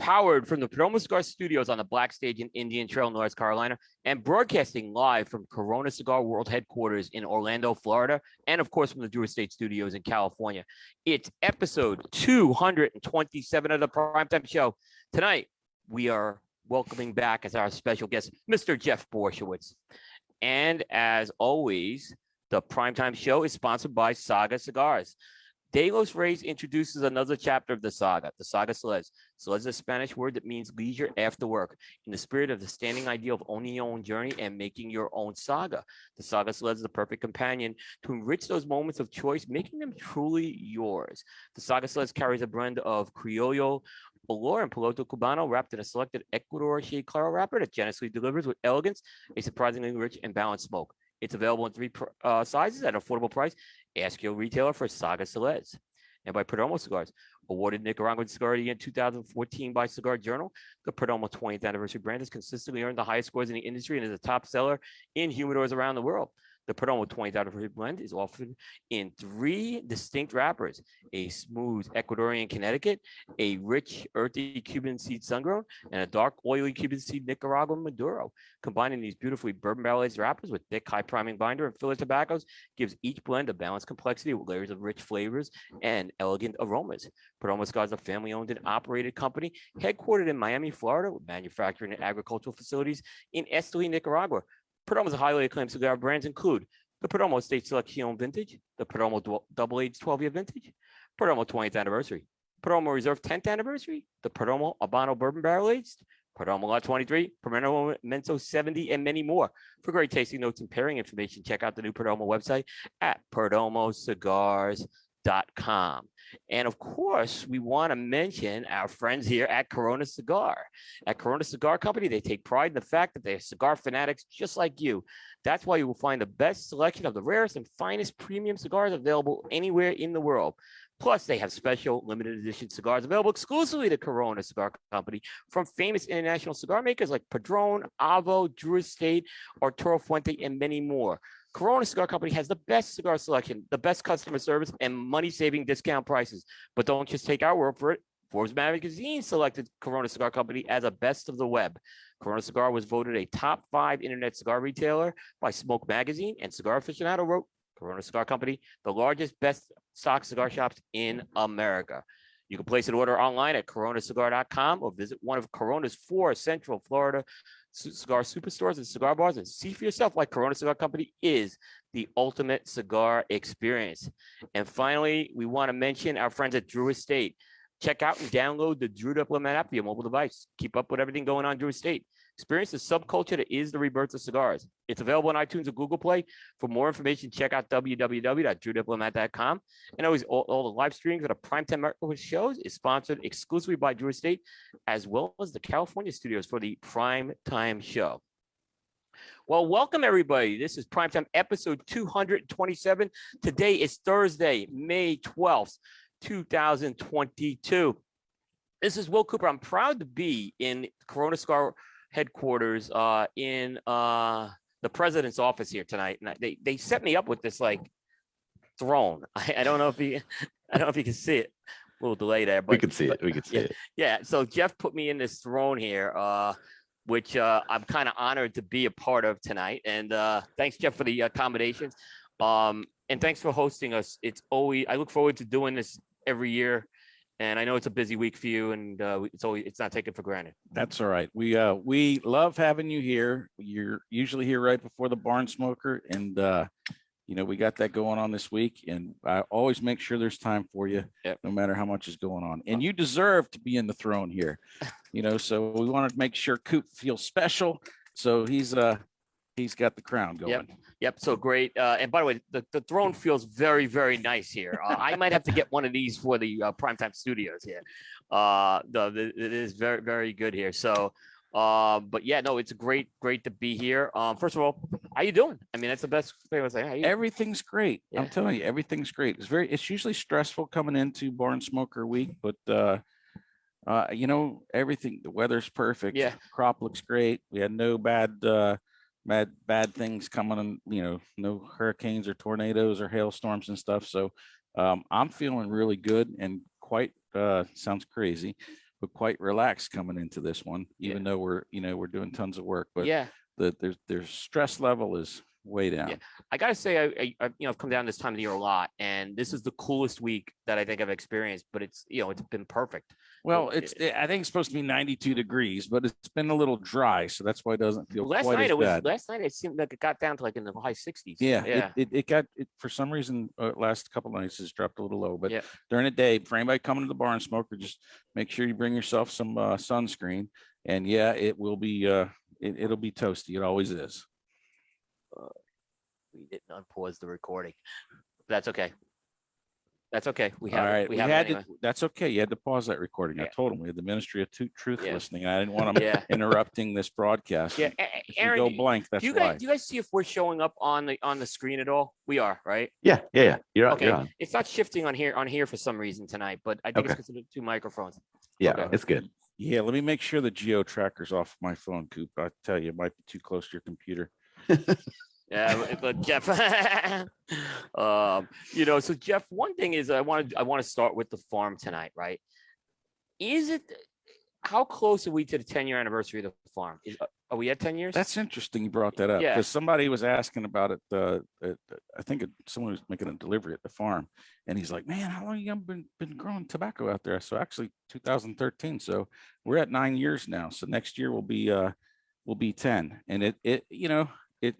powered from the Perdomo Cigar Studios on the Black Stage in Indian Trail, North Carolina, and broadcasting live from Corona Cigar World headquarters in Orlando, Florida, and of course from the Drew Estate Studios in California. It's episode 227 of the Primetime Show. Tonight, we are welcoming back as our special guest, Mr. Jeff Borysiewicz. And as always, the Primetime Show is sponsored by Saga Cigars. De Los Reyes introduces another chapter of the saga, the saga Celeste. Celeste is a Spanish word that means leisure after work, in the spirit of the standing ideal of owning your own journey and making your own saga. The saga Celeste is the perfect companion to enrich those moments of choice, making them truly yours. The saga Celeste carries a blend of Criollo, Olor and Piloto Cubano wrapped in a selected Ecuador shade claro wrapper that generously delivers with elegance a surprisingly rich and balanced smoke. It's available in three uh, sizes at an affordable price. Ask your retailer for Saga Celeste. And by Perdomo Cigars, awarded Nicaraguan Cigar in 2014 by Cigar Journal, the Perdomo 20th anniversary brand has consistently earned the highest scores in the industry and is a top seller in humidors around the world. The Perdomo 20th anniversary blend is offered in three distinct wrappers, a smooth Ecuadorian Connecticut, a rich earthy Cuban seed sun-grown, and a dark oily Cuban seed Nicaraguan Maduro. Combining these beautifully bourbon barrel aged wrappers with thick high priming binder and filler tobaccos gives each blend a balanced complexity with layers of rich flavors and elegant aromas. Perdomo Cigars is a family owned and operated company headquartered in Miami, Florida with manufacturing and agricultural facilities in Esteli, Nicaragua. Perdomo's highly acclaimed cigar brands include the Perdomo Estate Selection Vintage, the Perdomo Double Age 12 Year Vintage, Perdomo 20th Anniversary, Perdomo Reserve 10th Anniversary, the Perdomo Habano Bourbon Barrel Aged, Perdomo Lot 23, Perdomo Inmenso 70, and many more. For great tasting notes and pairing information, check out the new Perdomo website at perdomocigars.com com. And of course, we want to mention our friends here at Corona Cigar. At Corona Cigar Company, they take pride in the fact that they're cigar fanatics just like you. That's why you will find the best selection of the rarest and finest premium cigars available anywhere in the world. Plus, they have special limited edition cigars available exclusively to Corona Cigar Company from famous international cigar makers like Padron, Avo, Drew Estate, Arturo Fuente, and many more. Corona Cigar Company has the best cigar selection, the best customer service, and money-saving discount prices. But don't just take our word for it. Forbes magazine selected Corona Cigar Company as a best of the web. Corona Cigar was voted a top five internet cigar retailer by Smoke Magazine, and Cigar Aficionado wrote Corona Cigar Company, the largest best stock cigar shops in America. You can place an order online at coronacigar.com or visit one of Corona's four Central Florida cigar superstores and cigar bars and see for yourself why Corona Cigar Company is the ultimate cigar experience. And finally, we want to mention our friends at Drew Estate. Check out and download the Drew Diplomat app for your mobile device. Keep up with everything going on Drew Estate. Experience the subculture that is the rebirth of cigars. It's available on iTunes and Google Play. For more information, check out www.drewdiplomat.com. And always all, all the live streams of the Primetime Microwave shows is sponsored exclusively by Drew Estate, as well as the California studios for the Prime Time show. Well, welcome everybody. This is Primetime episode 227. Today is Thursday, May 12th, 2022. This is Will Cooper. I'm proud to be in Corona Cigar headquarters uh, in uh, the president's office here tonight, and they they set me up with this like throne. I, I don't know if you I don't know if you can see it. A little delay there, but we can see but, it. We can see yeah, it. Yeah. So Jeff put me in this throne here, uh, which uh, I'm kind of honored to be a part of tonight. And uh, thanks, Jeff, for the accommodations. Um, and thanks for hosting us. It's always I look forward to doing this every year and I know it's a busy week for you, and uh, it's always it's not taken for granted. That's all right. We uh we love having you here. You're usually here right before the barn smoker, and uh, you know we got that going on this week, and I always make sure there's time for you, yep. no matter how much is going on. And you deserve to be in the throne here, you know. So we want to make sure Coop feels special. So he's uh he's got the crown going. Yep. Yep. So great. Uh, and by the way, the, the throne feels very, very nice here. Uh, I might have to get one of these for the uh, primetime studios here. Uh, the, the, it is very, very good here. So, uh, but yeah, no, it's great, great to be here. Um, first of all, how you doing? I mean, that's the best thing I was saying. Everything's great. Yeah. I'm telling you, everything's great. It's very, it's usually stressful coming into barn smoker week, but uh, uh, you know, everything, the weather's perfect. Yeah. Crop looks great. We had no bad, uh, bad bad things coming and you know no hurricanes or tornadoes or hailstorms and stuff so um, i'm feeling really good and quite uh, sounds crazy but quite relaxed coming into this one, Yeah. even though we're, you know, we're doing tons of work, but Yeah, the, there's, their stress level is way down. Yeah. I gotta say, I, I, I, you know, I've come down this time of the year a lot, and this is the coolest week that I think I've experienced. But it's, you know, it's been perfect. Well, Well, it's, I think it's supposed to be ninety-two degrees, but it's been a little dry, so that's why it doesn't feel Last quite night as it was. bad. Last night it seemed like it got down to like in the high sixties. Yeah, yeah, it, it, it got, it, for some reason, uh, last couple nights has dropped a little low, but Yeah. during the day, for anybody coming to the bar and smoker, just make sure you bring yourself some, uh, sunscreen. And yeah, it will be, uh, it, it'll be toasty. It always is. We didn't unpause the recording. That's okay. That's okay. We All have. it. we we have had anyway. to, that's okay. You had to pause that recording. I told him we had the Ministry of Truth Yeah. listening. I didn't want them Yeah, interrupting this broadcast. yeah. and A- A- If we Aaron, go do- blank, do that's you why. guys, do you guys see if we're showing up on the on the screen at all? We are, right? Yeah, yeah, yeah. You're, Okay. you're on. It's not shifting on here on here for some reason tonight, but I think it's Okay. because of the two microphones. Yeah, Okay. it's good. Yeah, let me make sure the geo tracker's off my phone, Coop. I tell you, it might be too close to your computer. Yeah, but- Jeff, um, you know, so Jeff, one thing is I want to I want to start with the farm tonight, right? Is it how close are we to the 10 year anniversary of the farm? Is, are we at 10 years? That's interesting you brought that up Yeah. because somebody was asking about it. Uh, at, I think it, someone was making a delivery at the farm, and he's like, "Man, how long you been been growing tobacco out there?" So actually, 2013. So we're at nine years now. So next year will be uh will be 10, and it it you know it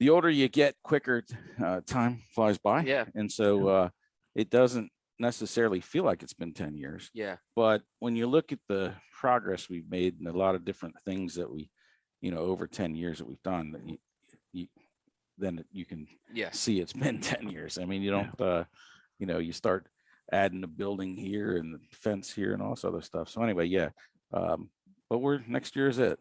the older you get, quicker uh, time flies by. Yeah. and so uh, it doesn't necessarily feel like it's been 10 years. Yeah, but when you look at the progress we've made and a lot of different things that we you know over 10 years that we've done that you, you then you can yeah, see it's been 10 years. I mean you don't uh you know you start adding a building here and the fence here and all this other stuff. So anyway yeah um but we're next year is it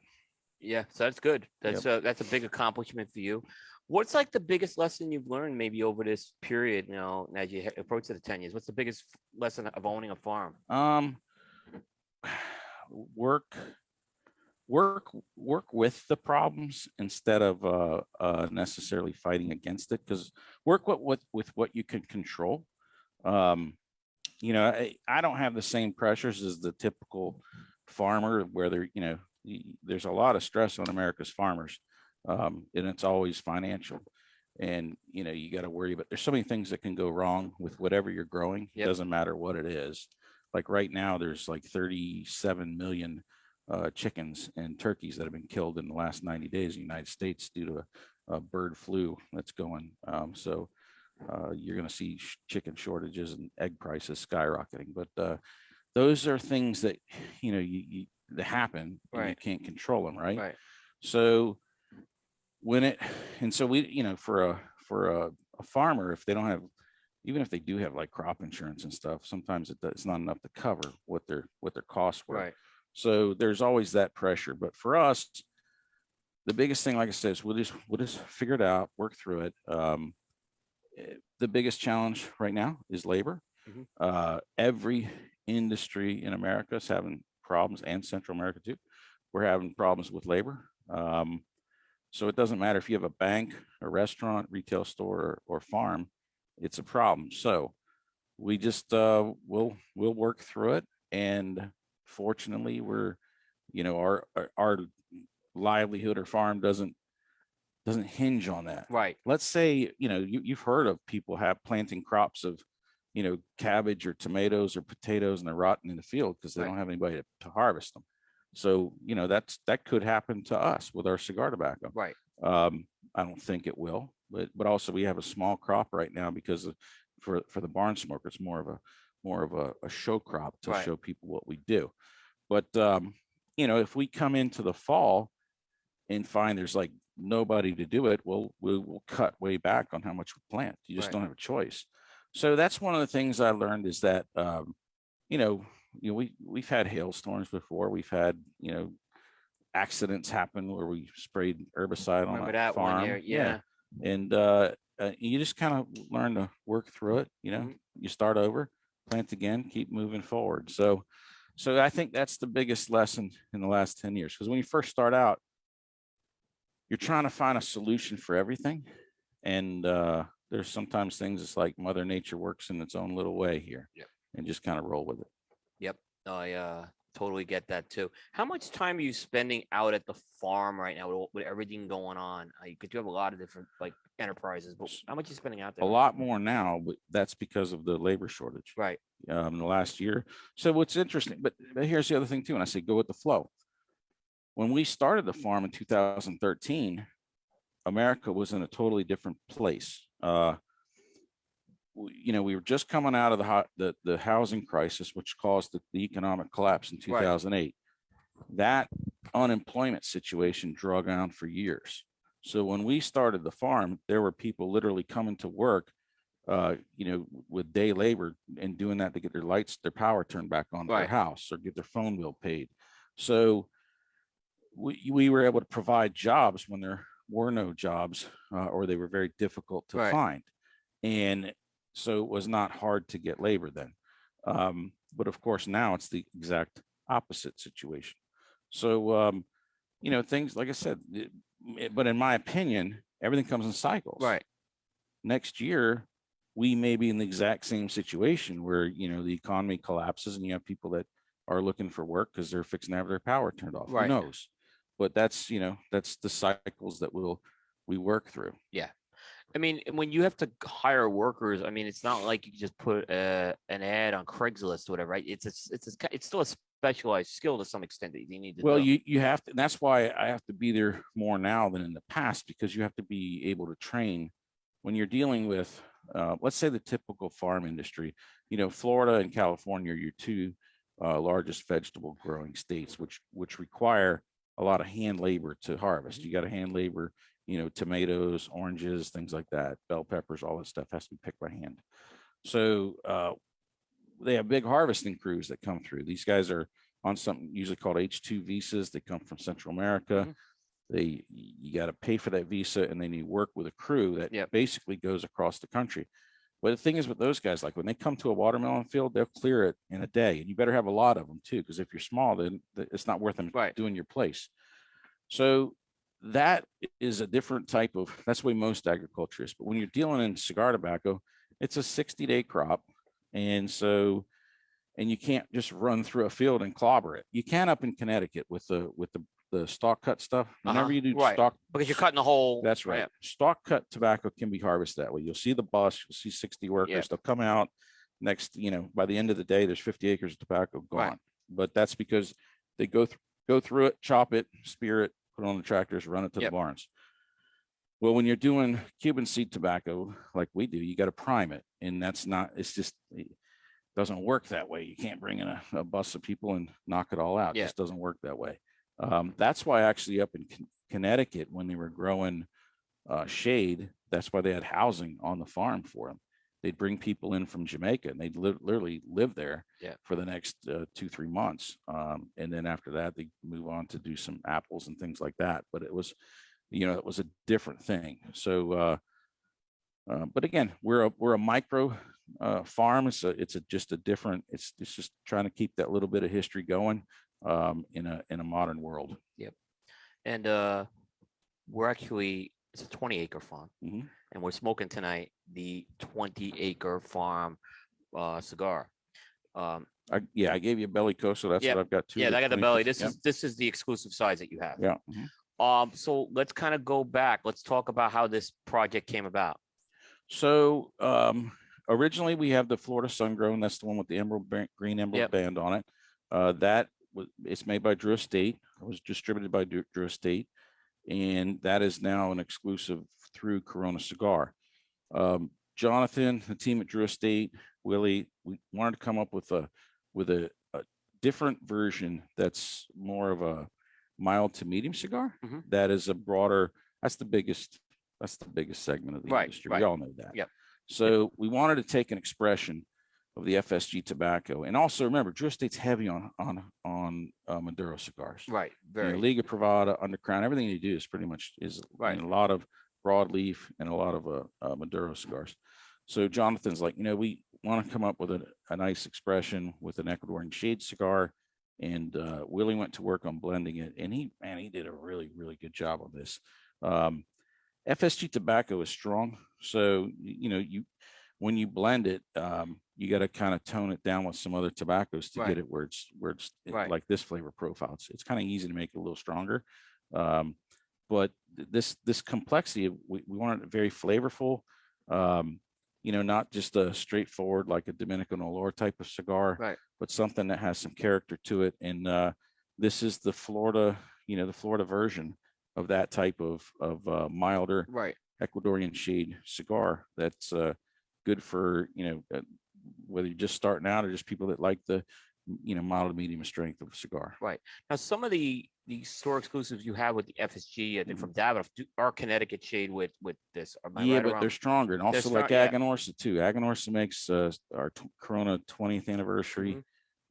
yeah. So that's good. That's a that's a big accomplishment for you. What's like the biggest lesson you've learned maybe over this period, you know, as you approach the 10 years? What's the biggest lesson of owning a farm? um work work work with the problems instead of uh, uh necessarily fighting against it because work with, with with what you can control um you know I, I don't have the same pressures as the typical farmer where there you know there's a lot of stress on america's farmers um and it's always financial and you know you got to worry about there's so many things that can go wrong with whatever you're growing it doesn't matter what it is like right now there's like 37 million uh, chickens and turkeys that have been killed in the last 90 days in the United States due to a, a bird flu that's going. Um, so uh, you're going to see sh- chicken shortages and egg prices skyrocketing. But uh, those are things that you know you, you that happen and you Right. can't control them, right? Right. So when it and so we you know for a for a, a farmer if they don't have even if they do have like crop insurance and stuff sometimes it, does- it's not enough to cover what their what their costs were Right. so there's always that pressure. But for us, the biggest thing, like I said, is we'll just we'll just figure it out, work through it. Um, eh, the biggest challenge right now is labor. Mhm. Uh, every industry in America is having problems, and Central America too. We're having problems with labor. Um, so it doesn't matter if you have a bank, a restaurant, retail store, or, or farm, it's a problem. So we just uh, we'll we'll work through it and fortunately we're you know our our- our livelihood or farm doesn't doesn't hinge on that Right. let's say you know you, you've heard of people have planting crops of you know cabbage or tomatoes or potatoes and they're rotting in the field because they Right. don't have anybody to, to harvest them so you know that's that could happen to us with our cigar tobacco Right. um i don't think it will but but also we have a small crop right now because of, for for the barn smoker it's more of a more of a, a show crop to Right. show people what we do but um you know if we come into the fall and find there's like nobody to do it well we will cut way back on how much we plant you just Right. don't have a choice so that's one of the things i learned is that um you know you know we we've had hailstorms before we've had you know accidents happen where we sprayed herbicide on Remember a that farm year? Yeah. and uh, uh, you just kind of learn to work through it you know Mhm. you start over plant again keep moving forward so so i think that's the biggest lesson in the last 10 years because when you first start out you're trying to find a solution for everything and uh there's sometimes things it's like mother nature works in its own little way here Yep. and just kind of roll with it Yep. I uh totally get that too. How much time are you spending out at the farm right now with, with everything going on? Uh, you could you have a lot of different like enterprises, but how much you spending out there? A lot more now, but that's because of the labor shortage. Right. um, in the last year. So what's interesting, but, but here's the other thing too, and I say go with the flow. When we started the farm in 2013, America was in a totally different place. Uh, you know, we were just coming out of the hot, the, the housing crisis, which caused the, the economic collapse in Right. 2008. That unemployment situation drug on for years. So when we started the farm, there were people literally coming to work uh, you know, with day labor and doing that to get their lights, their power turned back on to their house or get their phone bill paid. So we, we were able to provide jobs when there were no jobs uh, or they were very difficult to Right. find. And so it was not hard to get labor then. Um, but of course, now it's the exact opposite situation. So, um, you know, things, like I said, it- it- but in my opinion, everything comes in cycles Right. next year, we may be in the exact same situation where, you know, the economy collapses and you have people that are looking for work because they're fixing to have their power turned off. Who Right. knows? But that's, you know, that's the cycles that we'll, we work through. Yeah. I mean, when you have to hire workers, I mean, it's not like you just put uh, an ad on Craigslist or whatever, right? It's a, it's a, it's still a specialized skill to some extent that you need to. Well, know. you, you have to, and that's why I have to be there more now than in the past, because you have to be able to train when you're dealing with, uh, let's say the typical farm industry, you know, Florida and California are your two uh, largest vegetable growing states, which, which require a lot of hand labor to harvest. You got to hand labor, you know, tomatoes, oranges, things like that, bell peppers, all that stuff has to be picked by hand. So uh, they have big harvesting crews that come through. These guys are on something usually called H2 visas. They come from Central America. Mhm. They, you got to pay for that visa and then you work with a crew that Yep. basically goes across the country. But the thing is with those guys, like when they come to a watermelon field, they'll clear it in a day and you better have a lot of them too, because if you're small, then it's not worth them Right. doing your place. So that is a different type of, that's the way most agriculture is. But when you're dealing in cigar tobacco, it's a 60 day crop. And so, and you can't just run through a field and clobber it. You can up in Connecticut with the, with the, the stalk cut stuff. Uh-huh, Whenever you do right. stalk, because you're cutting the whole. that's right. Stalk cut tobacco can be harvested that way. You'll see the bus, you'll see 60 workers, they'll come out next, you know, by the end of the day, there's 50 acres of tobacco Right. gone. But that's because they go through, go through it, chop it, spear it, put it on the tractors, run it to Yep. the barns. Well, when you're doing Cuban seed tobacco like we do, you got to prime it. And that's not, it's just, doesn't work that way. You can't bring in a, a bus of people and knock it all out. It Yeah. just doesn't work that way. Um, that's why actually up in Con- Connecticut, when they were growing uh, shade, that's why they had housing on the farm for them. They'd bring people in from Jamaica and they'd li- literally live there Yeah. for the next uh, two, three months. Um, and then after that, they move on to do some apples and things like that. But it was, you know, it was a different thing. So, uh, uh, but again, we're a, we're a micro uh, farm. It's a, it's a, just a different, it's, it's just trying to keep that little bit of history going um, in a, in a modern world. Yep. And uh, we're actually, it's a 20 acre farm. Mhm. And we're smoking tonight the 20 acre farm uh, cigar. Um, I, yeah, I gave you a belly coat, so that's Yeah. what I've got too. yeah, I got the belly. This is this is the exclusive size that you have. Yeah. mhm. Um, so let's kind of go back. Let's talk about how this project came about. So um, originally we have the Florida Sun Grown. That's the one with the emerald green emerald Yep. band on it. Uh, that it's made by Drew Estate. It was distributed by Drew Estate, and that is now an exclusive through Corona Cigar. Um, Jonathan, the team at Drew Estate, Willie, we wanted to come up with a with a, a different version that's more of a mild to medium cigar. Mhm. that is a broader. That's the biggest. That's the biggest segment of the Right, industry. right. We all know that. Yep. So we wanted to take an expression of the FSG tobacco, and also remember, Drew Estate's heavy on on on uh, Maduro cigars. Right. You know, Very. Liga Privada, Undercrown, everything you do is pretty much is Right. a lot of broadleaf and a lot of uh, uh, Maduro cigars. So Jonathan's like, you know, we want to come up with a, a nice expression with an Ecuadorian shade cigar. And uh, Willie went to work on blending it, and he man, he did a really really good job on this. Um, FSG tobacco is strong, so you know you when you blend it, um, you got to kind of tone it down with some other tobaccos to Right. get it where it's where it's Right. like this flavor profile. It's, it's kind of easy to make it a little stronger. Um, but th- this this complexity, we, we want it very flavorful. Um, you know, not just a straightforward like a Dominican Olor type of cigar, Right. but something that has some character to it. And uh, this is the Florida, you know, the Florida version of that type of of uh, milder Right. Ecuadorian shade cigar that's uh, good for, you know, uh, whether you're just starting out or just people that like the, you know, mild to medium strength of a cigar. Right. Now, some of the the store exclusives you have with the FSG, I think Mhm. from Davidoff, do- are Connecticut shade with with this. Yeah, right but they're stronger and also like yeah. Aganorsa too. Aganorsa makes uh, our Corona 20th anniversary Mhm.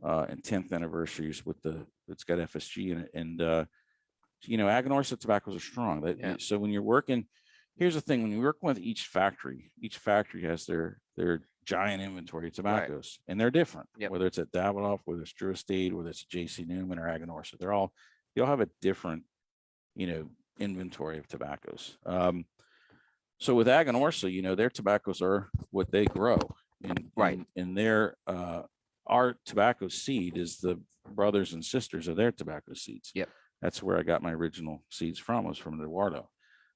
uh, and 10th anniversaries with the, it's got FSG in it. And, uh, you know, Aganorsa tobaccos are strong. That, Yeah. So when you're working, here's the thing, when you work with each factory, each factory has their, their giant inventory of tobaccos and they're different. Yep. Whether it's at Davidoff, whether it's Drew Estate, whether it's JC Newman or Aganorsa, they're all, they all have a different, you know, inventory of tobaccos. Um, so with Aganorsa, you know, their tobaccos are what they grow. And, Right. and- And their, uh, our tobacco seed is the brothers and sisters of their tobacco seeds. Yep. That's where I got my original seeds from, was from Eduardo.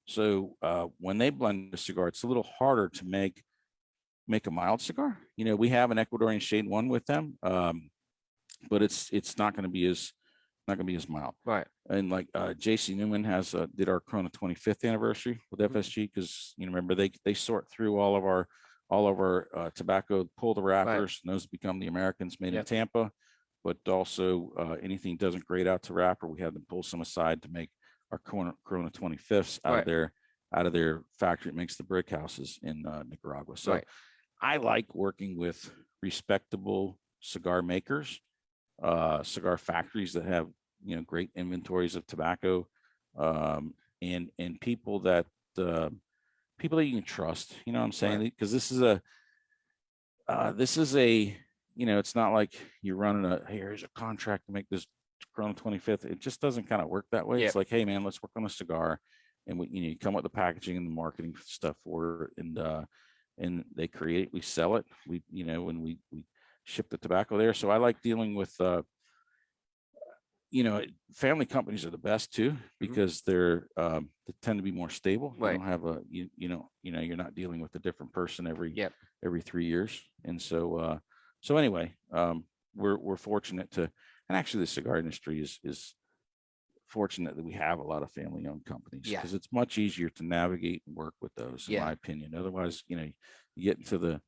So, uh, when they blend a cigar, it's a little harder to make, make a mild cigar. You know, we have an Ecuadorian shade one with them. Um, but it's, it's not gonna be as, not gonna be as mild Right. and like uh JC Newman has uh did our Corona 25th anniversary with Mhm. FSG because you know remember they they sort through all of our all of our uh, tobacco, pull the wrappers, and those become the Americans made in Tampa. But also uh, anything doesn't grade out to wrapper, we have them pull some aside to make our Corona, Corona 25ths out Right. of their out of their factory. It makes the brick houses in uh, Nicaragua. So Right. I like working with respectable cigar makers, uh, cigar factories that have you know great inventories of tobacco, um, and and people that uh, people that you can trust. You know what I'm saying? Right. Because this is a uh, this is a you know it's not like you're running a hey, here's a contract to make this Corona 25th. It just doesn't kind of work that way. Yeah. It's like hey man, let's work on a cigar, and we you know you come up with the packaging and the marketing stuff for it, and uh, and they create it, we sell it, we you know when we we ship the tobacco there. So I like dealing with uh, you know, family companies are the best too because they're um, they tend to be more stable. You don't have a you you know you know you're not dealing with a different person every Yep. every three years, and so uh, so anyway, um, we're we're fortunate to, and actually the cigar industry is is fortunate that we have a lot of family owned companies Yeah. because it's much easier to navigate and work with those, in Yeah. my opinion. Otherwise, you know, you get into the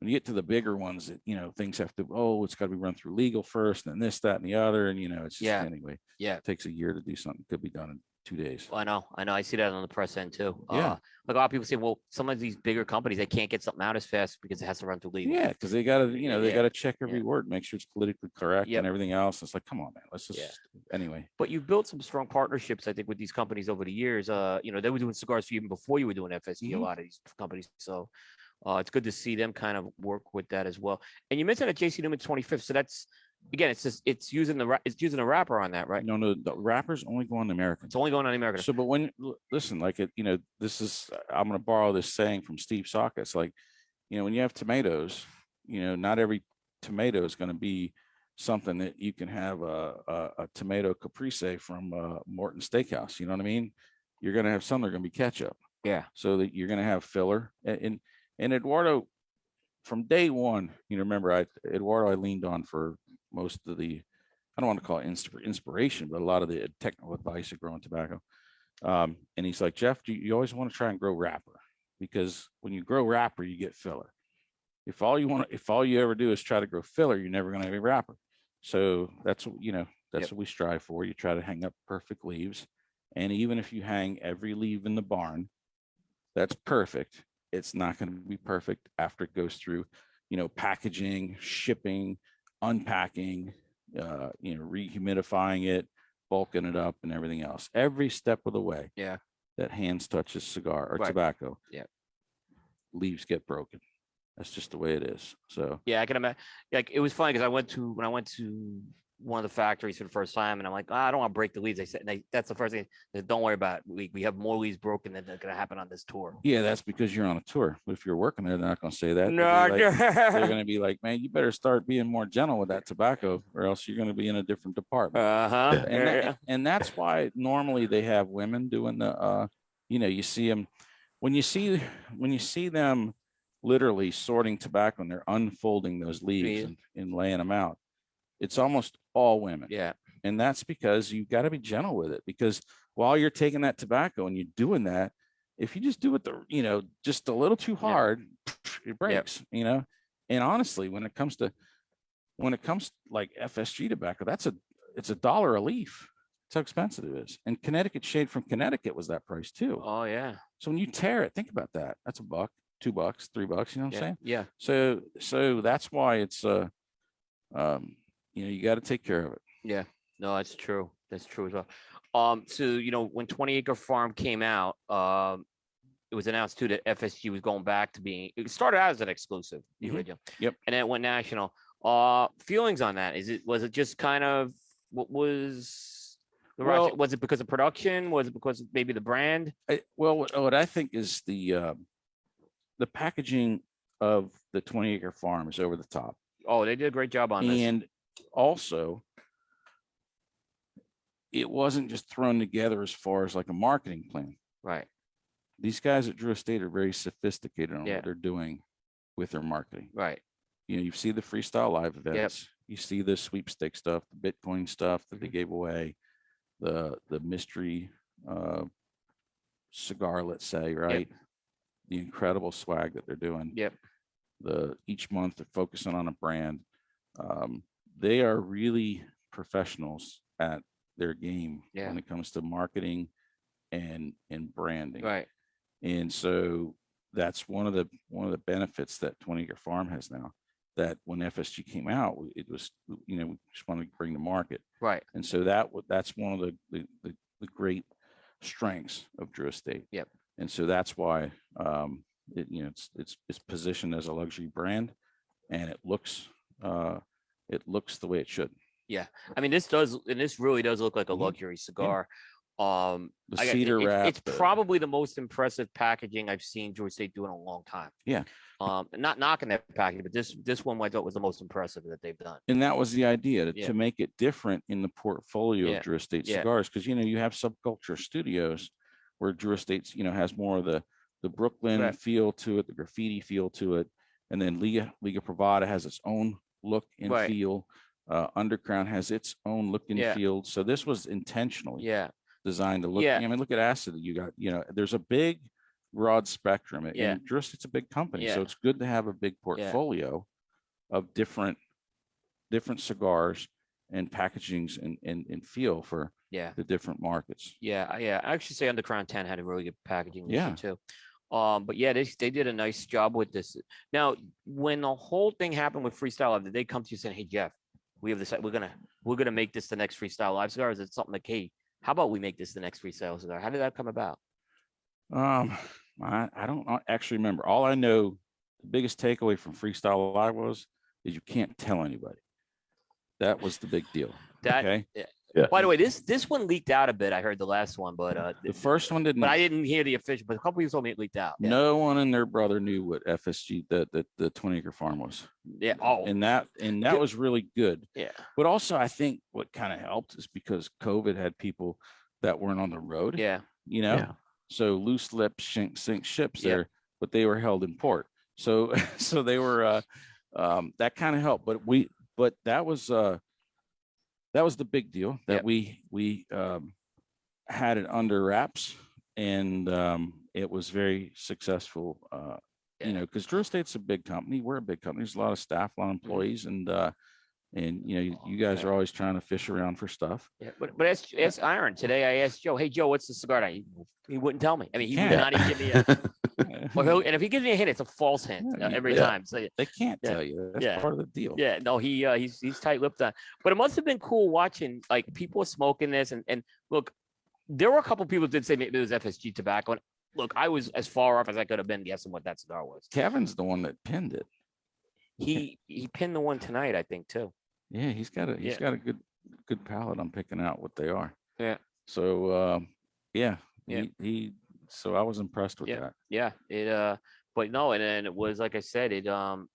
when you get to the bigger ones that you know things have to oh it's got to be run through legal first and then this that and the other and you know it's just Yeah. anyway Yeah. it takes a year to do something could be done in two days Well, I know, I know. I see that on the press end too. Yeah. Uh, like a lot of people say, well, some of these bigger companies they can't get something out as fast because it has to run through legal. yeah because they got to you know they Yeah. got to check every Yeah. word make sure it's politically correct Yep. and everything else it's like come on man let's just Yeah. anyway But you've built some strong partnerships, I think, with these companies over the years. Uh, you know, they were doing cigars for you even before you were doing FSG. Mhm. A lot of these companies, so uh, it's good to see them kind of work with that as well. And you mentioned at JC Newman 25th, so that's again, it's just it's using the it's using a wrapper on that, right? no no the wrappers only go on the american It's only going on American. So, but when listen, like it, you know, this is I'm going to borrow this saying from Steve. It's like, you know, when you have tomatoes, you know, not every tomato is going to be something that you can have a a, a tomato caprese from uh, Morton Steakhouse. You know what I mean? You're going to have some that are going to be ketchup, yeah, so that you're going to have filler. And, and and Eduardo, from day one, you know, remember I Eduardo I leaned on for most of the I don't want to call it inspiration, but a lot of the technical advice of growing tobacco. Um, and he's like, Jeff, you, you always want to try and grow wrapper because when you grow wrapper, you get filler. If all you want, if all you ever do is try to grow filler, you're never going to have a wrapper. So that's what you know. That's Yep. what we strive for. You try to hang up perfect leaves, and even if you hang every leaf in the barn, that's perfect. It's not going to be perfect after it goes through, you know, packaging, shipping, unpacking, uh, you know, rehumidifying it, bulking it up, and everything else. Every step of the way yeah, that hands touches cigar or Right. tobacco, Yeah. leaves get broken. That's just the way it is. So yeah. I can imagine. Like it was funny because I went to when I went to one of the factories for the first time, and I'm like, "Ah, I don't want to break the leads. They said, they, that's the first thing. They said, don't worry about it. We, we have more leads broken than are going to happen on this tour. Yeah, that's because you're on a tour. But if you're working there, they're not gonna say that. They'll be No, like- They're gonna be like, man, you better start being more gentle with that tobacco or else you're gonna be in a different department. uh huh. and, that- and that's why normally they have women doing the uh you know you see them when you see when you see them literally sorting tobacco and they're unfolding those leaves Yeah. and, and laying them out it's almost all women. Yeah, and that's because you've got to be gentle with it because while you're taking that tobacco and you're doing that if you just do it the you know just a little too Yeah. hard it breaks you know? And honestly when it comes to when it comes like fsg tobacco that's a it's a dollar a leaf. That's how expensive it is. And connecticut shade from connecticut was that price too. Oh yeah. so when you tear it think about that. That's a buck two bucks three bucks you know what i'm saying? Yeah. so so that's why it's uh um you know you got to take care of it Yeah, No, that's true. That's true as well. Um, so you know, when 20 Acre Farm came out, um, it was announced too that FSG was going back to being. It started out as an exclusive, the Mhm. original. Yep. And then it went national. Uh, feelings on that? Is it was it just kind of what was the Well- was it because of production? Was it because of maybe the brand? I, well, what, what I think is the uh, the packaging of the 20 acre farm is over the top, Oh, they did a great job on this. and also it wasn't just thrown together as far as like a marketing plan. Right. These guys at Drew Estate are very sophisticated on Yeah. what they're doing with their marketing. Right. You know, you see the freestyle live events, you see the sweepstake stuff, the Bitcoin stuff that they Mhm. gave away, the the mystery uh, cigar, let's say, right? The incredible swag that they're doing. Yep. The each month they're focusing on a brand. Um, they are really professionals at their game Yeah. when it comes to marketing and and branding. Right. And so that's one of the one of the benefits that 20 acre farm has now. That when FSG came out, it was you know we just wanted to bring to market, Right. and so that that's one of the the, the, the great strengths of Drew Estate. Yep. And so that's why um, it you know it's it's it's positioned as a luxury brand, and it looks uh, it looks the way it should. Yeah, I mean, this does, and this really does look like a Mhm. luxury cigar. Um, The got- cedar it- wrap. It's the- probably the most impressive packaging I've seen Drew Estate do in a long time. Yeah. Um, not knocking that packaging, but this this one I thought was the most impressive that they've done. And that was the idea to, Yeah. to make it different in the portfolio Yeah, of Drew Estate yeah. cigars, because you know you have subculture studios where Drew Estates, you know, has more of the the Brooklyn Right. feel to it, the graffiti feel to it, and then Liga Liga Privada has its own look and Right. feel. Uh, Undercrown has its own look and Yeah. feel. So this was intentionally Yeah, designed to look. Yeah. I mean, look at Acid. You got, you know, there's a big, broad spectrum. and- Yeah. And Drew Estate's a big company, so it's good to have a big portfolio of different, different cigars and packagings and, and, and feel for yeah, the different markets. yeah, yeah. I actually say Undercrown Ten had a really good packaging Yeah. too. Um, but yeah, they they did a nice job with this. Now, when the whole thing happened with Freestyle Live, did they come to you saying, "Hey Jeff, we have this. We're gonna we're gonna make this the next Freestyle Live cigar"? Is it something like, "Hey, how about we make this the next Freestyle cigar"? How did that come about? Um, I, I don't actually remember. All I know, the biggest takeaway from Freestyle Live was, is you can't tell anybody. That was the big deal. That Okay. By the way, this this one leaked out a bit. I heard the last one, but uh, The first one didn't. but I didn't hear the official. But a couple people told me it leaked out. Yeah. No one and their brother knew what FSG, that the, the 20 acre farm was. Yeah. Oh. And that, and that Good. was really good. yeah. But also I think what kind of helped is because COVID had people that weren't on the road, Yeah. you know? Yeah. So loose lips sink, sink ships Yeah. there, but they were held in port. So, so they were, uh, um, that kind of helped, but we, but that was, uh, that was the big deal that Yep. we, we, um, had it under wraps and, um, it was very successful, uh, Yeah. you know, because Drew Estate's a big company. We're a big company. There's a lot of staff, a lot of Mm-hmm. employees, and uh, and you know, you- you guys are always trying to fish around for stuff. Yeah. But but ask, ask Iron today. I asked Joe, "Hey Joe, what's the cigar?" He, he wouldn't tell me. I mean, he would can't. not even give me a. Or he'll, and if he gives me a hint, it's a false hint Yeah, uh, every yeah. time. So they can't Yeah. tell you. That's Yeah. part of the deal. yeah, no, he uh, he's he's tight lipped on. But it must have been cool watching like people smoking this and and look, there were a couple people did say maybe it was FSG tobacco. And look, I was as far off as I could have been guessing what that cigar was. Kevin's the one that pinned it. He he pinned the one tonight, I think too. Yeah, he's got a he's got a good good palate on picking out what they are. Yeah. So, um, yeah, Yeah. he, he, so I was impressed with Yeah. that. Yeah, it uh, but no, and then it was like I said, it um,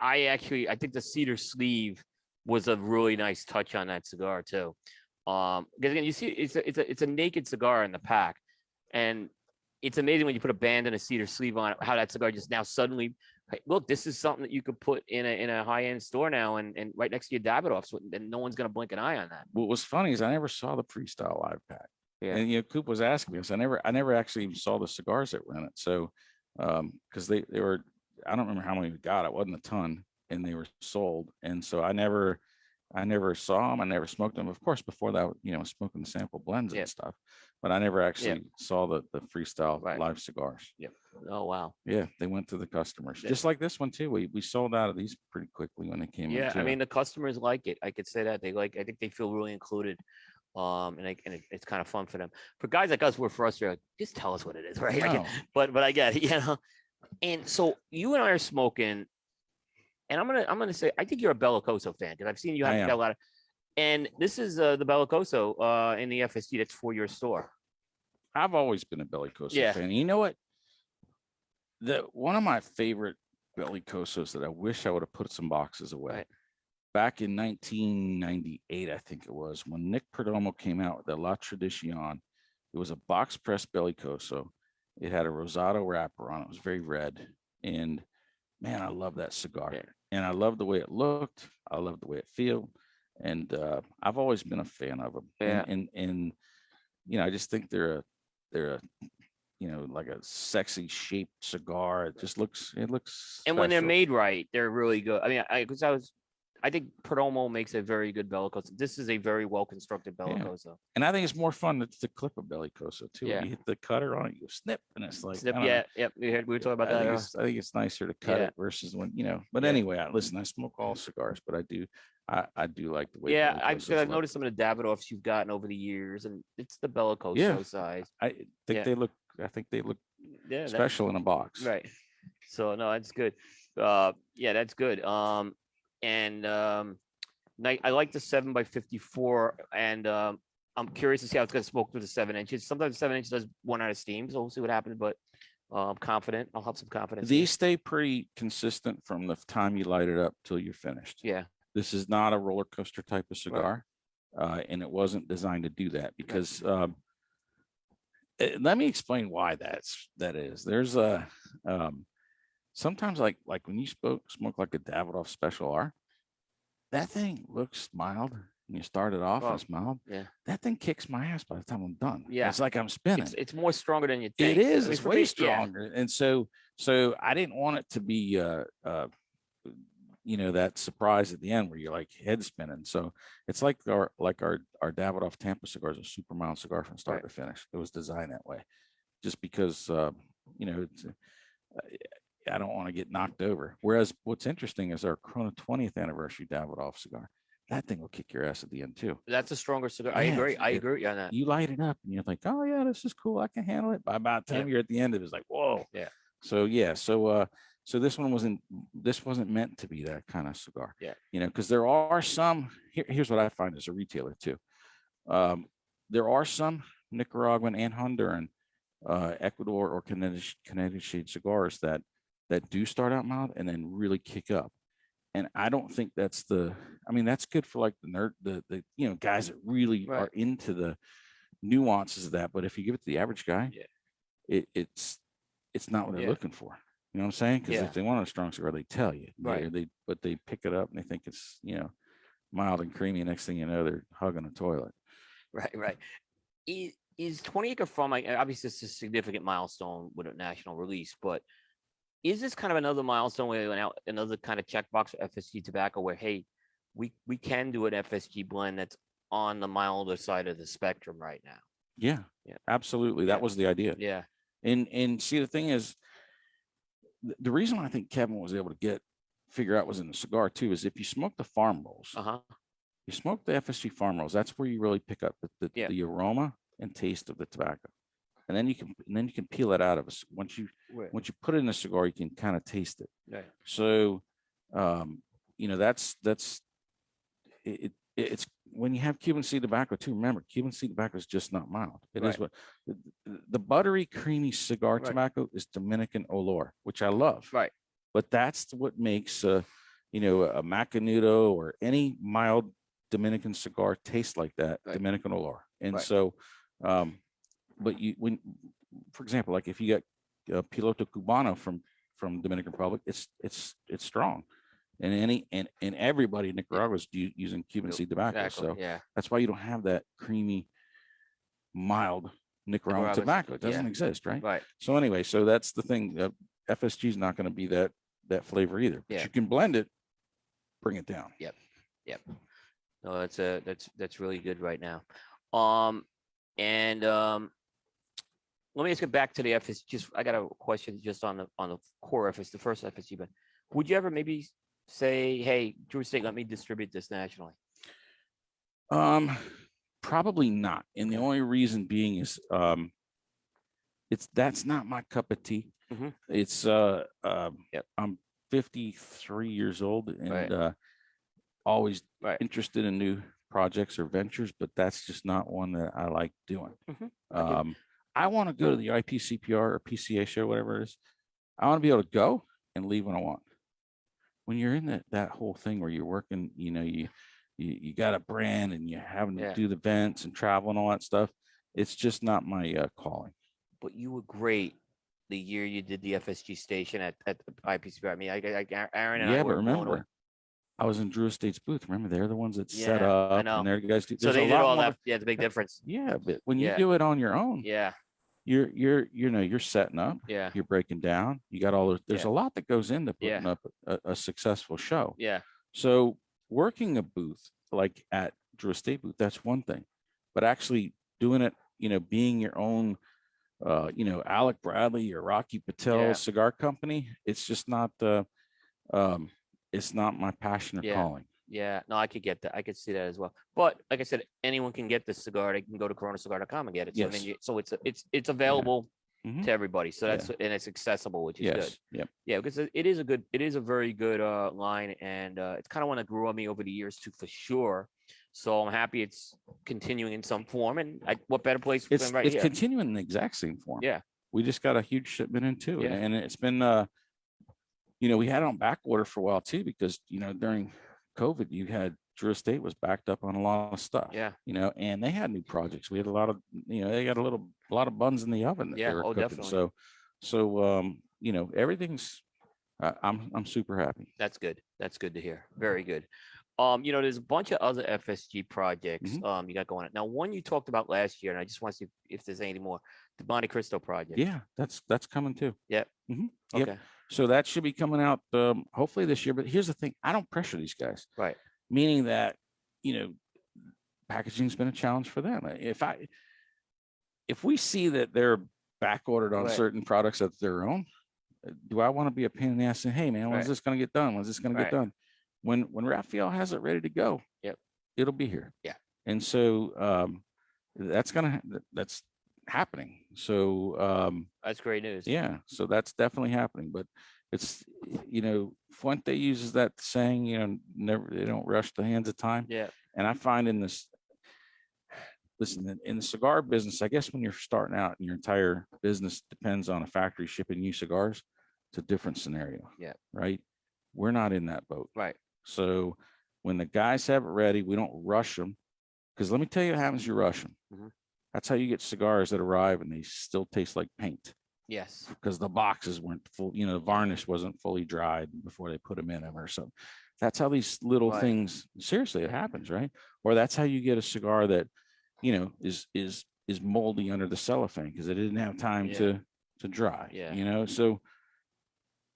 I- actually I think the cedar sleeve was a really nice touch on that cigar too. Um, because again, you see, it's a it's a it's a naked cigar in the pack, and it's amazing when you put a band and a cedar sleeve on it, how that cigar just now suddenly. Hey, look, this is something that you could put in a in a high end store now, and and right next to your Davidoff, so and no one's gonna blink an eye on that. What was funny is I never saw the freestyle live pack. Yeah. And you know, Coop was asking me, I said, I never, I never actually even saw the cigars that were in it. So, um, because they, they were, I don't remember how many we got. It wasn't a ton, and they were sold. And so I never, I never saw them. I never smoked them. Of course, before that, you know, smoking the sample blends Yeah. and stuff. But I never actually saw the the freestyle Right. live cigars. Yep. Oh wow. Yeah, they went to the customers, Yeah. just like this one too. We we sold out of these pretty quickly when they came. in, Yeah, I mean, the customers like it. I could say that they like, I think they feel really included. Um, and I, and it, it's kind of fun for them. For guys like us, we're frustrated. like, Just tell us what it is, right? No. but but I get it, you know. And so you and I are smoking, and I'm gonna I'm gonna say I think you're a Bellicoso fan because I've seen you have a lot of. And this is uh, the Bellicoso uh, in the FSG that's for your store. I've always been a Bellicoso Yeah. fan. You know what? The one of my favorite Bellicosos that I wish I would have put some boxes away. Right. Back in 1998, I think it was when Nick Perdomo came out with the La Tradicion. It was a box press Bellicoso. It had a rosado wrapper on it. It was very red, and man, I love that cigar. Yeah. And I love the way it looked. I love the way it feel, and uh, I've always been a fan of them. Yeah. And, and and you know, I just think they're a they're a you know like a sexy shaped cigar. It just looks it looks. And when they're made right, they're really good. I mean, I because I was, I think Perdomo makes a very good Bellicoso. This is a very well constructed Bellicoso. and I think it's more fun to, to clip a bellicoso too. Yeah. You hit the cutter on it, you snip, and it's like Snip, yeah, yep. We were talking about I that. think, I think it's nicer to cut Yeah. it versus when you know. But Yeah. anyway, I, listen, I smoke all cigars, but I do, I, I do like the way. Yeah, I've, I've noticed some of the Davidoffs you've gotten over the years, and it's the Bellicoso Yeah. size. I think yeah. they look. I think they look Yeah, special in a box. right. So no, that's good. Uh, yeah, that's good. Um, and um, night. I like the seven by fifty-four, and um, I'm curious to see how it's going to smoke through the seven inches. Sometimes the seven inches does one out of steam, so we'll see what happens. But uh, I'm confident. I'll have some confidence. These stay pretty consistent from the time you light it up till you're finished. yeah, This is not a roller coaster type of cigar, uh, and it wasn't designed to do that because. Um, eh, let me explain why that's that is. There's a um, sometimes like like when you smoke smoke like a Davidoff Special R, that thing looks mild. When you start it off, Oh, and it's mild. yeah. that thing kicks my ass by the time I'm done. Yeah. it's like I'm spinning. it's it's more stronger than you think. It is. It's way me- yeah, stronger. And so, so I didn't want it to be, uh, uh, you know, that surprise at the end where you're like head spinning. So it's like our, like our, our Davidoff Tampa cigar is a super mild cigar from start Right. to finish. It was designed that way, just because, uh, you know, it's, uh, I don't want to get knocked over. Whereas what's interesting is our Corona 20th anniversary Davidoff cigar. That thing will kick your ass at the end too That's a stronger cigar. I agree. I agree on that. you light it up and you're like, oh yeah, this is cool. I can handle it. By about the Yeah. time you're at the end, of it was like, whoa. Yeah. So yeah, so uh, so this one wasn't this wasn't meant to be that kind of cigar. Yeah. You know, because there are some. Here, here's what I find as a retailer too. Um, there are some Nicaraguan and Honduran, uh, Ecuador or Canadian Canadian shade cigars that that do start out mild and then really kick up. And I don't think that's the. I mean, that's good for like the nerd, the the you know guys that really Right. are into the nuances of that. But if you give it to the average guy, Yeah. it, it's it's not what they're Yeah. looking for. You know what I'm saying? Because Yeah. if they want a strong cigar, they tell you. They- Right. They, but they pick it up and they think it's you know mild and creamy. Next thing you know, they're hugging a toilet. Right, right. Is, is 20 Acre Farm, like, obviously, it's a significant milestone with a national release, but is this kind of another milestone where another kind of checkbox for FSG tobacco where, hey, we, we can do an FSG blend that's on the milder side of the spectrum right now? Yeah. Yeah. Absolutely. Yeah. That was the idea. Yeah, And and see the thing is, the reason I think Kevin was able to get figure out was in the cigar too is if you smoke the farm rolls, uh huh. you smoke the FSG farm rolls, that's where you really pick up the, the, Yeah. the aroma and taste of the tobacco. And then you can and then you can peel it out of us. Once you Right. once you put it in a cigar, you can kind of taste it. Right. So um, you know, that's that's it, it it's when you have Cuban seed tobacco too, remember Cuban seed tobacco is just not mild. It is Right. what the, the- buttery, creamy cigar tobacco is Dominican Olor, which I love. Right. But that's what makes uh, you know, a Macanudo or any mild Dominican cigar taste like that. Dominican Olor. And so, um, but you when, for example, like if you got uh, Piloto Cubano from from Dominican Republic, it's it's it's strong. And any and and everybody in Nicaragua is using Cuban seed tobacco. Exactly. So Yeah. that's why you don't have that creamy, mild Nicaraguan tobacco. It doesn't exist, right? Right. So anyway, so that's the thing. Uh, FSG is not going to be that that flavor either. But Yeah. you can blend it, bring it down. Yep yep no, that's a that's that's really good right now. Um, and um, let me just get back to the FS. Just I got a question just on the on the core FS, the first FSG. But would you ever maybe say, "Hey, Drew Estate, let me distribute this nationally"? Um, probably not. And the only reason being is um, it's that's not my cup of tea. Mhm. It's uh, um, Yep. I'm 53 years old and Right. uh, always Right. interested in new projects or ventures, but that's just not one that I like doing. I get. Um, I want to go to the IPCPR or PCA show, whatever it is. I want to be able to go and leave when I want. When you're in that that whole thing where you're working, you know, you you, you got a brand and you're having to Yeah. do the events and travel and all that stuff. It's just not my uh, calling. But you were great the year you did the FSG station at at the IPCPR. I mean, I, I, Aaron and I yeah, but were away. remember, I was in Drew Estate's booth. Remember, they're the ones that set Yeah, I up know. and they're the guys. Do, So a they did lot all more- that. Yeah, the big difference. Yeah, but when you Yeah. do it on your own, Yeah, you're you're you know you're setting up, yeah, you're breaking down. You got all. There's Yeah. a lot that goes into Yeah. putting up a, a successful show. yeah. So working a booth like at Drew Estate booth, that's one thing, but actually doing it, you know, being your own, uh, you know, Alec Bradley or Rocky Patel Yeah. cigar company, it's just not the, um, it's not my passion or Yeah. calling. Yeah, no, I could get that. I could see that as well. But like I said, anyone can get this cigar. They can go to coronacigar.com and get it. So, I mean, Yes. you, so it's it's it's available Mhm. to everybody. So Yeah. that's and it's accessible, which is Yes. good. Yep. Yeah, because it is a good, it is a very good uh line, and uh it's kind of one that grew on me over the years too, for sure. So I'm happy it's continuing in some form, and I, what better place It's, than right it's here? continuing in the exact same form. Yeah. We just got a huge shipment in too. Yeah. And it's been, uh, you know, we had it on back order for a while too, because, you know, during COVID, you had Drew Estate was backed up on a lot of stuff. Yeah, you know, and they had new projects. We had a lot of, you know, they got a little, a lot of buns in the oven. Yeah, oh, cooking. definitely. So, so, um, you know, everything's, I I'm, I'm super happy. that's good. That's good to hear. Very good. Um, you know, there's a bunch of other FSG projects Mhm. um you got going on. Now, one you talked about last year, and I just want to see if there's any more. The Monte Cristo project. Yeah, that's, that's coming too. Yep. Okay. So that should be coming out, um, hopefully this year. But here's the thing, I don't pressure these guys. Right. Meaning that, you know, packaging's been a challenge for them. If I, if we see that they're back ordered on Right. certain products of their own, uh, do I want to be a pain in the ass saying, hey, man, when's Right. this gonna get done? When's this gonna get done? When, when Raphael has it ready to go. Yep. It'll be here. Yeah. And so, um, that's gonna, that's happening. So, um, That's great news. yeah, so that's definitely happening, but it's, you know, Fuente uses that saying, you know, never, they don't rush the hands of time. Yeah. And I find in this, listen, in- the cigar business, I guess when you're starting out and your entire business depends on a factory shipping you cigars, it's a different scenario. Yeah. Right? We're not in that boat. Right. So when the guys have it ready, we don't rush them. Because let me tell you what happens, you rush them. Mhm. That's how you get cigars that arrive and they still taste like paint Yes. because the boxes weren't full, you know, the varnish wasn't fully dried before they put them in them or something. That's how these little Right. things, seriously, it happens, right? Or that's how you get a cigar that, you know, is, is, is moldy under the cellophane because it didn't have time Yeah. to, to dry, Yeah. you know, so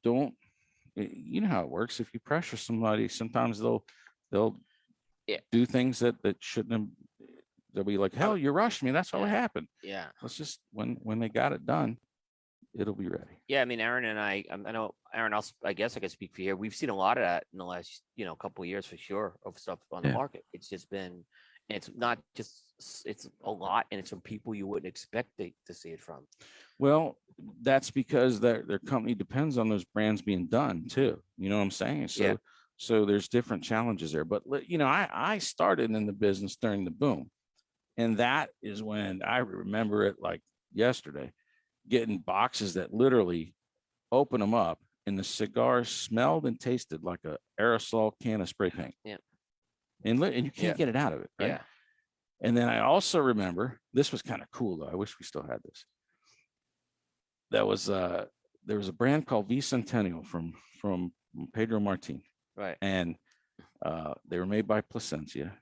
don't, you know how it works. If you pressure somebody, sometimes they'll, they'll Yeah. do things that, that shouldn't have, they'll be like, hell, you rushed me. That's what Yeah. happened. Yeah. Let's just, when, when they got it done, it'll be ready. Yeah. I mean, Aaron and I, um, I know Aaron, I'll, I guess I can speak for here. We've seen a lot of that in the last, you know, couple of years for sure of stuff on the market. It's just been, it's not just, it's a lot and it's from people you wouldn't expect to, to see it from. Well, that's because their, their company depends on those brands being done too. You know what I'm saying? So, Yeah. So there's different challenges there. But you know, I I started in the business during the boom, and that is when I remember it like yesterday, getting boxes that literally open them up and the cigars smelled and tasted like a aerosol can of spray paint. Yeah. And and you can't get it out of it. Right? Yeah. And then I also remember this was kind of cool though. I wish we still had this. That was uh there was a brand called V Centennial from from Pedro Martin Right. and uh they were made by Plasencia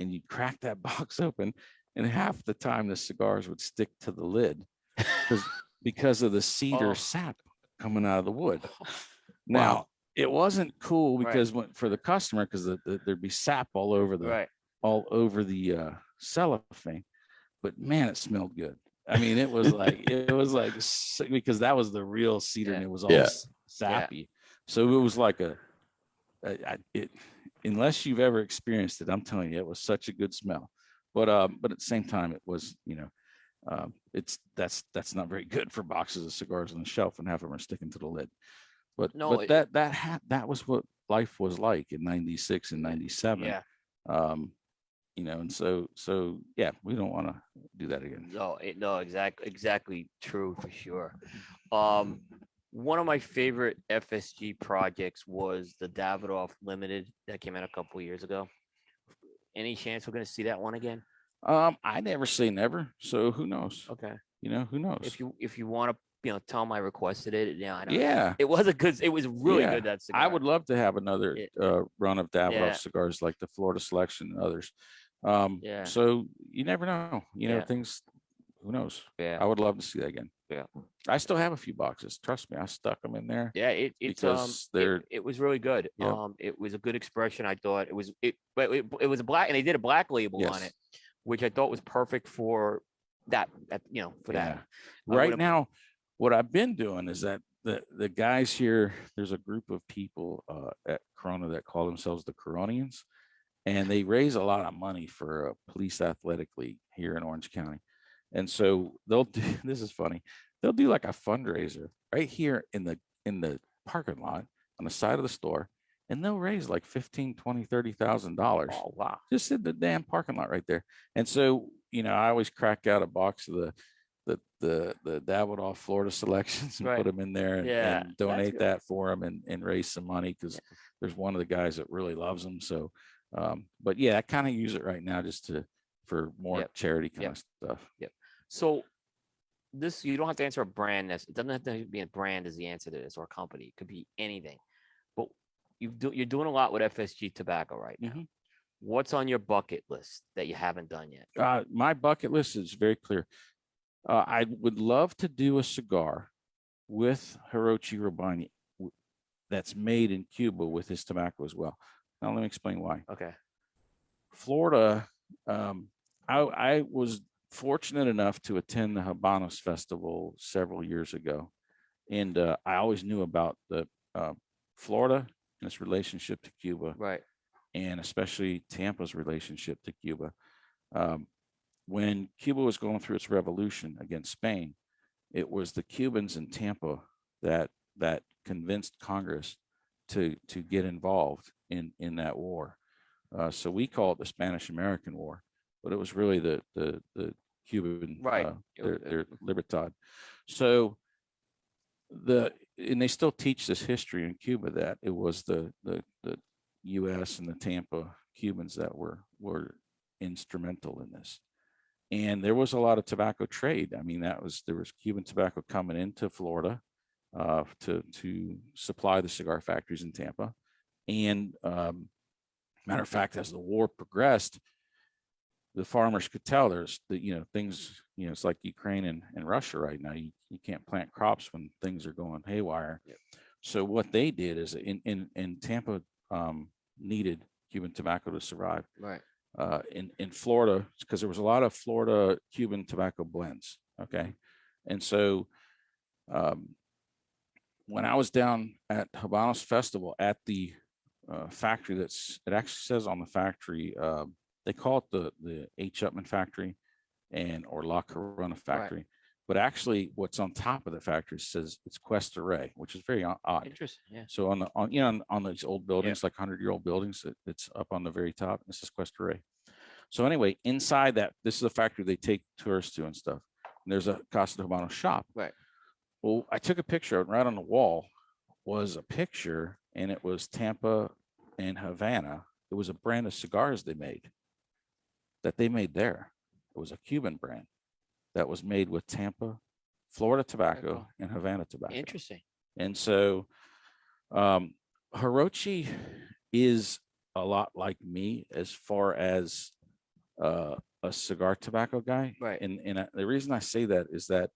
and you crack that box open and half the time the cigars would stick to the lid because because of the cedar Oh. sap coming out of the wood. Wow. Now it wasn't cool Right. because when, for the customer because the, the- there'd be sap all over the Right. all over the uh cellophane, but man, it smelled good. I mean, it was like it was like because that was the real cedar and it was all Yeah. s- sappy. So it was like a, it unless you've ever experienced it, I'm telling you, it was such a good smell. But um, but at the same time, it was you know, um, it's that's that's not very good for boxes of cigars on the shelf and half of them are sticking to the lid. But No, but it- that that ha- that was what life was like in '96 and '97 Yeah. um you know and so so yeah we don't want to do that again No, it, no, exactly, exactly true for sure. Um, one of my favorite FSG projects was the Davidoff Limited that came out a couple years ago. Any chance we're gonna see that one again? um i never say never so who knows Okay, you know who knows if you if you want to, you know, tell them I requested it. Yeah, I know. yeah It was a good. It was really Yeah, good. That cigar. i would love to have another It- uh run of davidoff Yeah. cigars like the florida selection and others um Yeah. so you never know you know Yeah. things who knows Yeah. i would love to see that again Yeah. i still have a few boxes trust me i stuck them in there Yeah, it it's um it, they're- it was really good. Yeah. Um it was a good expression. I thought it was it but it, it was a black and they did a black label on it, which I thought was perfect for that that you know for Yeah. that. Right now what i've been doing is that the the guys here there's a group of people uh at corona that call themselves the coronians and they raise a lot of money for a police athletic league here in orange county and so they'll do this is funny they'll do like a fundraiser right here in the in the parking lot on the side of the store and they'll raise like 15 20 30 thousand dollars Oh wow. just in the damn parking lot right there. And so, you know, I always crack out a box of the the the the Davidoff Florida selections and Right. put them in there and, Yeah, and donate that for them and, and raise some money because there's one of the guys that really loves them. So, um, but yeah, I kind of use it right now just to for more Yep. charity kind Yep. of stuff. Yep. So this you don't have to answer a brand. It doesn't have to be a brand as the answer to this or a company. It could be anything. But you do you're doing a lot with FSG tobacco right now. Mhm. What's on your bucket list that you haven't done yet? Uh, my bucket list is very clear. Uh, I would love to do a cigar with Hirochi Robaina that's made in Cuba with his tobacco as well. Now let me explain why. Okay. Florida, um, I, I was fortunate enough to attend the Habanos Festival several years ago, and uh, I always knew about the uh, Florida and its relationship to Cuba Right. and especially Tampa's relationship to Cuba. Um, when Cuba was going through its revolution against Spain, it was the Cubans in Tampa that that convinced Congress to to get involved in in that war. Uh, so we call it the Spanish American War, but it was really the the the Cuban Right. uh, their, their Libertad. So the and they still teach this history in Cuba that it was the the the U.S. and the Tampa Cubans that were were instrumental in this. And there was a lot of tobacco trade. I mean, that was there was Cuban tobacco coming into Florida uh, to to supply the cigar factories in Tampa. And um, matter of fact, as the war progressed, the farmers could tell there's the you know things you know it's like Ukraine and, and Russia right now. You you can't plant crops when things are going haywire. Yep. So what they did is in in in Tampa um, needed Cuban tobacco to survive Right. uh, in in Florida because there was a lot of Florida Cuban tobacco blends. Okay, and so um, when I was down at Habanos Festival at the uh, factory, that's it actually says on the factory uh, they call it the the H. Upmann factory and or La Corona factory. But actually, what's on top of the factory says it's Cuesta Rey, which is very odd. Interesting. Yeah. So on the, on, you know, on, on these old buildings, like hundred year old buildings, it, it's up on the very top. This is Cuesta Rey. So anyway, inside that, this is a factory they take tourists to and stuff. And there's a Casa de Habano shop. Right. Well, I took a picture right on the wall was a picture and it was Tampa and Havana. It was a brand of cigars they made that they made there. It was a Cuban brand that was made with Tampa, Florida tobacco and Havana tobacco. Interesting. And so um Hirochi is a lot like me as far as uh a cigar tobacco guy. Right. And and the reason I say that is that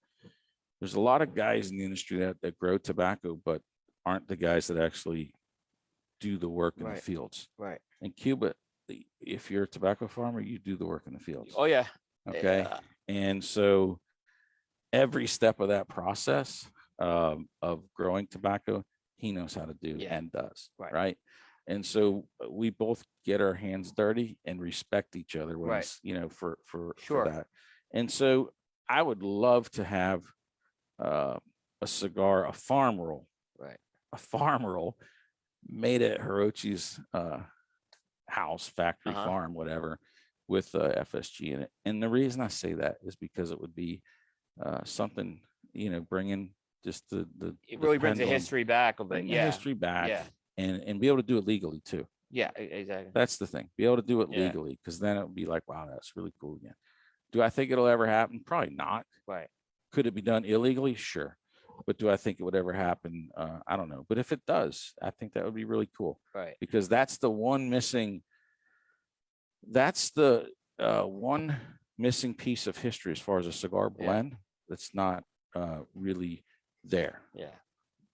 there's a lot of guys in the industry that that grow tobacco, but aren't the guys that actually do the work in Right. the fields. Right. In Cuba, the- if you're a tobacco farmer, you do the work in the fields. Oh yeah. Okay. Yeah. And so every step of that process um, of growing tobacco, he knows how to do Yeah. and does. Right. Right. And so uh, we both get our hands dirty and respect each other when Right. you know, for, for, Sure. for that. And so I would love to have uh, a cigar, a farm roll. Right. A farm roll made at Hirochi's uh, house, factory, Uh-huh. farm, whatever, with uh, FSG in it. And the reason I say that is because it would be uh, something, you know, bringing just the the It the really brings the history back of it. bring the Yeah. history back, Yeah. and and be able to do it legally too. Yeah. Exactly. That's the thing. Be able to do it Yeah. legally, because then it would be like, wow, that's really cool again. Do I think it'll ever happen? Probably not. Right. Could it be done illegally? Sure. But do I think it would ever happen? Uh, I don't know. But if it does, I think that would be really cool Right. because that's the one missing that's the uh, one missing piece of history as far as a cigar Yeah. blend that's not uh, really there Yeah.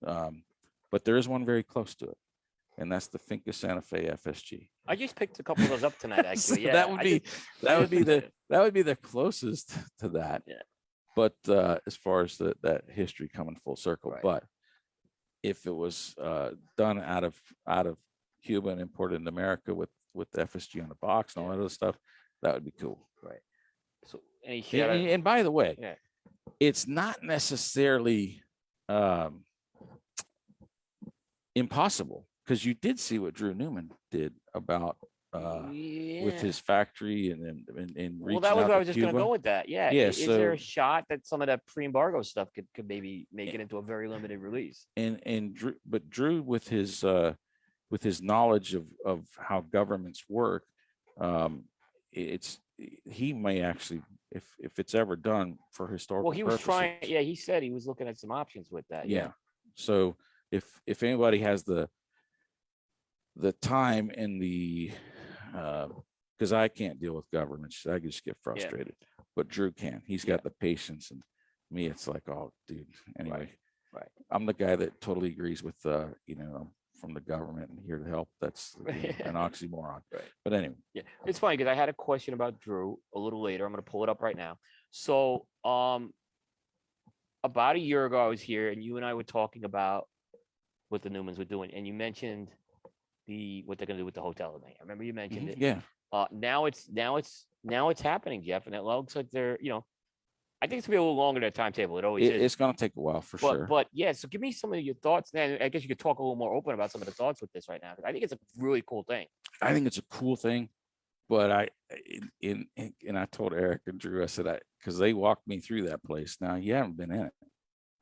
um, but there is one very close to it and that's the Finca Santa Fe FSG I just picked a couple of those up tonight. So Actually. Yeah. that would be just- that would be the that would be the closest to that Yeah. But uh, as far as the, that history coming full circle Right. but if it was uh, done out of out of Cuba and imported into America with with the FSG on the box and all that other stuff, that would be cool. Right. So And, and- and by the way, Yeah. it's not necessarily um, impossible because you did see what Drew Newman did about uh, with his factory and and and, and Well, that was what I was just gonna go with that. Yeah. Yeah, Is there a shot that some of that pre-embargo stuff could, could maybe make it into a very limited release? and and Drew, but Drew with his uh with his knowledge of of how governments work, um, it's he may actually if if it's ever done for historical. Well, he was purposes, trying. Yeah, he said he was looking at some options with that. Yeah. So if if anybody has the the time and the uh because I can't deal with governments, I just get frustrated. But Drew can. He's got the patience and me, it's like, oh dude, anyway. right. I'm the guy that totally agrees with uh, you know, from the government and here to help. That's you know, an oxymoron. Right. But anyway, Yeah, it's funny because I had a question about Drew a little later. I'm gonna pull it up right now. So, um, about a year ago, I was here and you and I were talking about what the Newmans were doing, and you mentioned the what they're gonna do with the hotel. tonight. I remember you mentioned mhm, it. yeah, Uh, now it's now it's now it's happening, Jeff, and it looks like they're you know, I think it's gonna be a little longer than a timetable. It always it- is. it's gonna take a while for But, sure. but yeah, so give me some of your thoughts. Then I guess you could talk a little more open about some of the thoughts with this right now. I think it's a really cool thing. I think it's a cool thing, but I in, in in- and I told Eric and Drew, I said I because they walked me through that place. Now you haven't been in it.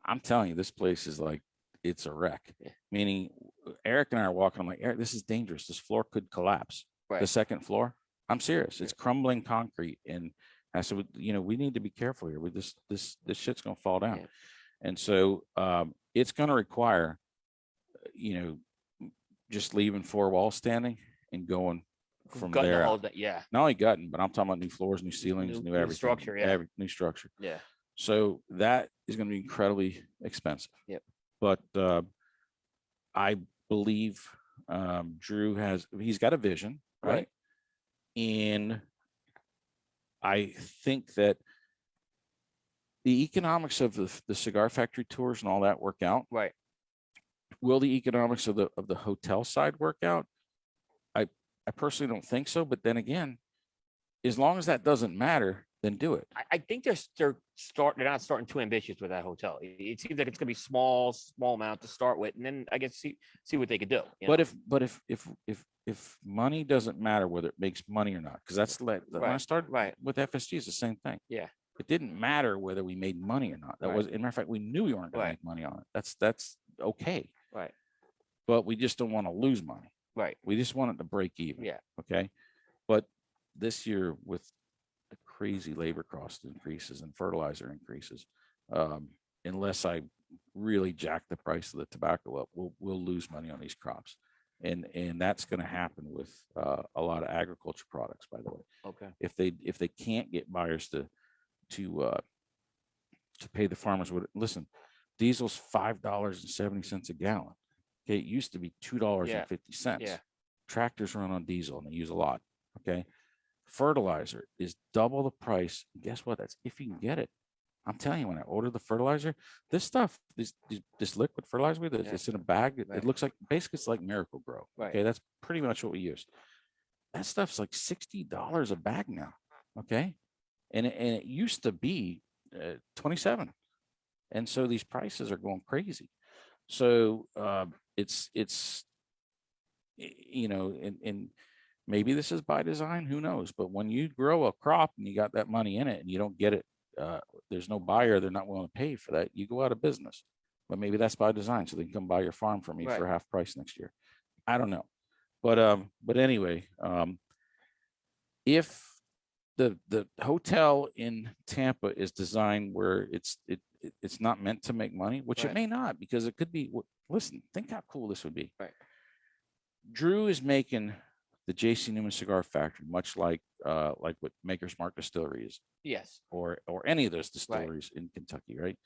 I'm telling you, this place is like it's a wreck. Yeah. Meaning Eric and I are walking, I'm like, Eric, this is dangerous. This floor could collapse. The second floor. I'm serious. It's crumbling concrete. And I said, you know, we need to be careful here. We this this this shit's gonna fall down. Yeah. And so um it's gonna require, uh, you know, just leaving four walls standing and going from Gutting the there. out. thing, Yeah, Not only gutting, but I'm talking about new floors, new ceilings, New- new, new everything. structure, yeah. Every new structure. yeah. So that is going to be incredibly expensive. Yep. But uh, I believe um, Drew has, he's got a vision, right? Right. And I think that the economics of the, the cigar factory tours and all that work out. Right. Will the economics of the of the hotel side work out? I I personally don't think so. But then again, as long as that doesn't matter, then do it. I, I think they're they're start they're not starting too ambitious with that hotel. It, it seems like it's gonna be small, small amount to start with, and then I guess see see what they could do. But know? if, but if, if, if, if money doesn't matter whether it makes money or not, because that's like, when I started right. with FSG, it's the same thing. Yeah. It didn't matter whether we made money or not. That Right. was, in matter of fact, we knew we weren't gonna make money on it. That's, that's okay. Right. But we just don't want to lose money. right, We just want it to break even. Yeah. Okay. But this year with the crazy labor cost increases and fertilizer increases, um, unless I really jack the price of the tobacco up, we'll, we'll lose money on these crops. And, and that's going to happen with, uh, a lot of agriculture products, by the way. okay, If they, if they can't get buyers to, to, uh, to pay the farmers what, listen, diesel's five dollars and seventy cents a gallon. Okay, it used to be two dollars Yeah, and fifty cents. yeah. Tractors run on diesel and they use a lot, okay? Fertilizer is double the price. and Guess what? That's if you can get it. I'm telling you, when I order the fertilizer, this stuff, this, this- liquid fertilizer, we- Yeah. it's in a bag. It, Right. it looks like, basically it's like Miracle-Gro. Right. Okay, that's pretty much what we use. That stuff's like sixty dollars a bag now, okay? And, it- and it used to be uh, twenty-seven. And so these prices are going crazy. So uh, it's, it's, you know, and, and maybe this is by design, who knows? But when you grow a crop and you got that money in it and you don't get it, uh, there's no buyer, they're not willing to pay for that, you go out of business. But maybe that's by design, so they can come buy your farm from me for half price next year. I don't know. But, um, but anyway, um, if the, the hotel in Tampa is designed where it's, it, it- it's not meant to make money, which it may not, because it could be, listen, think how cool this would be. Right. Drew is making the JC Newman Cigar Factory, much like, uh, like what Maker's Mark Distillery is, yes, or, or any of those distilleries in Kentucky, right?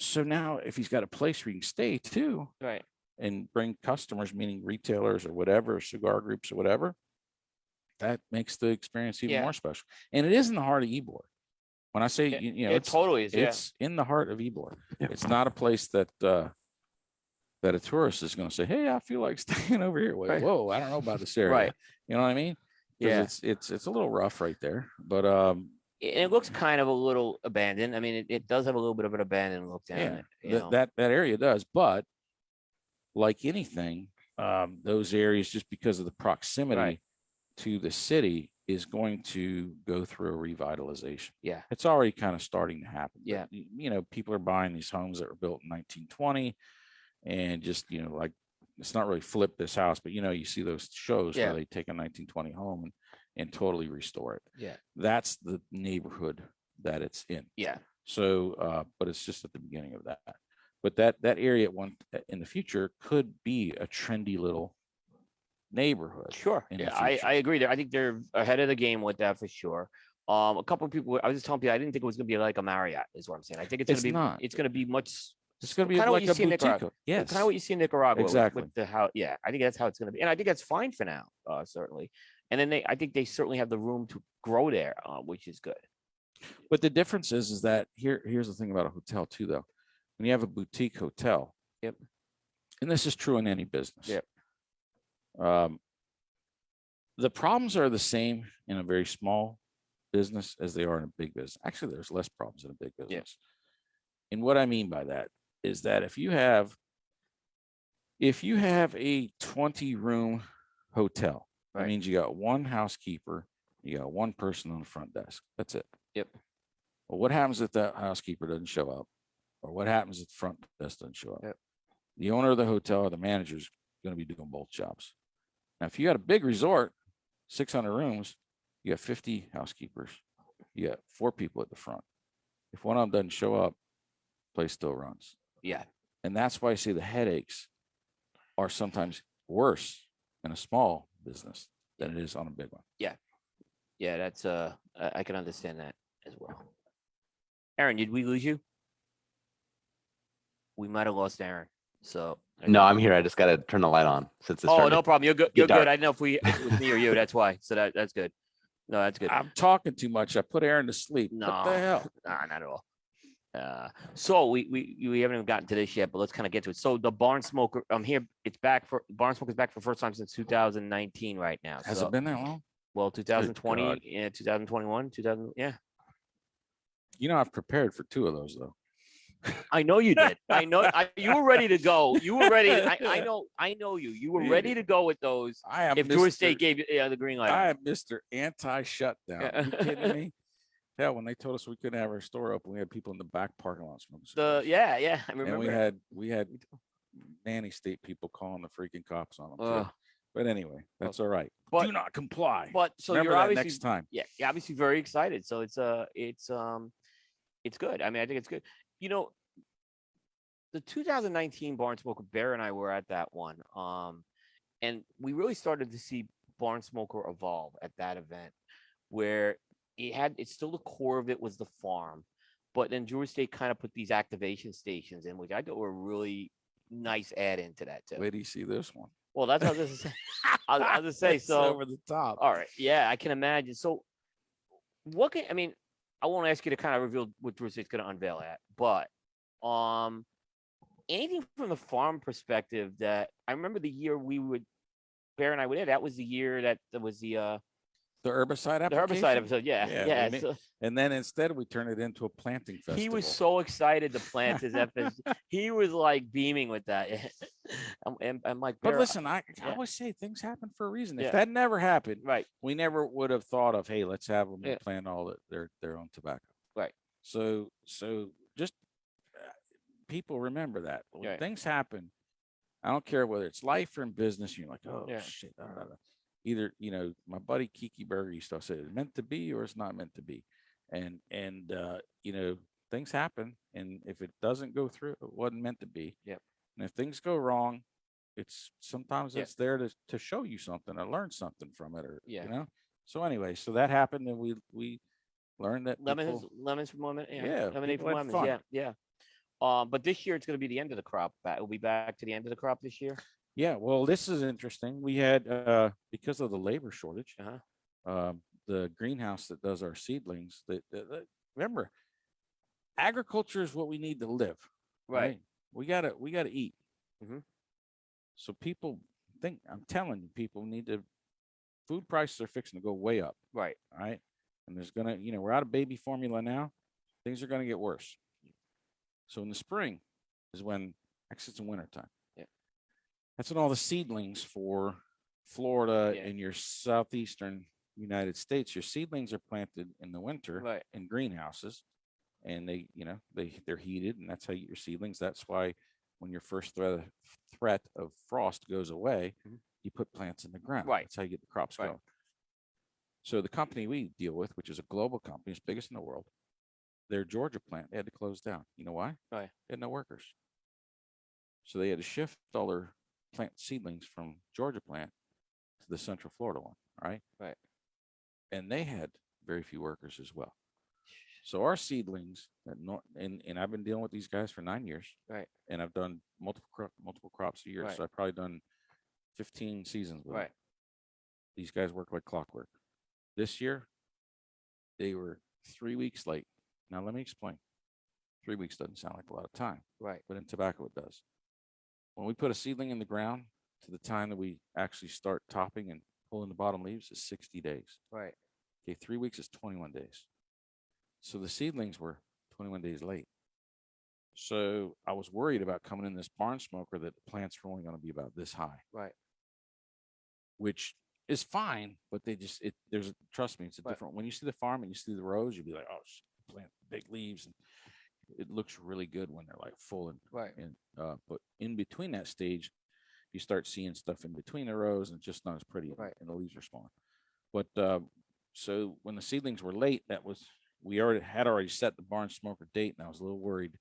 So now if he's got a place where he can stay too, right, and bring customers, meaning retailers or whatever, cigar groups or whatever, that makes the experience even Yeah. more special. And it is in the heart of Ybor. When I say, Yeah, you you know, it it's, totally is. Yeah, it's in the heart of Ybor. Yeah. It's not a place that, uh, that a tourist is going to say, Hey, I feel like staying over here. Wait, Right. Whoa, I don't know about this area. Right. You know what I mean? yeah. It's, it's, it's a little rough right there, but, um, And it looks kind of a little abandoned. I mean, it, it does have a little bit of an abandoned look down Yeah, it. You that, know? that, that area does, but like anything, um, those areas, just because of the proximity to the city is going to go through a revitalization. Yeah. It's already kind of starting to happen. Yeah. y- You know, people are buying these homes that were built in nineteen twenty and just, you know, like, it's not really flip this house, but you know, you see those shows Yeah. where they take a nineteen twenty home and, and totally restore it. Yeah. That's the neighborhood that it's in. yeah, So, uh, but it's just at the beginning of that. But that, that area at one, uh, in the future could be a trendy little neighborhood. sure. Yeah, I. I agree there. I think they're ahead of the game with that for sure. Um, a couple of people, I was just telling people, I didn't think it was gonna be like a Marriott, is what I'm saying. I think it's gonna It's be, not. it's gonna be much. It's gonna be kinda what like you see in. Nicaragua. Yes. Kind of what you see in Nicaragua Exactly. with the how, yeah, I think that's how it's gonna be. And I think that's fine for now, uh, certainly. And then they, I think they certainly have the room to grow there, uh, which is good. But the difference is, is that here, here's the thing about a hotel too, though. When you have a boutique hotel. Yep. And this is true in any business. Yep. Um, the problems are the same in a very small business as they are in a big business. Actually, there's less problems in a big business. And what I mean by that is that if you have, if you have a twenty room hotel, that Right. means you got one housekeeper, you got one person on the front desk. That's it. Yep. Well, what happens if that housekeeper doesn't show up? Or what happens if the front desk doesn't show up? Yep. The owner of the hotel or the manager is gonna be doing both jobs. Now, if you got a big resort, six hundred rooms, you got fifty housekeepers, you got four people at the front. If one of them doesn't show up, the place still runs. Yeah, And that's why I say the headaches are sometimes worse in a small business than it is on a big one. yeah, Yeah, that's, uh, I, I can understand that as well. Aaron, did we lose you? We might have lost Aaron, so. No, I'm here. I just got to turn the light on since it's Oh, no problem. You're good. You're good. I didn't know if we, if it was me or you. That's why. So that, that's good. No, that's good. I'm talking too much. I put Aaron to sleep. What No. the hell? Nah, not at all. Uh, so we, we, we haven't even gotten to this yet, but let's kind of get to it. So the barn smoker, I'm here. It's back for, barn smoker's back for the first time since 2019 right now. Has So it been that long? Well, 2020, God. yeah, 2021, 2000. Yeah, You know, I've prepared for two of those though. I know you did. I know I, you were ready to go. You were ready. I, I know. I know you. You were ready to go with those. I am If Georgia Mr. State gave you yeah, the green light. I am Mr. Anti-shutdown. Yeah. You kidding me? Hell, when they told us we couldn't have our store open, we had people in the back parking lot smoking. the yeah, yeah. I remember. and we had we had nanny state people calling the freaking cops on them. too. Ugh. But anyway, that's all right. but Do not comply. but so Remember you're that obviously next time. yeah, you're obviously very excited. So it's uh it's um it's good. I mean, I think it's good. You know, the 2019 Barn Smoker Bear and I were at that one. Um and we really started to see Barn Smoker evolve at that event where it had it's still the core of it was the farm, but then Georgia State kind of put these activation stations in, which I thought were really nice add into that too. Where do you see this one. Well, that's what I was. I was, I was just say so. over the top. All right. Yeah, I can imagine. So, what can I mean? I won't ask you to kind of reveal what Drew Estate's going to unveil at, but um, anything from the farm perspective that I remember the year we would Bear and I would. That was the year that there was the uh The herbicide the application. herbicide episode. Yeah, Yeah, yeah. we so And then instead we turn it into a planting festival. he was so excited to plant his FS. he was like beaming with that. I'm, I'm, I'm like, But Bear, listen, I, I yeah. always say things happen for a reason. Yeah. If that never happened, right? we never would have thought of, hey, let's have them Yeah. plant all the- their their own tobacco. Right. So so just uh, people remember that when Right. things happen. I don't care whether it's life or in business. You're like, oh Yeah. shit. da, da, da." Either you know, my buddy Kiki Berger used to say, "It's meant to be or it's not meant to be," and and uh, you know things happen, and if it doesn't go through, it wasn't meant to be. Yep. And if things go wrong, it's sometimes Yeah. it's there to to show you something or learn something from it, or Yeah. you know. So anyway, so that happened, and we we learned that Lemons, people- lemons from lemon. Yeah, Yeah, lemonade from lemons. fun. Yeah, yeah. Um, but this year it's going to be the end of the crop. Back, we'll be back to the end of the crop this year. Yeah, well, this is interesting. We had uh because of the labor shortage, Uh-huh. um, the greenhouse that does our seedlings. That, that- that- remember, agriculture is what we need to live. Right. We gotta we gotta eat. Mhm. So people think I'm telling you, people need to. Food prices are fixing to go way up. Right. Right. and there's gonna you know we're out of baby formula now. Things are gonna get worse. So in the spring is when actually it's in winter time. Yeah. That's when all the seedlings for Florida Yeah. and your southeastern United States, your seedlings are planted in the winter Right. in greenhouses. And they, you know, they they're heated, and that's how you get your seedlings. That's why when your first threat threat of frost goes away, Mhm. you put plants in the ground. Right. That's how you get the crops Right. going. So the company we deal with, which is a global company, it's biggest in the world, their Georgia plant, they had to close down. You know why? Why? They had no workers. So they had to shift all their plant seedlings from Georgia plant to the Central Florida one. All right. Right. And they had very few workers as well. So our seedlings, that no, and and I've been dealing with these guys for nine years. Right. And I've done multiple crop, multiple crops a year. Right. So I've probably done fifteen seasons with them Right. these guys work like clockwork. This year, they were three weeks late. Now, let me explain. Three weeks doesn't sound like a lot of time, Right. but in tobacco, it does. When we put a seedling in the ground to the time that we actually start topping and pulling the bottom leaves is 60 days. Right. Okay, three weeks is 21 days. So the seedlings were 21 days late. So I was worried about coming in this barn smoker that the plants were only going to be about this high Right. which is fine, but they just it there's trust me, it's a Right. different when you see the farm and you see the rows, you'll be like, oh, plant big leaves, and it looks really good when they're like full and Right. and uh, but in between that stage, you start seeing stuff in between the rows and just not as pretty, and- Right. and the leaves are smaller. But uh, so when the seedlings were late, that was we already had already set the barn smoker date, and I was a little worried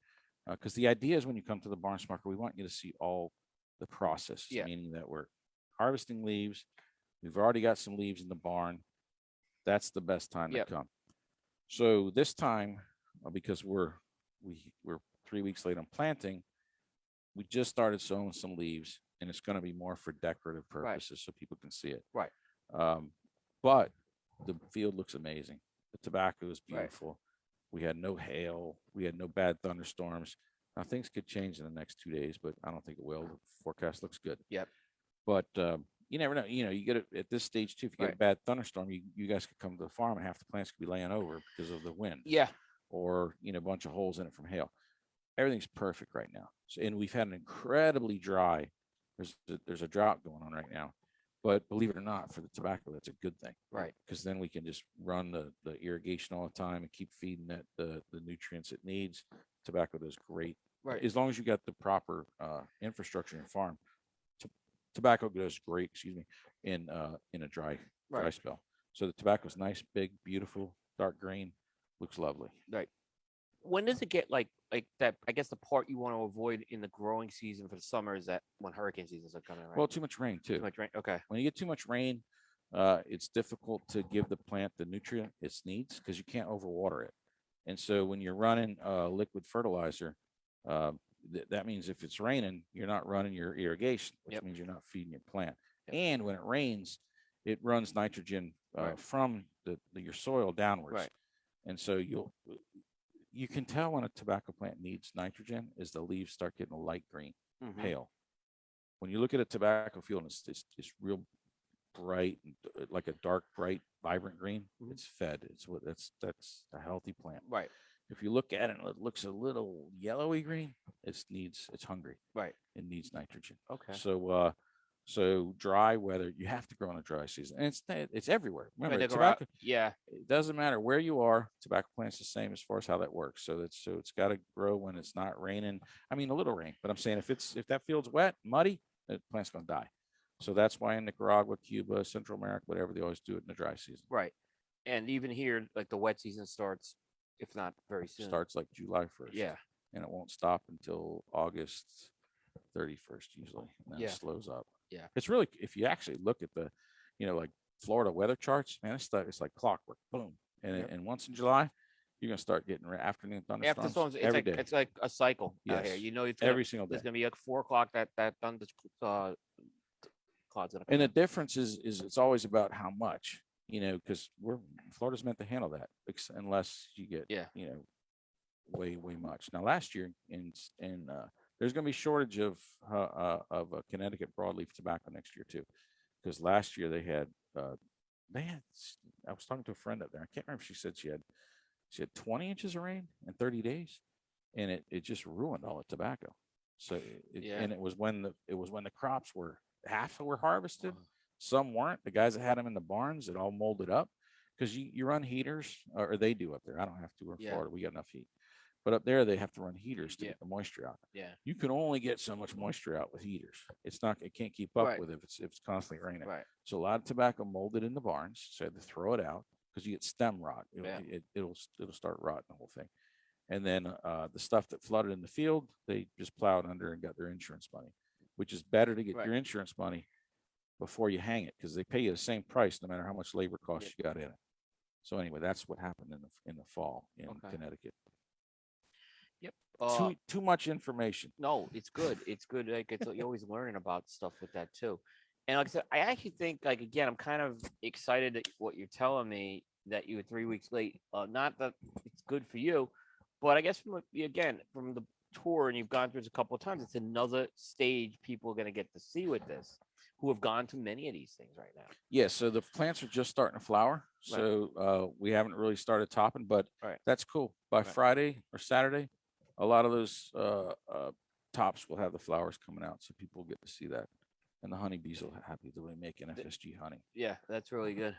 because the idea is when you come to the barn smoker, we want you to see all the process, Yeah. meaning that we're harvesting leaves. We've already got some leaves in the barn. That's the best time Yep. to come. So this time, uh, because we're we we're three weeks late on planting, we just started sowing some leaves, and it's going to be more for decorative Right. purposes, so people can see it. Right. Um, but the field looks amazing. The tobacco is Right. beautiful. We had no hail. We had no bad thunderstorms. Now things could change in the next two days, but I don't think it will. The forecast looks good. Yep. But um, you never know. You know, you get it at this stage too. If you get Right. a bad thunderstorm, you, you guys could come to the farm and half the plants could be laying over because of the wind Yeah. Or, you know, a bunch of holes in it from hail. Everything's perfect right now. So, and we've had an incredibly dry, there's, a- there's a drought going on right now. But believe it or not, for the tobacco, that's a good thing. Right. Because then we can just run the, the irrigation all the time and keep feeding it the, the nutrients it needs. Tobacco does great Right. as long as you got the proper uh infrastructure in farm. to- Tobacco does great, excuse me, in uh in a dry, dry spell. So the tobacco is nice, big, beautiful, dark green, looks lovely. Right. When does it get like like that? I guess the part you want to avoid in the growing season for the summer is that when hurricane seasons are coming, right? Well, too much rain Too too. much rain. Okay. When you get too much rain, uh it's difficult to give the plant the nutrient it needs because you can't overwater it. And so when you're running uh liquid fertilizer, um th- that means if it's raining, you're not running your irrigation, which Yep. means you're not feeding your plant. Yep. And when it rains, it runs nitrogen uh, Right. from the, the- your soil downwards. Right. And so you'll you can tell when a tobacco plant needs nitrogen is the leaves start getting a light green, Mhm. pale. When you look at a tobacco field and it's it's, it's real bright, and like a dark, bright, vibrant green, Mhm. it's fed. It's what that's that's a healthy plant. Right. If you look at it and it looks a little yellowy green, it needs it's hungry. Right. It needs nitrogen. Okay. So uh so dry weather, you have to grow in a dry season. And it's it's everywhere. Remember, grow out- yeah. it doesn't matter where you are, tobacco plant's the same as far as how that works. So that's so it's got to grow when it's not raining. I mean, a little rain, but I'm saying if it's if that field's wet, muddy, the plant's gonna die. So that's why in Nicaragua, Cuba, Central America, whatever, they always do it in the dry season. Right. And even here, like the wet season starts, if not very soon. Starts like July first. Yeah. And it won't stop until August thirty first usually, and then Yeah. slows up. Yeah. It's really if you actually look at the, you know, like Florida weather charts, man, it's stuff it's like clockwork. Boom. And Yep. and once in July, you're gonna start getting afternoon thunderstorms After it's every like day. it's like a cycle out here. Yes. You know, it's gonna, every single day. there's gonna be like four o'clock that that thunder uh, clouds And the difference is, is it's always about how much, you know, because we're, Florida's meant to handle that unless you get, Yeah. you know, way, way much. Now, last year in, in, uh, there's gonna be shortage of, uh, uh, of uh, Connecticut broadleaf tobacco next year too. Because last year they had, uh, they had, I was talking to a friend up there. I can't remember. if She said she had, she had twenty inches of rain in thirty days. And it, it just ruined all the tobacco. So, it- Yeah. and it was when the, it was when the crops were, half were harvested some weren't. The guys that had them in the barns, it all molded up because you, you run heaters or or they do up there. I don't have to. We're in Yeah. Florida. We got enough heat. But up there, they have to run heaters to Yeah. get the moisture out. Yeah. You can only get so much moisture out with heaters. It's not, it can't keep up Right. with if it's, if it's constantly raining. Right. So a lot of tobacco molded in the barns. So I had to throw it out because you get stem rot. It'll, Yeah. it, it'll, s- it'll start rotting the whole thing. And then uh, the stuff that flooded in the field, they just plowed under and got their insurance money, which is better to get Right. your insurance money before you hang it because they pay you the same price no matter how much labor costs you got in it. So anyway, that's what happened in the in the fall in Okay. Connecticut. Uh, too too much information. no, it's good. It's good. Like it's you're always learning about stuff with that too. And like I said, I actually think like again, I'm kind of excited that what you're telling me that you were three weeks late. Uh, not that it's good for you, but I guess from again from the tour and you've gone through this a couple of times, it's another stage people are going to get to see with this, who have gone to many of these things right now. Yeah, so the plants are just starting to flower. Right. So uh, we haven't really started topping, but Right. that's cool. By Right. Friday or Saturday, a lot of those uh, uh, tops will have the flowers coming out, so people get to see that. And the honeybees will happy to be making FSG honey. Yeah, that's really good.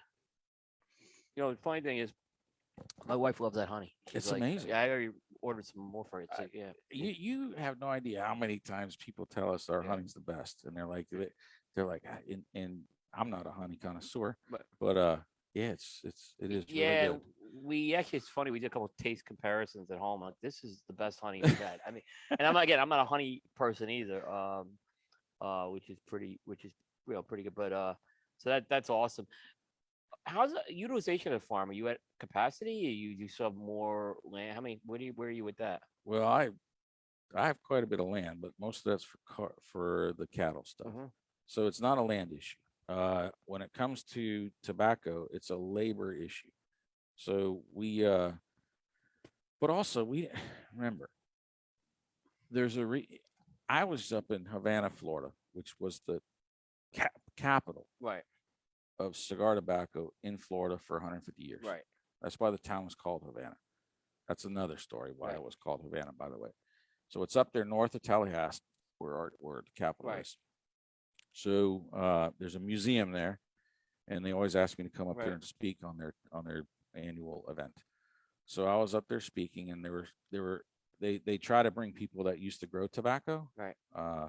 You know, the funny thing is, my wife loves that honey. She's It's like, amazing. Yeah, I already ordered some more for it. Too, yeah. You you have no idea how many times people tell us our Yeah. honey's the best, and they're like they- they're like, "Ah," and, and I'm not a honey connoisseur, But- but uh, yeah, it's it's it is really yeah, good. we actually it's funny. We did a couple of taste comparisons at home. Like this is the best honey we've had. I mean, and I'm again, I'm not a honey person either. Um, uh, which is pretty, which is you know pretty good. But uh, so that that's awesome. How's the utilization of the farm? Are you at capacity? Or you you still have more land? How many? Where do you where are you with that? Well, I I have quite a bit of land, but most of that's for car, for the cattle stuff. Mhm. So it's not a land issue. Uh, when it comes to tobacco, it's a labor issue. So we, uh, but also we remember there's a re, I was up in Havana, Florida, which was the cap, capital Right. of cigar tobacco in Florida for 150 years. Right. That's why the town was called Havana. That's another story why Right. it was called Havana, by the way. So it's up there north of Tallahassee, where our, where the capital Right. is. So uh, there's a museum there, and they always ask me to come up Right. there and speak on their on their annual event. So I was up there speaking, and there were there were they they try to bring people that used to grow tobacco. Right. Uh,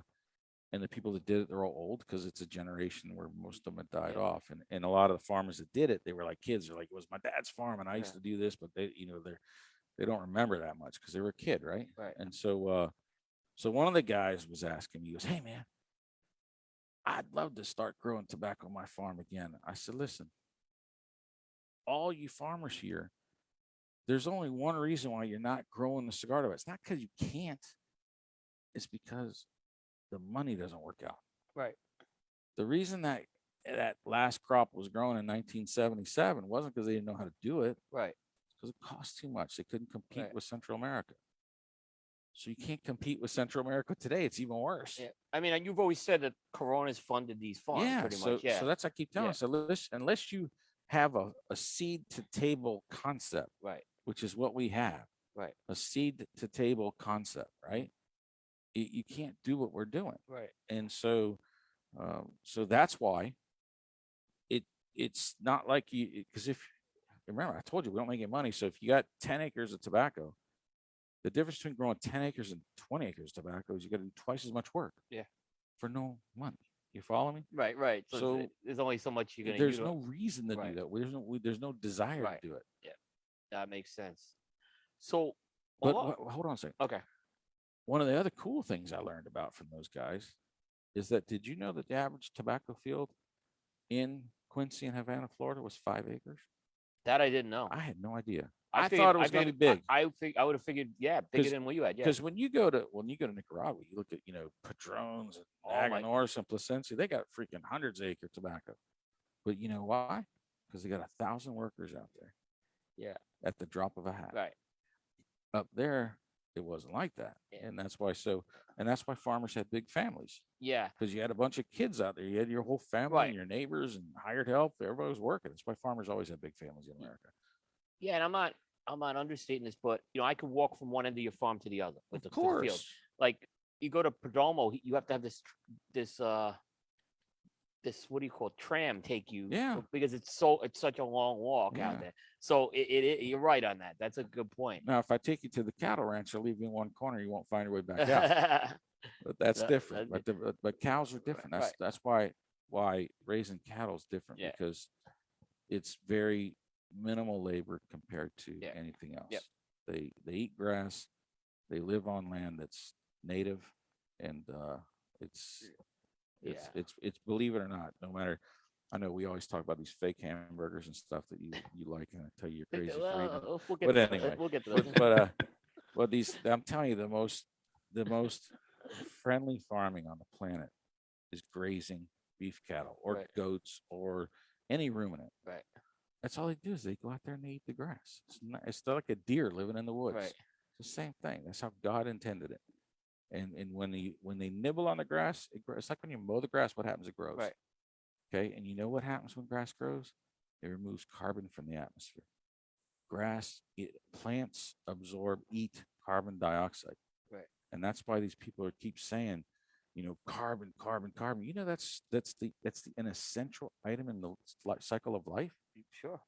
and the people that did it, they're all old because it's a generation where most of them had died Yeah. off. And and a lot of the farmers that did it, they were like kids. They're like, it was my dad's farm, and I used Yeah. to do this, but they, you know, they're they don't remember that much because they were a kid, right? Right. And so uh so one of the guys was asking me, he goes, Hey man, I'd love to start growing tobacco on my farm again. I said, listen, all you farmers here, there's only one reason why you're not growing the cigar tobacco. It's not because you can't, it's because the money doesn't work out. Right. The reason that that last crop was grown in 1977 wasn't because they didn't know how to do it Right. because it cost too much. They couldn't compete Right. with Central America. So you can't compete with Central America today. It's even worse. Yeah. I mean, you've always said that Corona's funded these farms yeah, pretty so, much. Yeah. so that's I keep telling Yeah. us unless unless you have a, a seed to table concept, right. which is what we have, Right. a seed to table concept, right? You, you can't do what we're doing, Right. and so um, so that's why it it's not like you because if remember I told you we don't make any money. So if you got 10 acres of tobacco, the difference between growing 10 acres and 20 acres of tobacco is you got to do twice as much work. Yeah. For no money. You follow me? Right. Right. So, So, there's only so much you're gonna. There's no reason to Right. do that. There's no there's no desire Right. to do it. Yeah, that makes sense. So. a But lot- hold on a second. okay. One of the other cool things I learned about from those guys is that did you know that the average tobacco field in Quincy and Havana, Florida was five acres? That I didn't know. I had no idea. I, figured- thought it was going to be big. I I, fig- I would have figured, yeah, bigger than what you had. Yeah. Because when you go to when you go to Nicaragua, you look at you know Padrones and Oh and Plasencia, they got freaking hundreds of acre tobacco. But you know why? Because they got a thousand workers out there. Yeah. At the drop of a hat. Right. Up there, it wasn't like that, Yeah. and that's why. So, and that's why farmers had big families Yeah. because you had a bunch of kids out there. You had your whole family Right. and your neighbors and hired help. Everybody was working. That's why farmers always had big families in America. Yeah. And I'm not. I'm not understating this, but you know, I could walk from one end of your farm to the other. With the, Of to the field. course. Like you go to Perdomo, you have to have this this uh this what do you call it, tram take you Yeah. because it's so it's such a long walk Yeah. out there. So it, it, it you're right on that. That's a good point. Now, if I take you to the cattle ranch, I'll leave you in one corner. You won't find your way back out. But that's That- different. But, the, but- but cows are different. That's right. that's why why raising cattle is different Yeah. because it's very minimal labor compared to Yeah. anything else. Yep. They they eat grass. They live on land that's native, and uh, it's it's Yeah. it's it's believe it or not, no matter. I know we always talk about these fake hamburgers and stuff that you you like, and I tell you you're crazy for. Well, we'll get But to anyway, we'll get to that. but uh well these i'm telling you the most the most friendly farming on the planet is grazing beef cattle or Right. goats or any ruminant Right. That's all they do is they go out there and they eat the grass. It's not it's not like a deer living in the woods. Right. it's the same thing. That's how god intended it. And and when they when they nibble on the grass it grows it's like when you mow the grass what happens? It grows. Right. okay? And you know what happens when grass grows? It removes carbon from the atmosphere. Grass it, plants absorb eat carbon dioxide. Right. and that's why these people are keep saying you know carbon carbon carbon you know that's that's the that's the an essential item in the cycle of life Sure.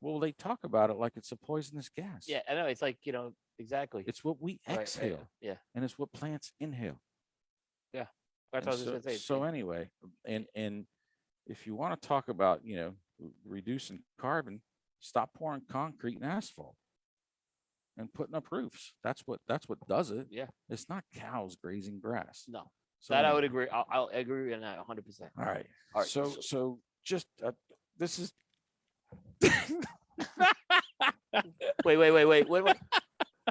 well they talk about it like it's a poisonous gas Yeah, I know. It's like you know exactly. it's what we Right, right, exhale Yeah. and it's what plants inhale Yeah. That's what I was so, gonna say. so anyway and and if you want to talk about you know reducing carbon stop pouring concrete and asphalt and putting up roofs that's what that's what does it Yeah. it's not cows grazing grass no, so that I would agree. I'll, I'll agree on that 100. percent all right All right, so so- so just uh, this is Wait, wait, wait, wait. What? what?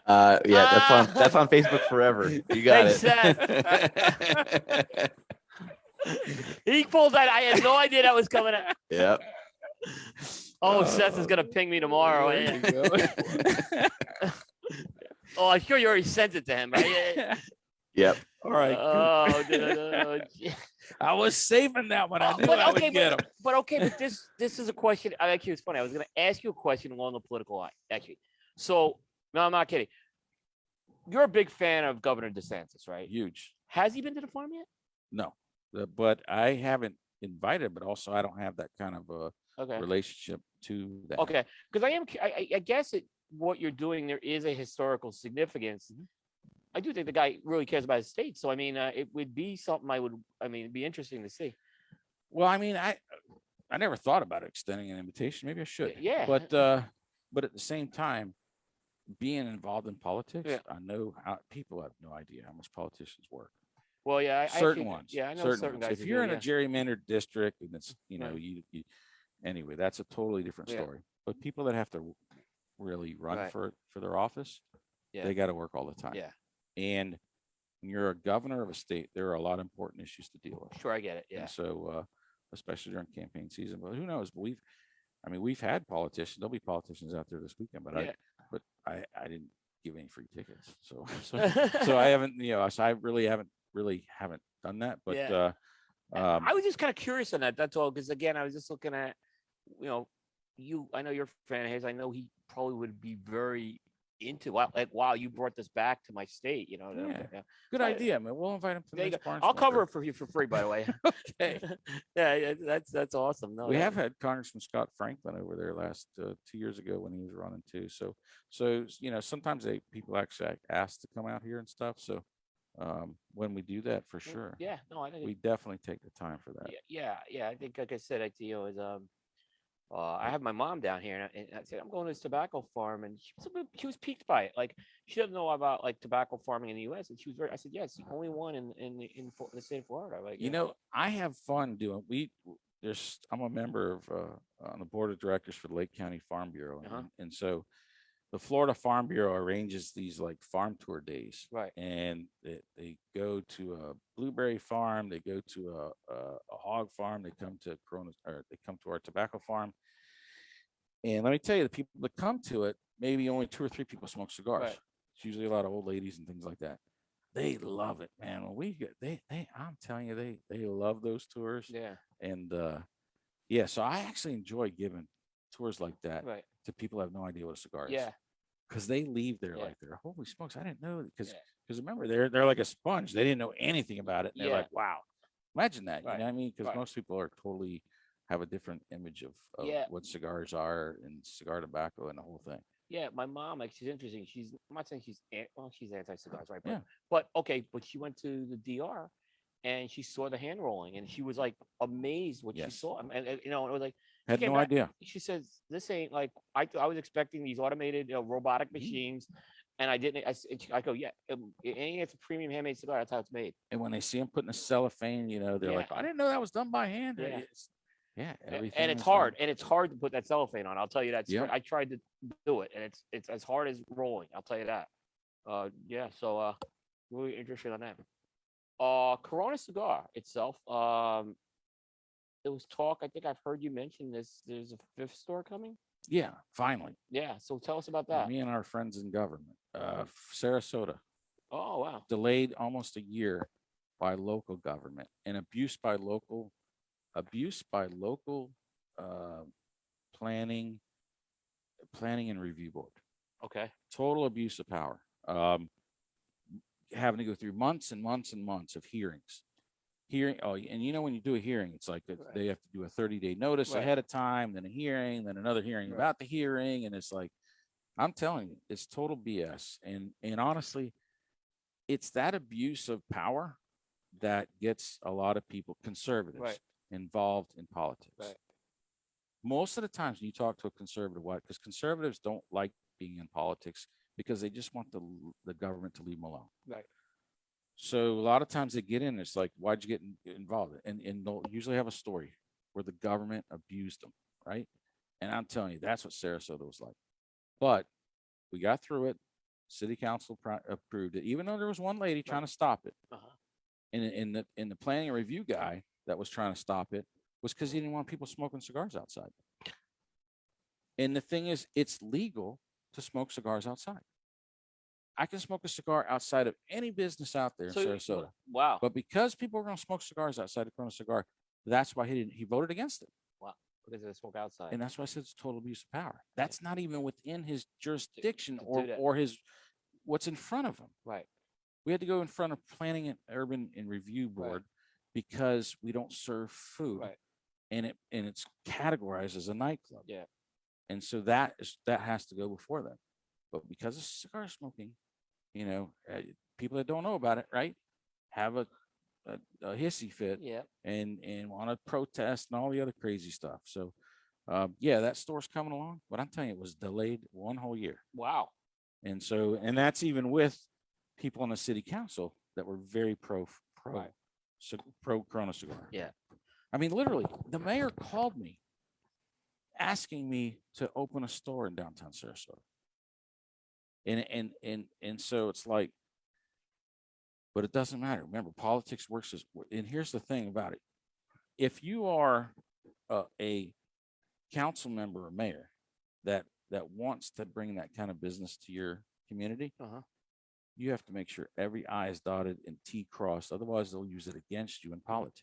Uh, yeah, that's on Ah. that's on Facebook forever. You got it. He pulled that. I had no idea that was coming out. yep. Oh, Seth is gonna ping me tomorrow. There yeah. you go. Oh, I'm sure you already sent it to him, right? Yeah, Yep. All right Oh, no, no, no, gee. I was saving that one. I Oh, knew but I okay, would get but, him. but okay, but this this is a question. I Actually, it's funny. I was going to ask you a question along the political line. Actually, so no, I'm not kidding. You're a big fan of Governor DeSantis, right? Huge. Has he been to the farm yet? No, but I haven't invited, but also I don't have that kind of a Okay. relationship to that. Okay, because I am, I, I- guess it, what you're doing, there is a historical significance. Mm-hmm. I do think the guy really cares about his state, so I mean, uh, it would be something I would, I mean, it'd be interesting to see. Well, I mean, I I never thought about extending an invitation. Maybe I should. yeah. But uh, but at the same time, being involved in politics, Yeah. I know how people have no idea how much politicians work. Well, yeah, I, I certain ones. Yeah, I know certain certain. If you're do, in a gerrymandered district and it's you know Right. you, you anyway, that's a totally different Yeah. story. But people that have to really run Right. for for their office, Yeah. they got to work all the time. Yeah. And when you're a governor of a state, there are a lot of important issues to deal with. Sure, I get it. Yeah. And so, uh, especially during campaign season, but who knows? But we've, I mean, we've had politicians, there'll be politicians out there this weekend, but Yeah. I, but I, I didn't give any free tickets. So, so, so I haven't, you know, so I really haven't, really haven't done that, but, Yeah. uh, um, I was just kind of curious on that. That's all. Because again, I was just looking at, you know, you. I know you're a fan of his. I know he probably would be very into. Wow, like wow, you brought this back to my state. You know. Yeah. yeah. good idea, man. We'll invite him to the next I'll cover it for you for free, by the way. Okay. yeah, yeah, that's that's awesome. No, We that- have had Congressman Scott Franklin over there last, uh, two years ago when he was running too. So, so, you know, sometimes they, people actually ask to come out here and stuff. So, um, when we do that, for sure, Yeah. No, I think. we definitely take the time for that. yeah, yeah, yeah. I think, like I said, I you know, is um, uh, I have my mom down here, and I, and I said I'm going to this tobacco farm, and she was a bit, she was piqued by it. Like she doesn't know about like tobacco farming in the U.S., and she was very. I said, yes, the only one in in the- in, the state of Florida. Like You yeah. know, I have fun doing, we, there's, I'm a member of, uh, on the board of directors for the Lake County Farm Bureau. Uh-huh. and- And so the Florida Farm Bureau arranges these like farm tour days. Right. And they, they go to a blueberry farm, they go to a, a, a hog farm, they come to Corona, or they come to our tobacco farm. And let me tell you, the people that come to it, maybe only two or three people smoke cigars. Right. It's usually a lot of old ladies and things like that. They love it, man. When we get they they I'm telling you, they they love those tours. Yeah. And uh yeah, so I actually enjoy giving tours like that Right. to people who have no idea what a cigar is. Yeah. Because they leave there Yeah. like they're holy smokes, I didn't know because Yeah. because remember they're they're like a sponge. They didn't know anything about it. And they're like, wow. Imagine that. Right, You know what I mean? Because most people are totally have a different image of, of Yeah. what cigars are and cigar tobacco and the whole thing. Yeah, my mom, like, she's interesting. She's, I'm not saying she's, well, she's anti-cigars, right? But, Yeah. but okay, but she went to the DR and she saw the hand rolling and she was like amazed what she saw. And, and, you know, it was like, Had no back- idea. she says, this ain't like, I, I was expecting these automated, you know, robotic Mhm. machines. And I didn't, I, I go, yeah, a- it's a premium handmade cigar. That's how it's made. And when they see them putting a cellophane, you know, they're like, I didn't know that was done by hand. Yeah. It's- yeah. Everything And it's hard, and it's hard to put that cellophane on. I'll tell you that. Yeah. I tried to do it, and it's it's as hard as rolling. I'll tell you that. Uh, yeah. So uh, really interested on that. Uh, Corona cigar itself. Um, there was talk. I think I've heard you mention this. There's a fifth store coming. Yeah, finally. Yeah. So tell us about that. Me and our friends in government, uh, Sarasota, Oh wow. delayed almost a year by local government and abuse by local, abuse by local, uh, planning, planning and review board. Okay. total abuse of power. Um, having to go through months and months and months of hearings. Hearing, oh, and you know, when you do a hearing, it's like Right. they have to do a thirty day notice Right. ahead of time, then a hearing, then another hearing Right. about the hearing. And it's like, I'm telling you, it's total BS. And, and honestly, it's that abuse of power that gets a lot of people, conservatives, involved in politics. Right. Most of the times when you talk to a conservative, why? Because conservatives don't like being in politics because they just want the the government to leave them alone. Right. So a lot of times they get in, it's like, why'd you get in- involved? And and they'll usually have a story where the government abused them, right? And I'm telling you, that's what Sarasota was like. But we got through it. City council pro- approved it, even though there was one lady trying to stop it. Uh-huh. And in the in the planning review guy that was trying to stop it was because he didn't want people smoking cigars outside. And the thing is, it's legal to smoke cigars outside. I can smoke a cigar outside of any business out there in Sarasota. wow. But because people are going to smoke cigars outside of Corona Cigar, that's why he didn't. He voted against it, Wow. Because they smoke outside. and that's why I said it's total abuse of power. That's not even within his jurisdiction to do or or his what's in front of him. Right. We had to go in front of Planning and Urban and Review Right. Because we don't serve food, Right. and it and it's categorized as a nightclub. Yeah. And so that is that has to go before them. But because of cigar smoking, you know, uh, people that don't know about it, right, have a a, a hissy fit Yeah. and and want to protest and all the other crazy stuff. So, um, yeah, that store's coming along, but I'm telling you, it was delayed one whole year. Wow. And so, and that's even with people on the city council that were very pro pro Right. Pro Corona cigar. Yeah. I mean, literally, the mayor called me asking me to open a store in downtown Sarasota. And and and and so it's like, but it doesn't matter. Remember, politics works as and here's the thing about it. If you are a, a council member or mayor that that wants to bring that kind of business to your community, Uh-huh. You have to make sure every I is dotted and T crossed. Otherwise, they'll use it against you in politics.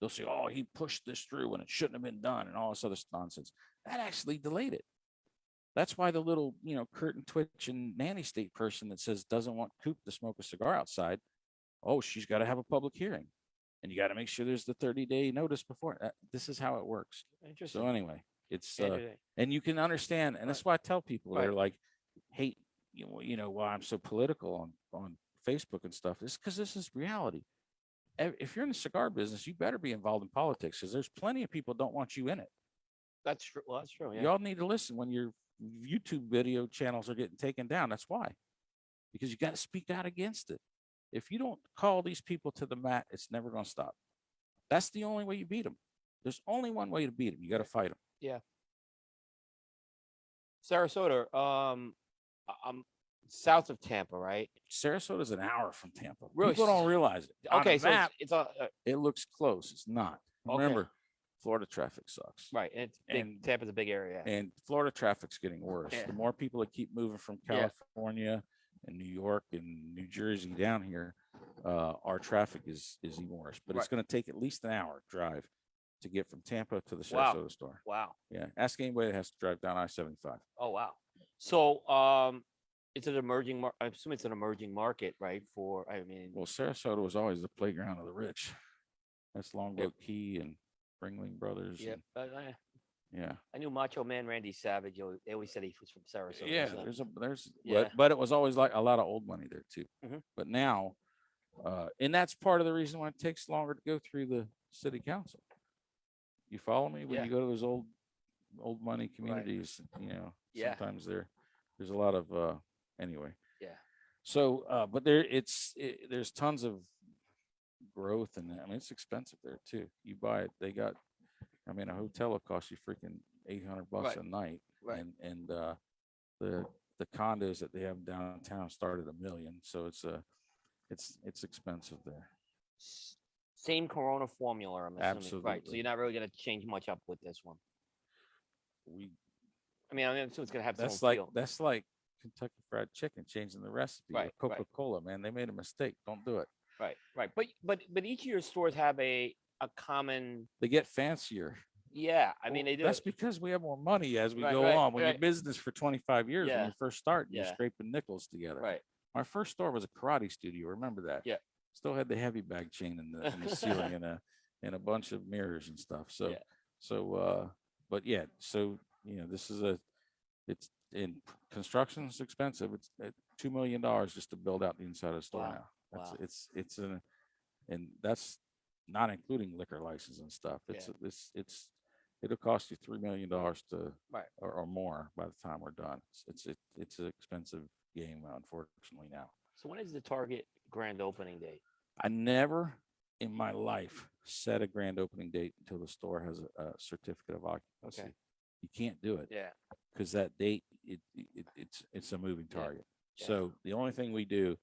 They'll say, "Oh, he pushed this through when it shouldn't have been done," and all this other nonsense. That actually delayed it. That's why the little, you know, curtain twitch and nanny state person that says doesn't want Coop to smoke a cigar outside. Oh, she's got to have a public hearing, and you got to make sure there's the 30 day notice before. That, this is how it works. Interesting. So anyway, it's uh, and you can understand, and that's why I tell people they're like, hate, you know, you know, why I'm so political on on Facebook and stuff. Is because this is reality. If you're in the cigar business, you better be involved in politics because there's plenty of people don't want you in it. That's true. Well, that's true. Yeah. Y'all need to listen when your YouTube video channels are getting taken down. That's why, because you got to speak out against it. If you don't call these people to the mat, it's never going to stop. That's the only way you beat them. There's only one way to beat them. You got to fight them. Yeah. Sarasota, um, I'm south of Tampa, right? Sarasota is an hour from Tampa. Really? People don't realize it. On Okay, so map, it's a, uh, it looks close. It's not. Okay. Remember, Florida traffic sucks. right, and it's. And- Tampa's a big area. And Florida traffic's getting worse. Yeah. The more people that keep moving from Yeah. California and New York and New Jersey down here, uh, our traffic is is even worse. But it's going to take at least an hour drive to get from Tampa to the Wow. Sarasota store. Wow. Yeah. Ask anybody that has to drive down I seventy five. Oh, wow. So, um, it's an emerging. Mar- I assume it's an emerging market, right? For I mean, Well, Sarasota was always the playground of the rich. That's Longboat Key and Ringling Brothers. yeah, and- I, I, yeah. I knew Macho Man Randy Savage. al- They always said he was from Sarasota. Yeah, so- there's a there's Yeah. but, but it was always like a lot of old money there too. Mhm. But now, uh, and that's part of the reason why it takes longer to go through the city council. You follow me when Yeah. you go to those old old money communities, you know, Yeah. sometimes there there's a lot of uh anyway. Yeah. So uh but there it's it, there's tons of growth and I mean it's expensive there too. You buy it, they got I mean a hotel will cost you freaking 800 bucks Right. a night Right. and and uh the the condos that they have downtown started a million so it's a it's it's expensive there S- Same Corona formula, I'm assuming. Right. So Absolutely. you're not really gonna change much up with this one. We I mean, I mean, it's gonna have that's like that's like kentucky fried chicken changing the recipe Right, coca-cola man they made a mistake don't do it Right, right. But but but each of your stores have a a common. they get fancier Yeah, I mean Well, they do. that's because we have more money as we Right, go right, on when you're business for 25 years Yeah. when you first start you're scraping nickels together right. my first store was a karate studio remember that Yeah. still had the heavy bag chain in the, in the ceiling and a and a bunch of mirrors and stuff so Yeah. so uh but yeah so you know this is a it's in construction is expensive it's uh, two million dollars just to build out the inside of the store Wow, now that's wow. it's it's an and that's not including liquor license and stuff it's it's it's it'll cost you three million dollars to Right. or, or more by the time we're done it's it's it, it's an expensive game unfortunately now So when is the target grand opening date? I never in my life set a grand opening date until the store has a, a certificate of occupancy. You can't do it Yeah. because that date, it, it, it's, it's a moving Yeah, target. yeah. So the only thing we do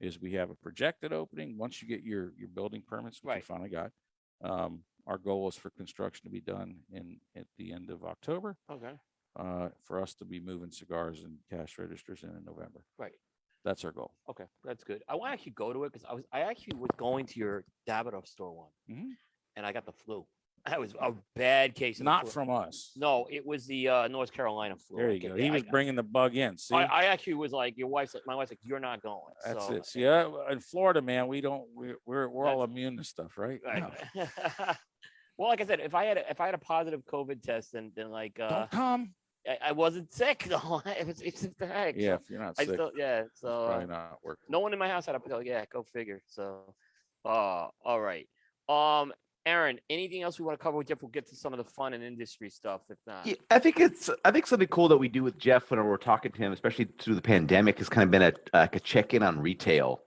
is we have a projected opening. Once you get your, your building permits, which Right. you finally got, um, our goal is for construction to be done in, at the end of October, Okay. uh, for us to be moving cigars and cash registers in in November. Right. That's our goal. Okay, that's good. I want to actually go to it because I was I actually was going to your Davidoff store one, Mhm. and I got the flu. That was a bad case. Not from us. No, it was the uh, North Carolina flu. There you go. He I- was bringing the bug in. See, I, I actually was like, your wife's like, my wife's like, you're not going. that's so, it. See, uh, in Florida, man, we don't. We're we're, we're all immune to stuff, right? I- No. well, like I said, if I had a, if I had a positive COVID test, then then like uh, Don't come. I, I wasn't sick though. it was it's just the heck. Yeah, if you're not I sick, still yeah. it's So uh, probably not working. no one in my house had a oh, yeah. Go figure. So, uh, all right. Um, Aaron, anything else we want to cover with Jeff? We'll get to some of the fun and industry stuff. If not, Yeah, I think it's I think something cool that we do with Jeff whenever we're talking to him, especially through the pandemic, has kind of been a like a check in on retail.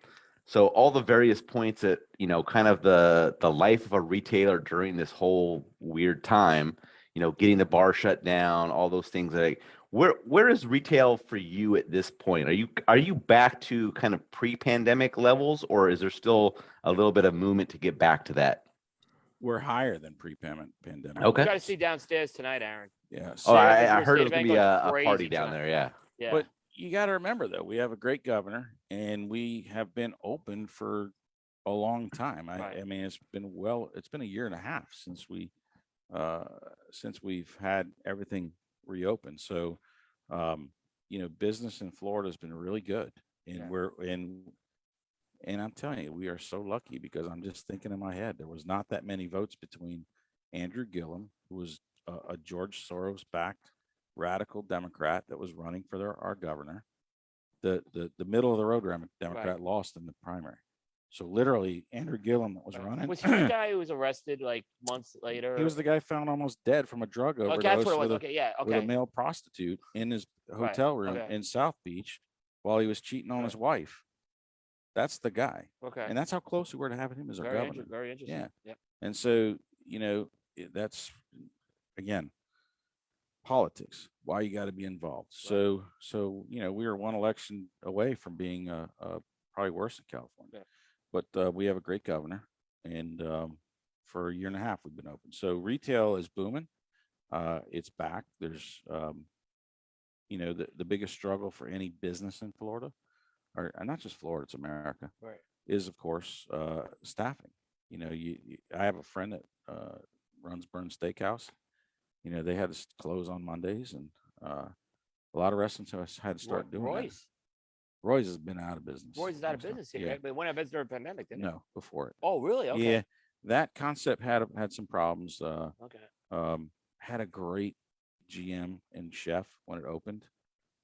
So all the various points that you know, kind of the the life of a retailer during this whole weird time, you know, getting the bar shut down, all those things. Like where where is retail for you at this point? Are you are you back to kind of pre pandemic levels, or is there still a little bit of movement to get back to that? We're higher than pre-pandemic. Okay. you got to see downstairs tonight, Aaron. Yeah. Oh, so- Sarah I, I heard State it was gonna be a, a party down tonight. there. Yeah. Yeah. But you got to remember though, we have a great governor, and we have been open for a long time. I, Right. I mean, it's been well, it's been a year and a half since we, uh, since we've had everything reopened. So, um, you know, business in Florida has been really good, and Yeah. we're and and I'm telling you, we are so lucky because I'm just thinking in my head there was not that many votes between Andrew Gillum, who was a, a George Soros backed radical Democrat that was running for their, our governor. The, the the middle of the road Dem- Democrat lost in the primary. So literally, Andrew Gillum was running. Was he the guy who was arrested like months later? he was the guy found almost dead from a drug Okay, overdose that's what it was. with, a, Okay, yeah, with a male prostitute in his Right, hotel room okay. in South Beach while he was cheating on Right. his wife. That's the guy, Okay. and that's how close we were to having him as our very, governor. inter- very interesting. Yeah. Yep. And so, you know, that's again politics. Why you got to be involved. So, so you know, we are one election away from being uh, uh, probably worse in California, Yeah. But uh, we have a great governor, and um, for a year and a half we've been open. So retail is booming. Uh, it's back. There's, um, you know, the the biggest struggle for any business in Florida, or uh, not just Florida, it's America Right. is of course uh, staffing. You know, you, you I have a friend that uh, runs Bern's Steakhouse. You know, they had to close on Mondays, and uh, a lot of restaurants have had to start Roy- doing that. Roy's. Has been out of business. Roy's is out of business here, Yeah, right? but when I visited during the pandemic, didn't it? no, before it. Oh, really? Okay. Yeah, that concept had had some problems. Uh, Okay. um, had a great GM and chef when it opened,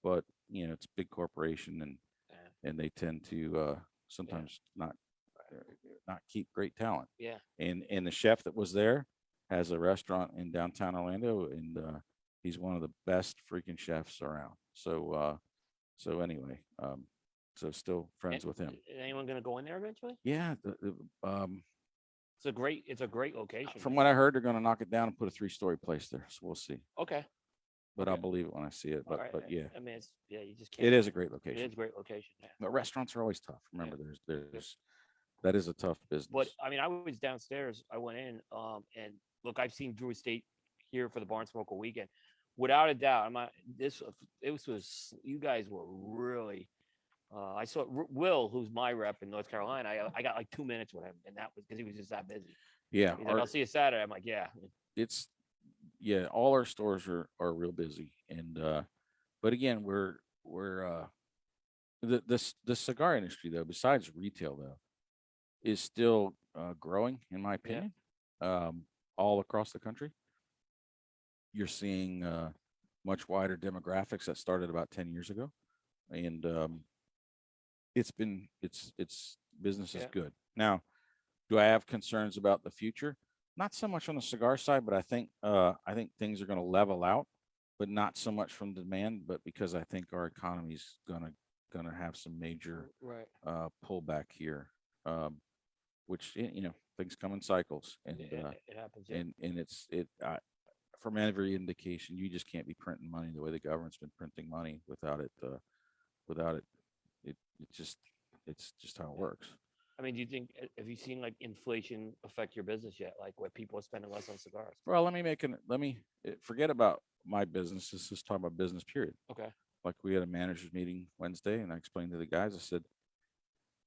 but you know, it's a big corporation and Yeah. and they tend to uh, sometimes not uh, not keep great talent. Yeah. And and the chef that was there has a restaurant in downtown Orlando, and uh, he's one of the best freaking chefs around. So uh, so anyway, um, so still friends with him. Is anyone going to go in there eventually? Yeah. The, the, um, It's a great. It's a great location. from what I heard, they're going to knock it down and put a three-story place there. So we'll see. Okay. But I'll believe it when I see it. But right, but yeah, I mean, it's yeah. You just can't. it is a great location. It is a great location. Yeah. But restaurants are always tough. Remember, there's there's that is a tough business. But I mean, I was downstairs. I went in, um, and look, I've seen Drew Estate here for the Barn Smoker weekend. Without a doubt, I'm not, this it was, was you guys were really. Uh, I saw Will, who's my rep in North Carolina. I, I got like two minutes with him, and that was because he was just that busy. yeah, like, our- "I'll see you Saturday." I'm like, "Yeah." it's yeah, all our stores are are real busy, and uh, but again, we're we're uh, the this the cigar industry though, besides retail though, is still uh, growing in my opinion, um, all across the country. You're seeing uh, much wider demographics that started about ten years ago, and um, it's been it's it's business is Yeah. good now. Do I have concerns about the future? not so much on the cigar side, but I think uh, I think things are going to level out, but not so much from demand, but because I think our economy is gonna gonna have some major Right. uh, pullback here, um, which you know things come in cycles, and It, uh, it happens. Yeah. and and it's it from every indication you just can't be printing money the way the government's been printing money without it uh, without it it it just it's just how it works. I mean, do you think have you seen like inflation affect your business yet? Like where people are spending less on cigars? Well, let me make an let me eh, forget about my business. Let's just talk about business period. Okay. Like we had a managers meeting Wednesday and I explained to the guys, I said,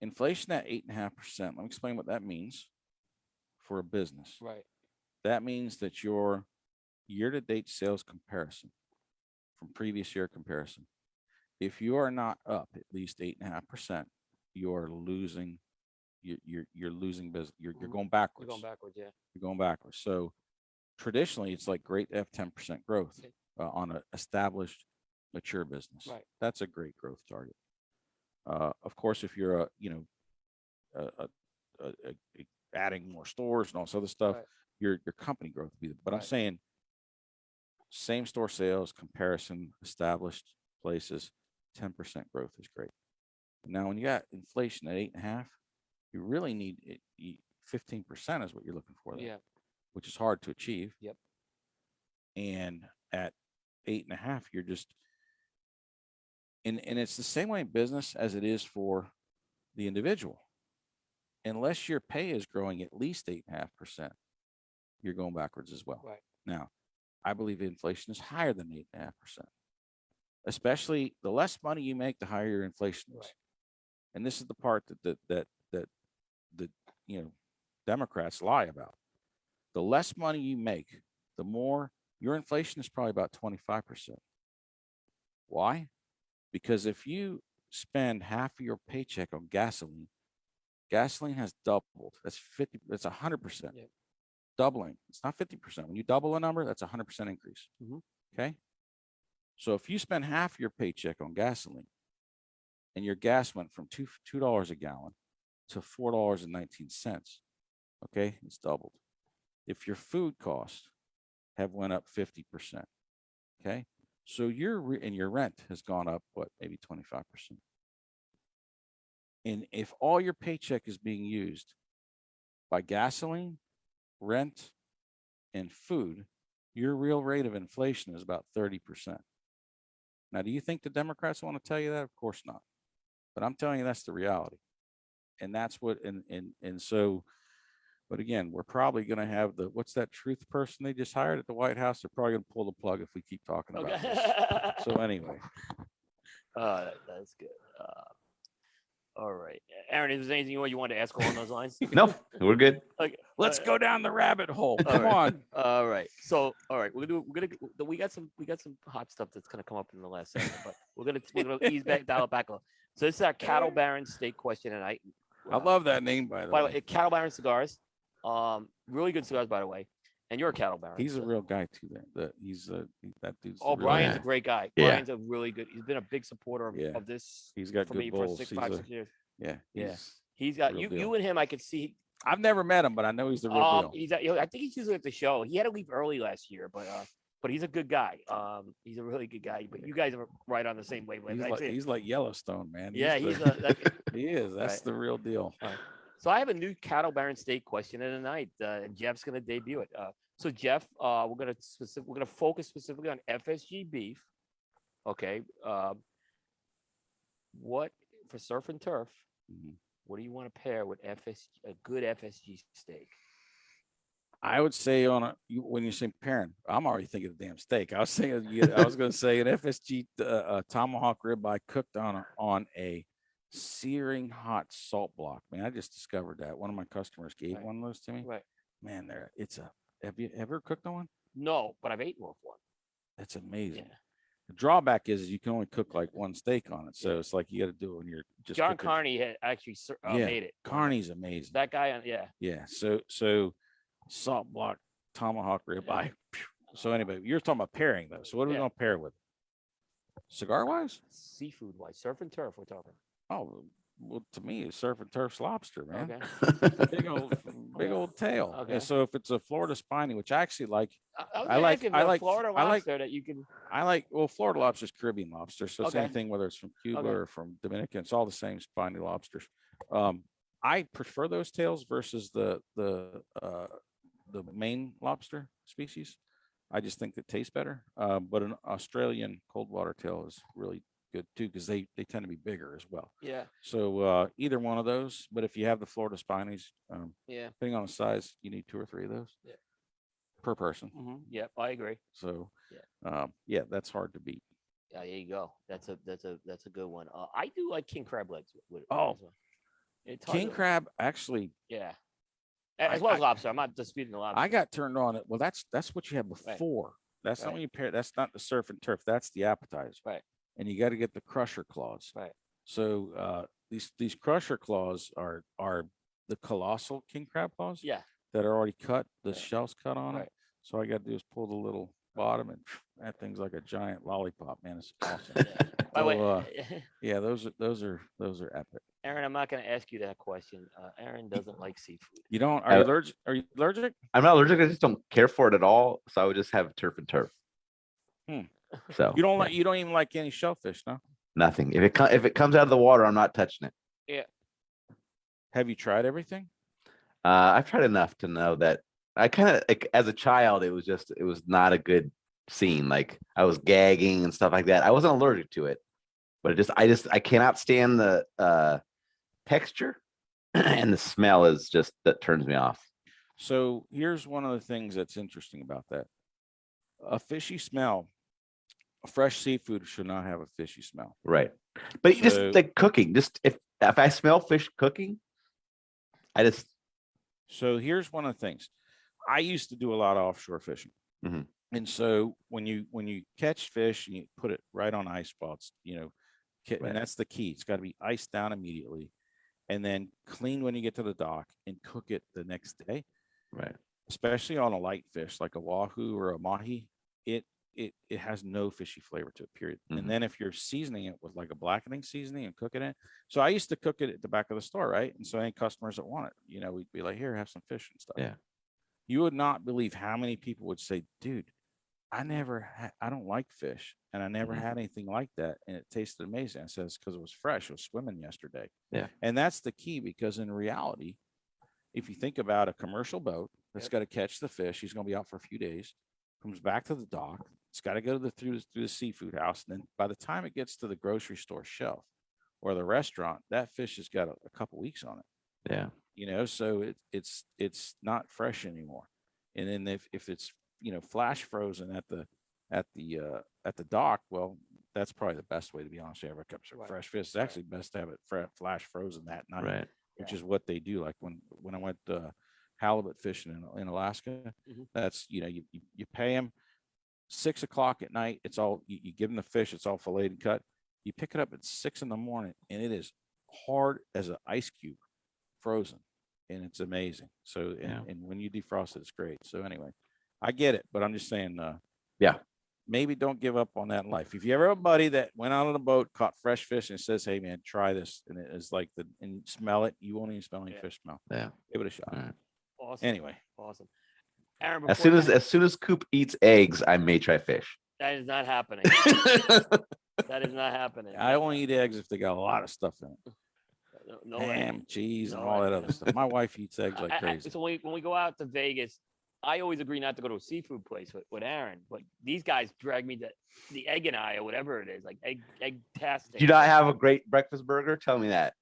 inflation at eight and a half percent, let me explain what that means for a business. Right. That means that your year-to-date sales comparison from previous year comparison, if you are not up at least eight and a half percent, you are losing, you're, you're, you're losing business, you're, you're Mhm. going backwards. going backwards, yeah. You're going backwards. So traditionally, it's like great to have ten percent growth uh, on an established, mature business. Right. That's a great growth target. Uh, of course, if you're a, you know, a, a, a, adding more stores and all this other stuff, Right. your, your company growth would be, but I'm saying same store sales comparison, established places, ten percent growth is great. Now, when you got inflation at eight and a half, you really need fifteen percent is what you're looking for there Yeah. which is hard to achieve. Yep. And at eight and a half, you're just and and it's the same way in business as it is for the individual. Unless your pay is growing at least eight and a half percent, you're going backwards as well. Right. Now, I believe inflation is higher than eight and a half percent. Especially the less money you make, the higher your inflation is. Right. And this is the part that that that that the you know Democrats lie about. The less money you make, the more your inflation is probably about 25%. Why? Because if you spend half of your paycheck on gasoline, gasoline has doubled. That's 50, that's 100%. Yeah. Doubling. It's not 50%. When you double a number, that's a 100% increase. Mhm. Okay. So if you spend half your paycheck on gasoline and your gas went from two, $2 a gallon to $4.19, okay, it's doubled. If your food costs have went up 50%, okay? So your, and your rent has gone up, what, maybe 25%. And if all your paycheck is being used by gasoline, rent, and food, your real rate of inflation is about 30%. Now, do you think the Democrats want to tell you that? Of course not. But I'm telling you, that's the reality. And that's what, and, and, and so, but again, we're probably going to have the, what's that truth person they just hired at the White House? They're probably going to pull the plug if we keep talking about Okay. this. So anyway, Uh, that- that's good. Uh, all right. Aaron, is there anything you want to ask along those lines? No, we're good. Okay. let's uh, go down the rabbit hole. Come right. on. All right. So, all right, we're gonna we're gonna we got some we got some hot stuff that's gonna come up in the last segment, but we're gonna we're gonna ease back dial it back a little. So this is our cattle baron steak question and I Uh, love that name, by the by way. way, cattle baron cigars. Um, really good cigars, by the way. And you're a cattle baron. He's a real guy too. There, that he's a that dude's. Oh, Brian's guy. a great guy. Yeah. Brian's a really good. He's been a big supporter of, Yeah. of this He's got for good me for bulls. six, He's five, a- six years. yeah, Yeah. he's- He's got you. deal. You and him, I could see. I've never met him, but I know he's the real Um, deal. he's at, I think he's usually at the show. He had to leave early last year, but uh, but he's a good guy. Um, he's a really good guy. But you guys are right on the same wavelength. He's like, he's like Yellowstone, man. yeah, the- he's a. that- he is. That's Right. the real deal. So I have a new cattle baron steak question of the night. Uh, and Jeff's gonna debut it. Uh, so Jeff, uh, we're gonna specific, we're gonna focus specifically on FSG beef. Okay. Um, what for surf and turf? Mhm. What do you want to pair with FS a good FSG steak? I would say on a when you say pairing, I'm already thinking of damn steak. I was saying I was going to say an FSG uh, uh, tomahawk ribeye cooked on a, on a searing hot salt block. Man, I just discovered that one of my customers gave Right. one of those to me. Right. Man, there it's a. Have you ever cooked on one? No, but I've eaten with one. That's amazing. Yeah. The drawback is you can only cook like one steak on it, so it's like you got to do it when you're just. John cooking. Carney had actually uh, Yeah, made it. Carney's amazing. That guy, yeah. Yeah. So so salt block tomahawk ribeye. So anyway, you're talking about pairing though. So what are we gonna pair with? Cigar wise? Seafood wise, surf and turf. We're talking. Oh well to me it's surf and turf's lobster, man. Okay. Big old big old tail. Okay. And so if it's a Florida spiny, which I actually like, I, I, like- I like- Florida I like- that you can. I like well, Florida lobster is Caribbean lobster. So Okay. anything whether it's from Cuba Okay. or from Dominican, it's all the same spiny lobsters. Um, I prefer those tails versus the the uh the main lobster species. I just think it tastes better. Um, but an Australian cold water tail is really good too because they they tend to be bigger as well. Yeah, So uh either one of those. But if you have the Florida spinies, um, yeah, depending on the size, you need two or three of those Yeah. per person. hmm yeah. I agree. So Yeah. um, yeah, that's hard to beat. Yeah, there you go. That's a that's a that's a good one. Uh, I do like king crab legs. With, Oh. It's King to- crab, actually, Yeah. A- I- As well as I- lobster. I'm not disputing the lobster. I got turned on it. Well, that's that's what you had Right. before. That's not Right. when you pair. That's not the surf and turf. That's the appetizer. Right. And you got to get the crusher claws. Right. So uh, these these crusher claws are are the colossal king crab claws Yeah. that are already cut. The Right. shells cut on Right. it. So I got to do is pull the little bottom and that thing's like a giant lollipop, man. It's awesome. yeah. By the way, So, uh, yeah, those are those are those are epic. Aaron, I'm not going to ask you that question. Uh, Aaron doesn't like seafood. You don't are you allergic? Are you allergic? I'm not allergic. I just don't care for it at all. So I would just have turf and turf. Hmm. So You don't yeah, like you don't even like any shellfish, no? nothing. If it if it comes out of the water, I'm not touching it. Yeah. Have you tried everything? Uh, I've tried enough to know that I kind of like as a child, it was just it was not a good scene. Like I was gagging and stuff like that. I wasn't allergic to it, but it just I just I cannot stand the uh texture and the smell is just that turns me off. So here's one of the things that's interesting about that. A fishy smell, a fresh seafood should not have a fishy smell. Right. But you just like cooking, just if if I smell fish cooking, I just So here's one of the things. I used to do a lot of offshore fishing. Mhm. And so when you when you catch fish, and you put it right on ice spots, you know, Right. and that's the key. It's got to be iced down immediately and then clean when you get to the dock and cook it the next day. right. especially on a light fish like a wahoo or a mahi, it it it has no fishy flavor to it. Period. Mhm. And then if you're seasoning it with like a blackening seasoning and cooking it, so I used to cook it at the back of the store, right? And so any customers that want it, you know, we'd be like, here, have some fish and stuff. Yeah. You would not believe how many people would say, dude, I never, I don't like fish, and I never Mhm. had anything like that, and it tasted amazing. I says because it was fresh. It was swimming yesterday. Yeah. And that's the key because in reality, if you think about a commercial boat that's Yep. got to catch the fish, he's going to be out for a few days, comes back to the dock, it's got to go to the through, the- through the seafood house, and then by the time it gets to the grocery store shelf or the restaurant, that fish has got a, a couple weeks on it. Yeah. You know, so it, it's it's not fresh anymore. And then if if it's you know flash frozen at the at the uh at the dock, well, that's probably the best way to be honest. You ever kept some Right. fresh fish. It's actually best to have it fre- flash frozen that night Right. which is what they do. Like when when I went uh, halibut fishing in, in Alaska, Mhm. that's you know you you, you pay them six o'clock at night. It's all you, you give them the fish. It's all filleted and cut. You pick it up at six in the morning, and it is hard as an ice cube, frozen, and it's amazing. So and, Yeah. and when you defrost it, it's great. So anyway, I get it, but I'm just saying. Uh, Yeah. Maybe don't give up on that in life. If you ever have a buddy that went out on a boat, caught fresh fish, and says, "Hey man, try this," and it is like the and smell it, you won't even smell any Yeah. fish smell. Yeah. Give it a shot. All right. Awesome. Anyway, Awesome. Aaron, As soon you- as as soon as Coop eats eggs, I may try fish. that is not happening. that is not happening. I only eat eggs if they got a lot of stuff in it. No, no way. Ham, cheese, and No all that other stuff. My wife eats eggs like I- I- crazy. so when we, when we go out to Vegas, I always agree not to go to a seafood place with, with Aaron, but these guys drag me to the egg and I or whatever it is, like egg egg tastic. Do you not have a great breakfast burger? Tell me that.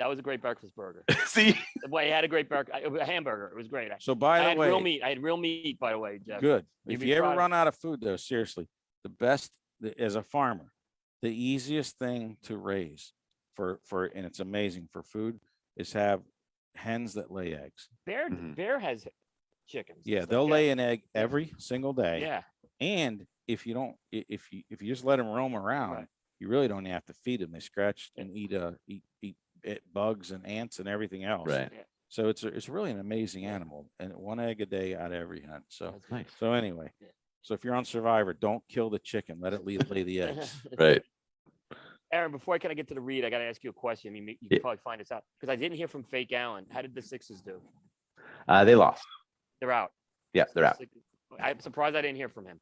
That was a great breakfast burger. See, Well, I had a great burger, a hamburger. It was great. I, So I by the had real meat. I had real meat, by the way, Jeff. good. You'd If you ever of- run out of food, though, seriously, the best as a farmer, the easiest thing to raise for for and it's amazing for food is have hens that lay eggs. Bear Mhm. Bear has chickens. Yeah, they'll lay an egg every single day. Yeah, And if you don't, if you if you just let them roam around, Right. you really don't have to feed them. They scratch and eat uh eat eat it, bugs and ants and everything else. right? So it's a, it's really an amazing animal, and one egg a day out of every hunt. So that's Nice. so anyway, Yeah. so if you're on Survivor, don't kill the chicken. Let it lay, lay the eggs. Right. Aaron, before I kind of get to the read, I got to ask you a question. I mean, you Yeah. can probably find this out because I didn't hear from Fake Allen. How did the Sixers do? Uh, they lost. They're out. Yeah, they're out. I'm surprised I didn't hear from him.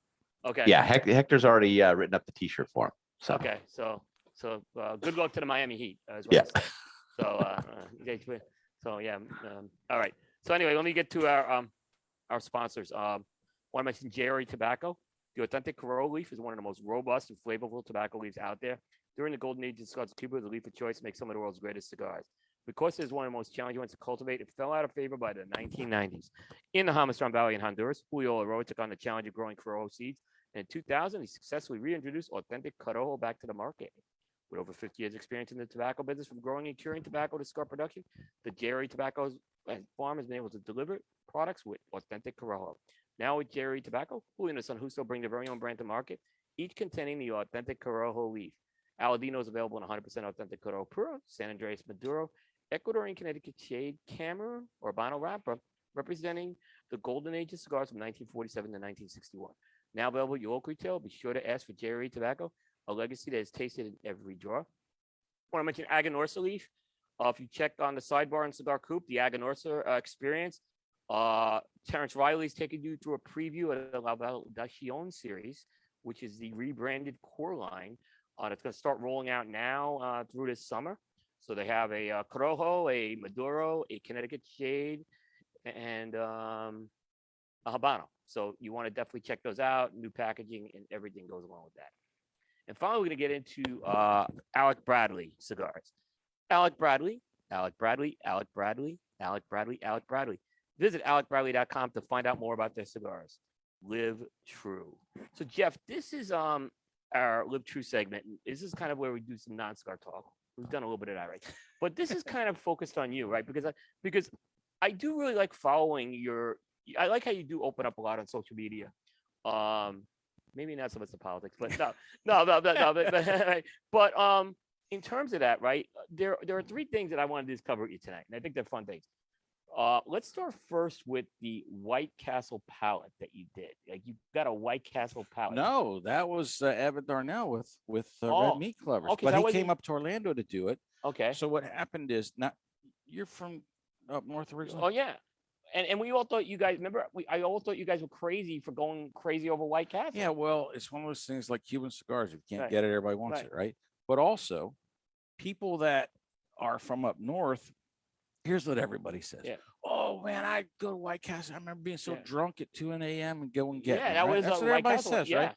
Okay. Yeah, Hector's already uh, written up the T-shirt for him. So Okay. So, so uh, good luck to the Miami Heat. Uh, is what Yeah. So, uh, uh, so yeah. Um, all right. So anyway, let me get to our um our sponsors. Um, want to mention JRE Tobacco. The authentic Corojo leaf is one of the most robust and flavorful tobacco leaves out there. During the golden age of cigars, Cuba the leaf of choice to make some of the world's greatest cigars. Because it is one of the most challenging ones to cultivate, it fell out of favor by the 1990s. In the Jamastran Valley in Honduras, Julio Eiroa took on the challenge of growing Corojo seeds And in 2000, he successfully reintroduced authentic Corojo back to the market. With over 50 years experience in the tobacco business from growing and curing tobacco to cigar production, the JRE Tobacco Farm has been able to deliver products with authentic Corojo. Now with JRE Tobacco, Julio and Son Justo bring their very own brand to market, each containing the authentic Corojo leaf. Aladino is available in 100% authentic Corojo Puro, San Andreas Maduro, Ecuadorian Connecticut Shade, Cameroon, or Habano Wrapper, representing the golden age of cigars from 1947 to 1961. Now available at your local retail, be sure to ask for JRE Tobacco, a legacy that is tasted in every drawer. Want to mention Aganorsa leaf. Uh, if you check on the sidebar in Cigar Coop, the Aganorsa uh, experience, uh, Terence Reilly's taking you through a preview of the La Validación series, which is the rebranded core line uh, that's going to start rolling out now uh, through this summer. So they have a uh, Corojo, a Maduro, a Connecticut Shade, and um, a Habano. So you want to definitely check those out. New packaging and everything goes along with that. And finally, we're going to get into uh, Alec Bradley cigars. Alec Bradley, Alec Bradley, Alec Bradley, Alec Bradley, Alec Bradley. Visit alecbradley.com to find out more about their cigars. Live true. So Jeff, this is um our live true segment. This is kind of where we do some non-cigar talk. We've done a little bit of that, right? But this is kind of focused on you, right? Because I because I do really like following your. I like how you do open up a lot on social media. Um, maybe not so much the politics, but no, no, no, no, no but, but, but um, in terms of that, right? There, there are three things that I wanted to discover with you tonight, and I think they're fun things. Uh, let's start first with the White Castle palette that you did. Like you got a White Castle palette. No, that was uh, Evan Darnell with with uh, Oh, Red Meat Clovers, okay, but he came up to Orlando to do it. Okay. So what happened is not you're from up north originally. Oh yeah. And and we all thought you guys remember we I all thought you guys were crazy for going crazy over White Castle. Yeah, well, it's one of those things like Cuban cigars. If you can't Right. get it, everybody wants Right. it, right? But also, people that are from up north, here's what everybody says. Yeah. Oh man, I go to White Castle. I remember being so Yeah. drunk at 2 a.m. and go and get Yeah, one, that right? was That's what White everybody Castle. says, yeah. right?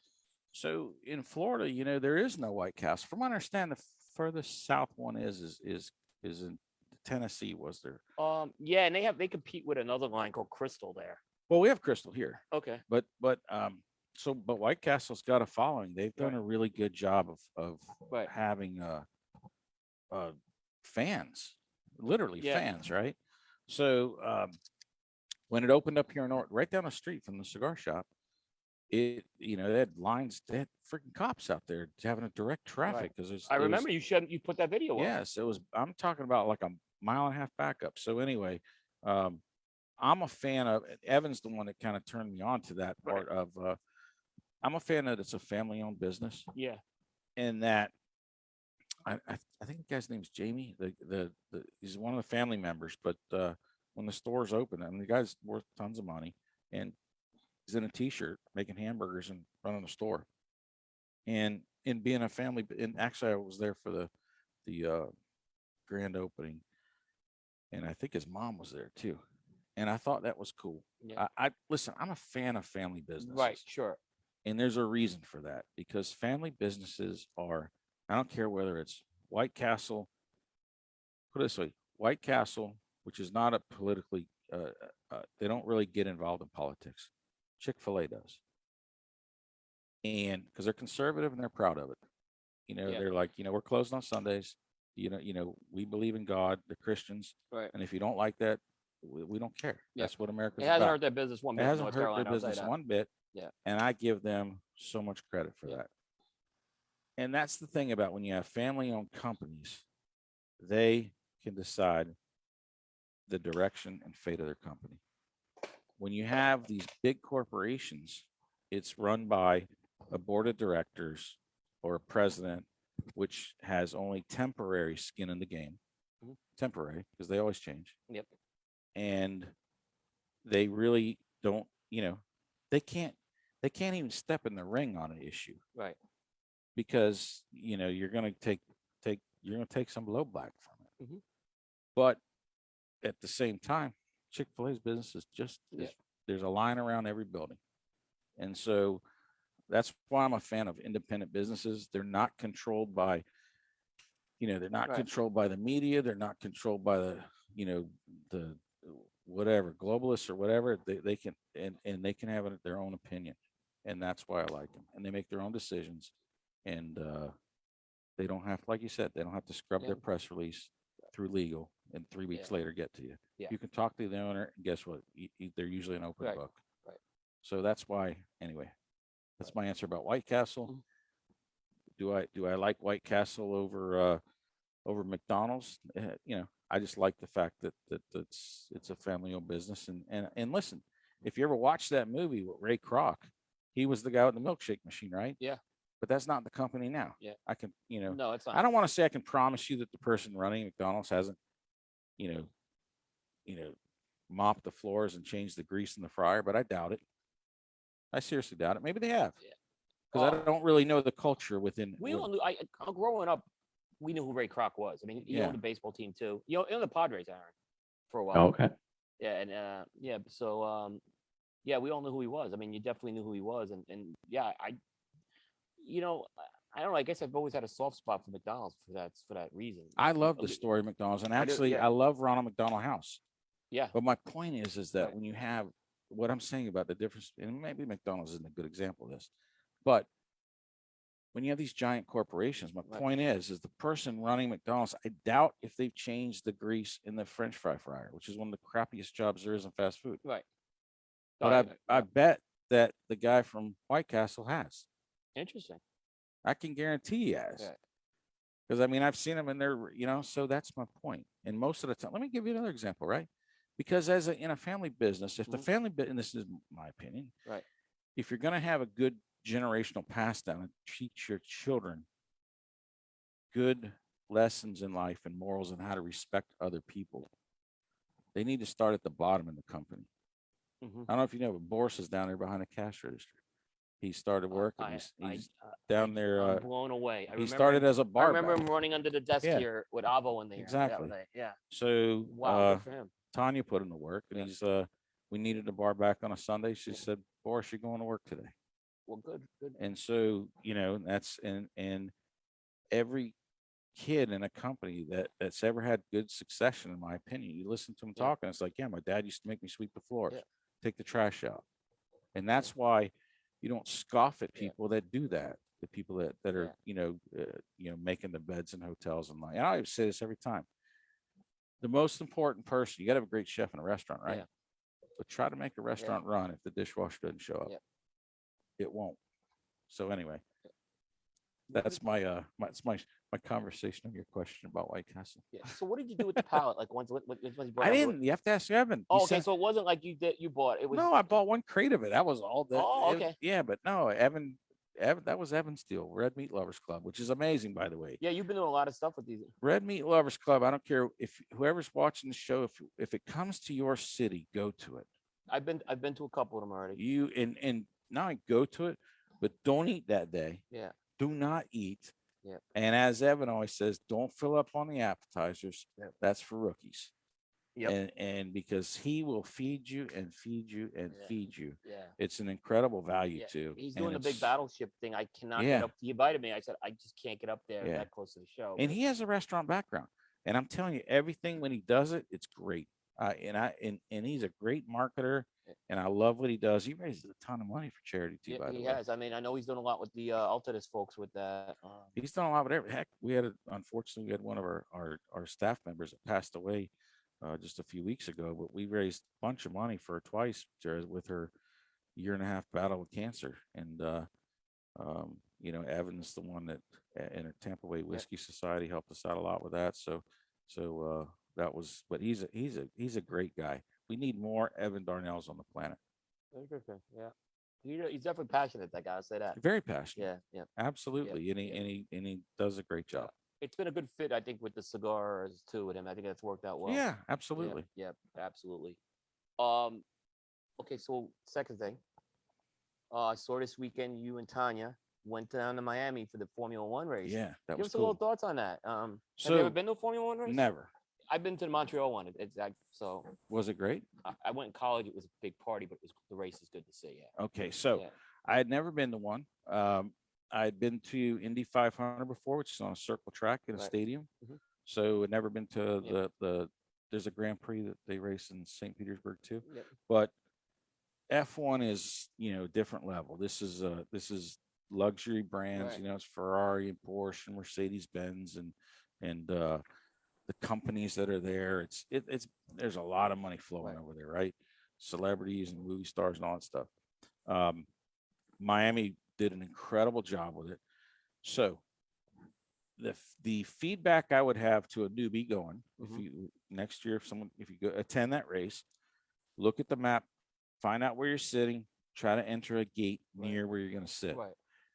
So in Florida, you know, there is no White Castle. From what I understand, the furthest south one is is is is in Tennessee. Was there? Um yeah, and they have they compete with another line called Crystal there. Well, we have Crystal here. Okay. but but um so but white castle's got a following they've done Right. a really good job of of Right. having uh uh fans literally Yeah. fans right so um when it opened up here in Or- right down the street from the cigar shop it you know they had lines they had freaking cops out there having a direct traffic because there's. I remember you showed you put that video up. Yes, it was. I'm talking about like a mile and a half backup. So anyway, um, I'm a fan of Evan's the one that kind of turned me on to that Right. part of. Uh, I'm a fan that it's a family-owned business, Yeah. and that I, I I think the guy's name is Jamie. The the, the he's one of the family members. But uh, when the store's open, I mean the guy's worth tons of money, and he's in a t-shirt making hamburgers and running a store, and in being a family. And actually, I was there for the the uh, grand opening, and I think his mom was there too. And I thought that was cool. Yeah. I, I listen. I'm a fan of family businesses, Right, sure. and there's a reason for that because family businesses are. I don't care whether it's White Castle. Put it this way: White Castle, which is not a politically, uh, uh, they don't really get involved in politics. Chick Fil A does, and because they're conservative and they're proud of it. You know, Yeah. they're like, you know, we're closed on Sundays. You know, you know, we believe in God. The Christians, Right. and if you don't like that, we, we don't care. Yeah. That's what America's It hasn't about hurt their business one it bit. in hasn't North hurt Carolina, their I'll say business that. one bit. Yeah. And I give them so much credit for Yeah. that. And that's the thing about when you have family owned companies, they can decide the direction and fate of their company. When you have these big corporations, it's run by a board of directors or a president, which has only temporary skin in the game. Mhm. Temporary, because they always change Yep. and they really don't you know they can't they can't even step in the ring on an issue Right. because you know you're going to take take you're going to take some blowback from it Mhm. but at the same time chick-fil-a's business is just Yeah. is- there's a line around every building and so that's why i'm a fan of independent businesses they're not controlled by you know they're not Right. controlled by the media they're not controlled by the you know the whatever globalists or whatever they, they can and and they can have it- their own opinion And that's why I like them. And they make their own decisions. And uh, they don't have, like you said, they don't have to scrub Yeah. their press release through legal and three weeks Yeah. later get to you. Yeah. You can talk to the owner and guess what? They're usually an open Right, book. right. So that's why, anyway, that's my answer about White Castle. Mhm. Do I, do I like White Castle over, uh, over McDonald's? Uh, You know, I just like the fact that, that it's, it's a family owned business and, and, and listen, if you ever watched that movie with Ray Kroc, he was the guy with the milkshake machine, right? Yeah. But that's not the company now. Yeah. I can, you know, No, it's not. I don't want to say I can promise you that the person running McDonald's hasn't, you know, you know, mopped the floors and changed the grease in the fryer, but I doubt it. I seriously doubt it. Maybe they have. Yeah. Because I Oh. don't really know the culture within. We with- all knew. I uh, growing up, we knew who Ray Kroc was. I mean, he Yeah. owned the baseball team too. You know, he owned the Padres, Aaron, for a while. Oh, okay. Yeah, and uh, yeah, so um, yeah, we all knew who he was. I mean, you definitely knew who he was, and and yeah, I, you know, I- I don't know. I guess I've always had a soft spot for McDonald's for that for that reason. I love the story of McDonald's and I do, actually yeah. I love Ronald McDonald House. Yeah, But my point is, is that Right. when you have what I'm saying about the difference, and maybe McDonald's isn't a good example of this, but when you have these giant corporations, my Right. point is, is the person running McDonald's, I doubt if they've changed the grease in the French fry fryer, which is one of the crappiest jobs there is in fast food. right. But Oh, I, I bet that the guy from White Castle has. interesting. I can guarantee he has. Yeah. Because I mean, I've seen them in there, you know, so that's my point. And most of the time, let me give you another example, right? Because as a, in a family business, if the Mhm. family business is my opinion, Right. If you're going to have a good generational pass down and teach your children good lessons in life and morals and how to respect other people, they need to start at the bottom in the company. Mhm. I don't know if you know, but Boris is down there behind the cash register. He started working. I- He's, I- he's uh, down there. Uh, blown away. I he started him- as a bar. I remember him running under the desk Yeah. here with Avo in there. Exactly. Yeah. So Wow. uh, for him. Tanya put him to work and he's, uh, we needed a bar back on a Sunday. She said, Boris, you're going to work today. Well, good. Good. And so, you know, that's, and, and every kid in a company that, that's ever had good succession, in my opinion, you listen to him Yeah. talking, it's like, yeah, my dad used to make me sweep the floors, Yeah. take the trash out. And that's why you don't scoff at Yeah. people that do that, the people that, that are, Yeah. you know, uh, you know, making the beds in hotels and like, and I say this every time. The most important person, you gotta have a great chef in a restaurant, right? Yeah. But try to make a restaurant run if the dishwasher doesn't show up. Yeah. It won't. So anyway, that's my, uh, my, it's my, my conversation on your question about White Castle. Yeah. So what did you do with the pallet? Like once, once, once you brought I it didn't, you have to ask Evan. He Oh, okay. said- So it wasn't like you did. You bought it. Was No, I bought one crate of it. That was all that. Oh, it was- okay. Yeah, but no, Evan, Evan, that was Evan deal, Red Meat Lovers Club, which is amazing, by the way. Yeah, you've been doing a lot of stuff with these. Red Meat Lovers Club, I don't care if whoever's watching the show, if, if it comes to your city, go to it. I've been I've been to a couple of them already. You, and, and not only go to it, but don't eat that day. Yeah. Do not eat. Yeah. And as Evan always says, don't fill up on the appetizers. Yep. That's for rookies. Yep. And, and because he will feed you and feed you and Yeah. feed you. Yeah. It's an incredible value Yeah, too. He's doing the big battleship thing. I cannot Yeah. get up. He invited me. I said I just can't get up there Yeah. that close to the show. And he has a restaurant background. And I'm telling you, everything when he does it, it's great. Uh, and I and, and he's a great marketer, and I love what he does. He raises a ton of money for charity too. yeah, by the he way, has. I mean, I know he's doing a lot with the uh, Altadis folks with that. Um, he's done a lot with every heck. We had a, unfortunately we had one of our our, our staff members that passed away uh, just a few weeks ago, but we raised a bunch of money for her twice Jared, with her year and a half battle with cancer. And uh, um, you know, Evan's the one that in a Tampa Bay Whiskey Society helped us out a lot with that. So so uh, that was. But he's a he's a he's a great guy. We need more Evan Darnells on the planet. very good thing, Yeah. He's definitely passionate. That guy. I'll say that. Very passionate. Yeah. Yeah. Absolutely. And he yeah. and he and he does a great job. It's been a good fit, I think, with the cigars too. With him, I think that's worked out well. yeah, Yeah, absolutely. Yeah, absolutely. Um, okay, so second thing, uh, I saw this weekend you and Tanya went down to Miami for the Formula One race. Yeah, that Give was us a little thoughts on that. Um, have you ever been to a Formula One race? never. I've been to the Montreal one. It- It's so. Was it great? I, I went in college. It was a big party, but it was the race is good to see. Yeah. Okay, so yeah. I had never been to one. Um, I had been to Indy 500 before, which is on a circle track in a Right. stadium. Mhm. So I'd never been to Yeah. the the. There's a Grand Prix that they race in St. Petersburg too. Yep. But F1 is, you know, different level. This is uh this is luxury brands, you know, it's Ferrari and Porsche and Mercedes Benz and and uh the companies that are there. It's it, it's there's a lot of money flowing Right. over there, right? Celebrities and movie stars and all that stuff. Um Miami did an incredible job with it. So the the feedback I would have to a newbie going, Mhm. if you next year, if someone if you go attend that race, look at the map, find out where you're sitting, try to enter a gate Right. near where you're going to sit, Right.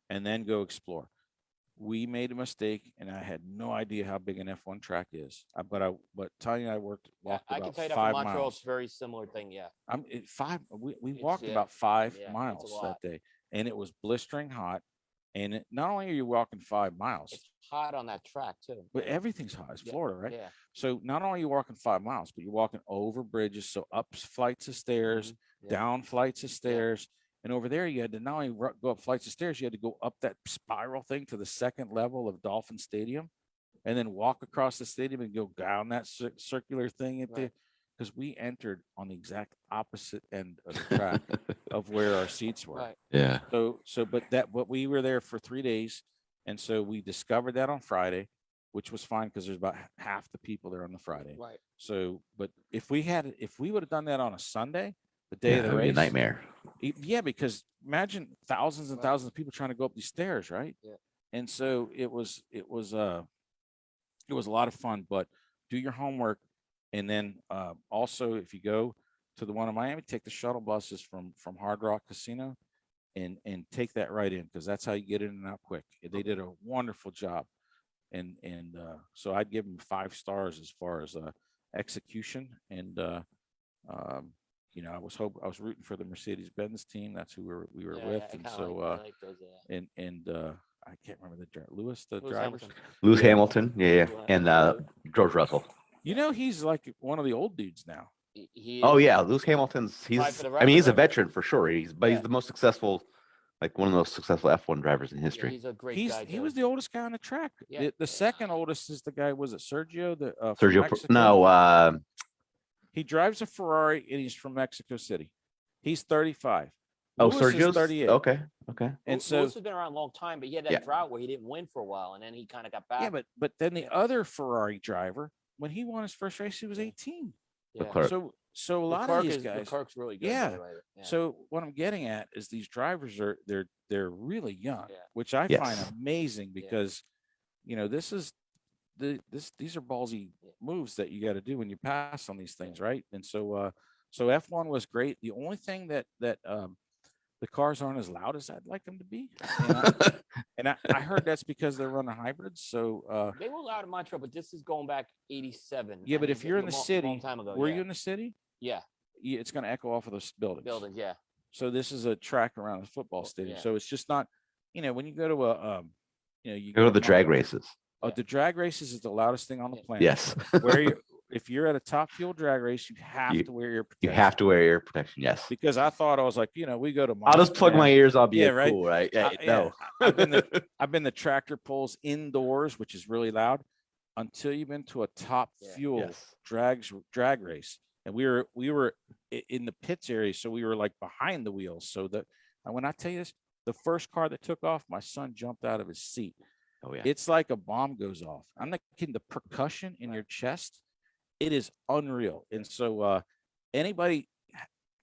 and then go explore. We made a mistake, and I had no idea how big an F1 track is. But I, but Tanya and I worked Yeah, walked I can tell you that five for Montreal, miles. it's very similar thing. Yeah. I'm it, five. We, we walked yeah, about five yeah, miles that day, and it was blistering hot. And it, not only are you walking five miles, It's hot on that track too. but everything's hot. It's Yeah, Florida, right? Yeah. So not only are you walking five miles, but you're walking over bridges, so up flights of stairs, Mhm, yeah. down flights of stairs. And over there, you had to not only go up flights of stairs, you had to go up that spiral thing to the second level of Dolphin Stadium, and then walk across the stadium and go down that cir- circular thing at the. Right. Because we entered on the exact opposite end of the track of where our seats were. Right. yeah. So, so, but that, but we were there for three days. And so we discovered that on Friday, which was fine because there's about half the people there on the Friday. Right. So, but if we had, if we would have done that on a Sunday, the day yeah of the that'd be a race, nightmare. Yeah, because imagine thousands and Right. thousands of people trying to go up these stairs, right? Yeah. And so it was, it was, uh, it was a lot of fun, but do your homework. And then, uh, also if you go to the one in Miami, take the shuttle buses from, from Hard Rock Casino and, and take that right in, because that's how you get in and out quick. They did a wonderful job. And, and, uh, so I'd give them five stars as far as, uh, execution and, uh, um, you know, I was hope I was rooting for the Mercedes Benz team. That's who we were we were Yeah, with, and so like- I uh, like those, yeah. and and uh, I can't remember the driver, Lewis, the Lewis driver. Hamilton. Lewis Hamilton, yeah, yeah, and uh, George Russell. You know, he's like one of the old dudes now. He- he Oh yeah, Lewis Hamilton's he's. Right, for the I mean, he's a veteran for sure. He's but Yeah. he's the most successful, like one of the most successful F1 drivers in yeah, history. He's a great He's guy. he too. was the oldest guy on the track. Yeah. The, the second oldest is the guy. Was it Sergio? The uh, Sergio, no, uh, he drives a Ferrari and he's from Mexico City. He's 35. oh, Lewis Sergio's 38. Okay, okay. Lew- And so Lewis has been around a long time, but he had that Yeah. drought where he didn't win for a while, and then he kind of got back. yeah, but but then the other Ferrari driver, when he won his first race, he was 18. yeah. So so a lot Leclerc of these is, guys. Leclerc's really good. Yeah. the yeah. So what I'm getting at is these drivers are they're they're really young, Yeah. which I Yes. find amazing Yeah. because you know this is the this these are ballsy moves that you got to do when you pass on these things, right? And so uh so F1 was great. The only thing that that um the cars aren't as loud as I'd like them to be. And I, and I, I heard that's because they're running hybrids. So uh they were loud in Montreal, but this is going back '87. Yeah, I but mean, if you're in the mo- city, long time ago, were yeah. you in the city? yeah, Yeah, it's going to echo off of those buildings. buildings, yeah, So this is a track around the football stadium. yeah. So it's just not, you know, when you go to a, um, you know, you Go to the drag races. Oh, Yeah. the drag races is the loudest thing on the planet. Yes, Where are you, if you're at a top fuel drag race, you have You- to wear your. you protection. have to wear ear protection. Yes. Because I thought I was like, you know, we go to. I'll just plug my ears. I'll be Yeah, right. cool, right? Yeah, yeah, no. I've been the- I've been the tractor pulls indoors, which is really loud, until you've been to a top Yeah. fuel Yes. drags drag race and we were we were in the pits area so we were like behind the wheels so that and when i tell you this the first car that took off my son jumped out of his seat Oh yeah. it's like a bomb goes off i'm not kidding the percussion in your chest it is unreal and so uh anybody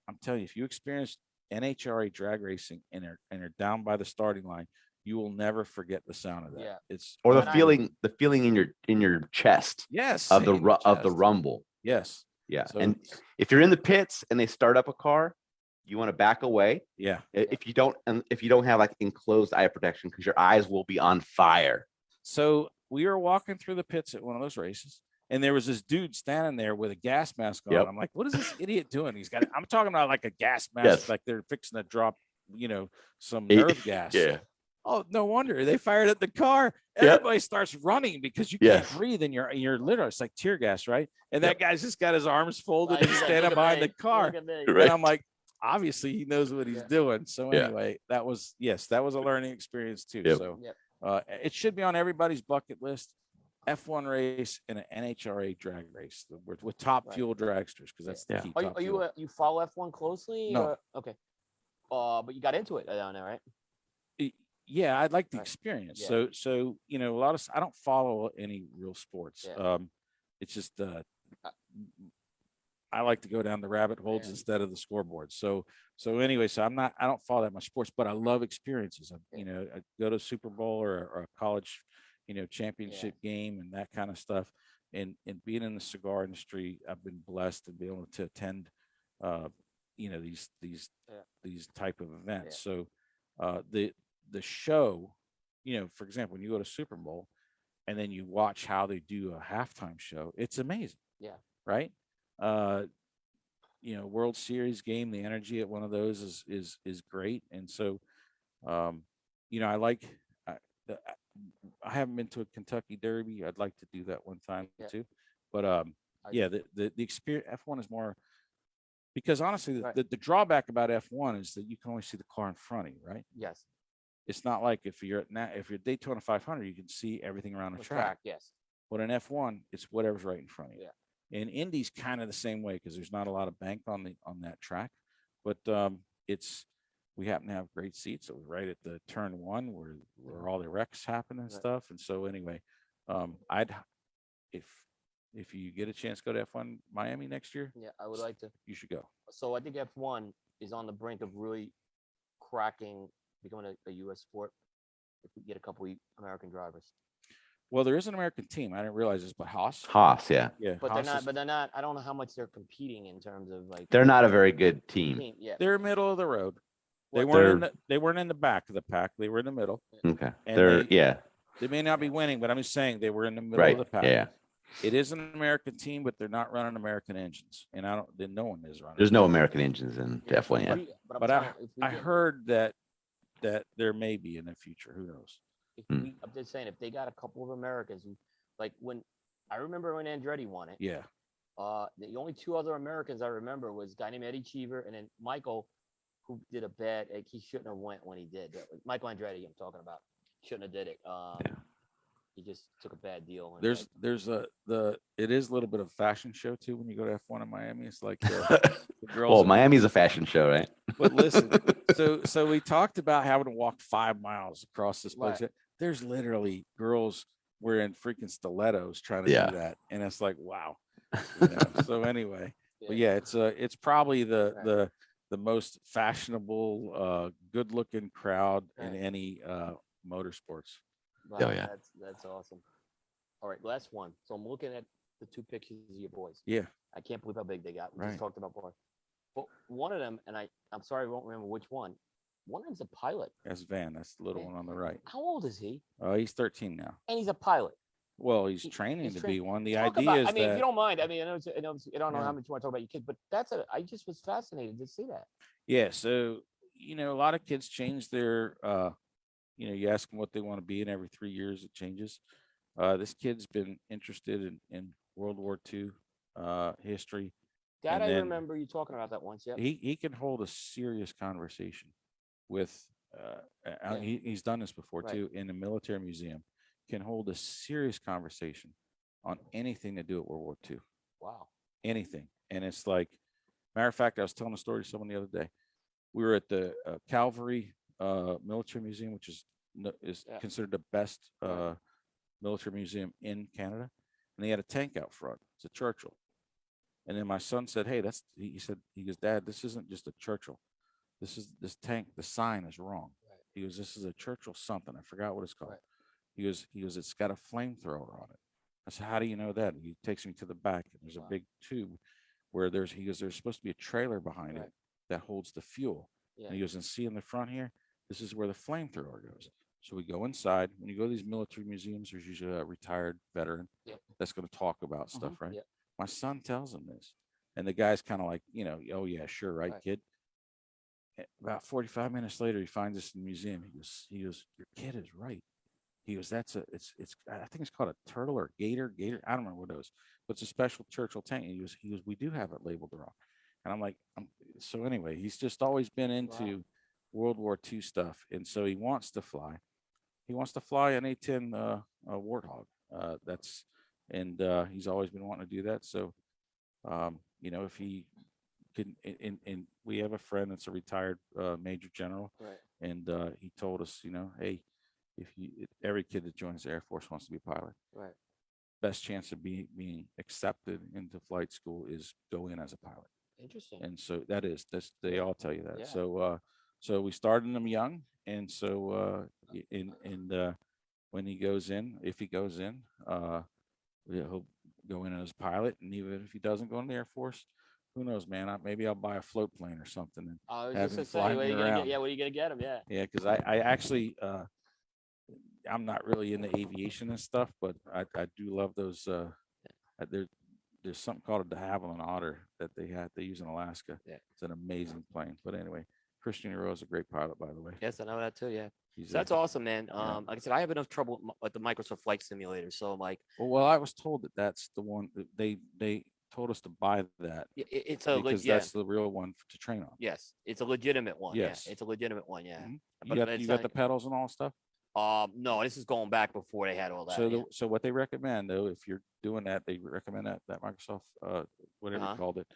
i'm telling you if you experience nhra drag racing and are and are down by the starting line you will never forget the sound of that Yeah. it's or the when I- feeling, the feeling in your in your chest yes of the same ru- of the rumble. yes Yeah. so and if you're in the pits and they start up a car, you want to back away. yeah If you don't, and if you don't have like enclosed eye protection, because your eyes will be on fire. So we were walking through the pits at one of those races, and there was this dude standing there with a gas mask on. Yep. I'm like, what is this idiot doing? He's got, I'm talking about like a gas mask, Yes. like they're fixing to drop, you know, some nerve gas. Yeah. Oh, no wonder they fired at the car. Yep. Everybody starts running because you can't Yes. breathe and you're you're literally it's like tear gas, right? And Yep. that guy's just got his arms folded Like, and he's like, standing behind me, the car. look at me." Right. And I'm like, obviously he knows what he's Yeah. doing. So Yeah. anyway, that was yes, that was a learning experience too. Yep. So Yep. uh, it should be on everybody's bucket list. F1 race and an NHRA drag race with, with top Right. fuel dragsters because that's the Yeah. key. Are you, are you, uh, you follow F1 closely? No. or- Okay. Uh, but you got into it down there, right? Yeah i'd like the Right. experience Yeah. so so you know a lot of I don't follow any real sports Yeah. um it's just uh Uh, i like to go down the rabbit holes instead of the scoreboard so so anyway so i'm not i don't follow that much sports but i love experiences I, you know i go to super bowl or, or a college you know championship game and that kind of stuff and and being in the cigar industry i've been blessed to be able to attend uh you know these these Yeah. these type of events so uh the the show, you know, for example, when you go to Super Bowl and then you watch how they do a halftime show, it's amazing. Yeah. Right. Uh, you know, World Series game, the energy at one of those is is is great. And so um, you know, I like I, the- I- haven't been to a Kentucky Derby. I'd like to do that one time Yeah. too. But um I- yeah, the the, the experience F1 is more because honestly, the, Right. the, the drawback about F1 is that you can only see the car in front of you, right? Yes. it's not like if you're at na- if you're Daytona 500, you can see everything around the The track. Yes. But in F1, it's whatever's right in front of you. Yeah. And Indy's kind of the same way because there's not a lot of bank on the on that track. But um, it's we happen to have great seats. So we're right at the turn one where where all the wrecks happen and Right. stuff. And so anyway, um, I'd if if you get a chance to go to F1 Miami next year, Yeah, I would like to. you should go. So I think F1 is on the brink of really cracking, becoming a, a U.S. sport. If we get a couple of American drivers, Well, there is an American team. I didn't realize this, but Haas. Haas, yeah, Yeah, but Haas they're not. is- But they're not. I don't know how much they're competing in terms of like. they're not a very good team. team. Yeah. they're middle of the road. They weren't in They're- the, they weren't in the back of the pack. They were in the middle. Okay, And they're they- yeah, They may not be winning, but I'm just saying they were in the middle right, of the pack. yeah. It is an American team, but they're not running American engines, and I don't. Then no one is running. There's no American engines in Yeah, F1 yet. But, I'm But I- telling you, if we I heard that that there may be in the future. Who knows? if Hmm. I'm just saying, if they got a couple of Americans like when I remember when Andretti won it. Yeah, Uh, the only two other Americans I remember was a guy named Eddie Cheever and then Michael, who did a bad. Like, he shouldn't have went when he did. That was Michael Andretti, I'm talking about. Shouldn't have did it. Um, Yeah. He just took a bad deal. and, there's like, there's a the it is a little bit of fashion show too when you go to F1 in Miami. It's like uh, the girls. well, in- Miami's a fashion show, right? But listen, so so we talked about having to walk five miles across this place. Right. There's literally girls wearing freaking stilettos trying to Yeah. do that, and it's like wow. you know? so anyway, but yeah. yeah, it's uh it's probably the Right. the the most fashionable, uh, good-looking crowd in any uh motorsports. Wow, Oh, yeah. That's that's awesome. All right, last one. So I'm looking at the two pictures of your boys. Yeah, I can't believe how big they got. We Right. just talked about boys. But one of them, and I, I'm sorry, I won't remember which one. One of them's a pilot. that's Van. That's the little Yeah. one on the right. How old is he? Uh, he's 13 now. And he's a pilot. Well, he's training he's to be one. The Talk idea about- is I mean, if you don't mind, I mean, I know, it's, I know, I don't know Yeah. how much you want to talk about your kids, but that's a. I just was fascinated to see that. Yeah, so you know, a lot of kids change their uh you know, you ask them what they want to be, and every three years it changes. Uh this kid's been interested in, in World War II uh history. That And I remember you talking about that once. Yeah. He he can hold a serious conversation with uh uh, Yeah. he, he's done this before Right. too in a military museum, can hold a serious conversation on anything to do with World War II. Wow. anything. And it's like, matter of fact, I was telling a story to someone the other day. We were at the uh, Calgary uh, Military Museum, which is is Yeah. considered the best uh, military museum in Canada, and they had a tank out front. It's a Churchill. And then my son said, "Hey, that's," he he said, "He goes, Dad, this isn't just a Churchill. This is this tank. The sign is wrong." Right. He goes, "This is a Churchill something. I forgot what it's called." Right. He goes, "He goes, it's got a flamethrower on it." I said, "How do you know that?" He takes me to the back, and there's Wow. a big tube where there's he goes, "There's supposed to be a trailer behind Right. it that holds the fuel." Yeah. And he goes, "And see in the front here, this is where the flamethrower goes." So we go inside. When you go to these military museums, there's usually a retired veteran Yep. that's going to talk about stuff, Mhm. right? Yep. My son tells him this, and the guy's kind of like, you know, oh yeah, sure, right, Right. kid. About 45 minutes later, he finds us in the museum. He goes, he goes, your kid is right. He goes, that's a, it's, it's, I think it's called a turtle or gator, gator. I don't remember what it was, but it's a special Churchill tank. And He goes, he goes, we do have it labeled wrong. And I'm like, I'm, so anyway, he's just always been into World War II stuff, and so he wants to fly. He wants to fly an A-10 uh, uh, Warthog. Uh, that's, and, uh, he's always been wanting to do that. So, um, you know, if he can, and, and, and we have a friend that's a retired, uh, major general. Right. And, uh, he told us, you know, hey, if you, every kid that joins the Air Force wants to be a pilot. Right. Best chance of being, being accepted into flight school is go in as a pilot. Interesting. And so that is, that's, they all tell you that. Yeah. So, uh, so we started them young and so, uh, in and, and, uh, when he goes in, if he goes in, uh, he'll go in as a pilot and even if he doesn't go in the Air Force, who knows, man, I, maybe I'll buy a float plane or something. And I was have just him gonna say, what are you gonna around. get? Yeah, what are you gonna get him? Yeah. yeah, cause I, I actually, uh, I'm not really into aviation and stuff, but I, I do love those, uh, uh, there, there's something called a de Havilland Otter that they had, they use in Alaska. Yeah. It's an amazing plane. But anyway, Christian Eiroa is a great pilot, by the way. Yes, I know that too. Yeah. So that's awesome, man. Yeah. Um, like I said, I have enough trouble with the Microsoft Flight Simulator. So I'm like, Well, well, I was told that that's the one, that they, they told us to buy that i- it's a because. Yeah. that's the real one to train on. Yes, it's a legitimate one. Yes. Yeah, it's a legitimate one. Yeah. Mhm. You But got, you got the pedals and all stuff? Um, no, this is going back before they had all that. So, the, so what they recommend though, if you're doing that, they recommend that, that Microsoft, uh, whatever Uh-huh. you called it,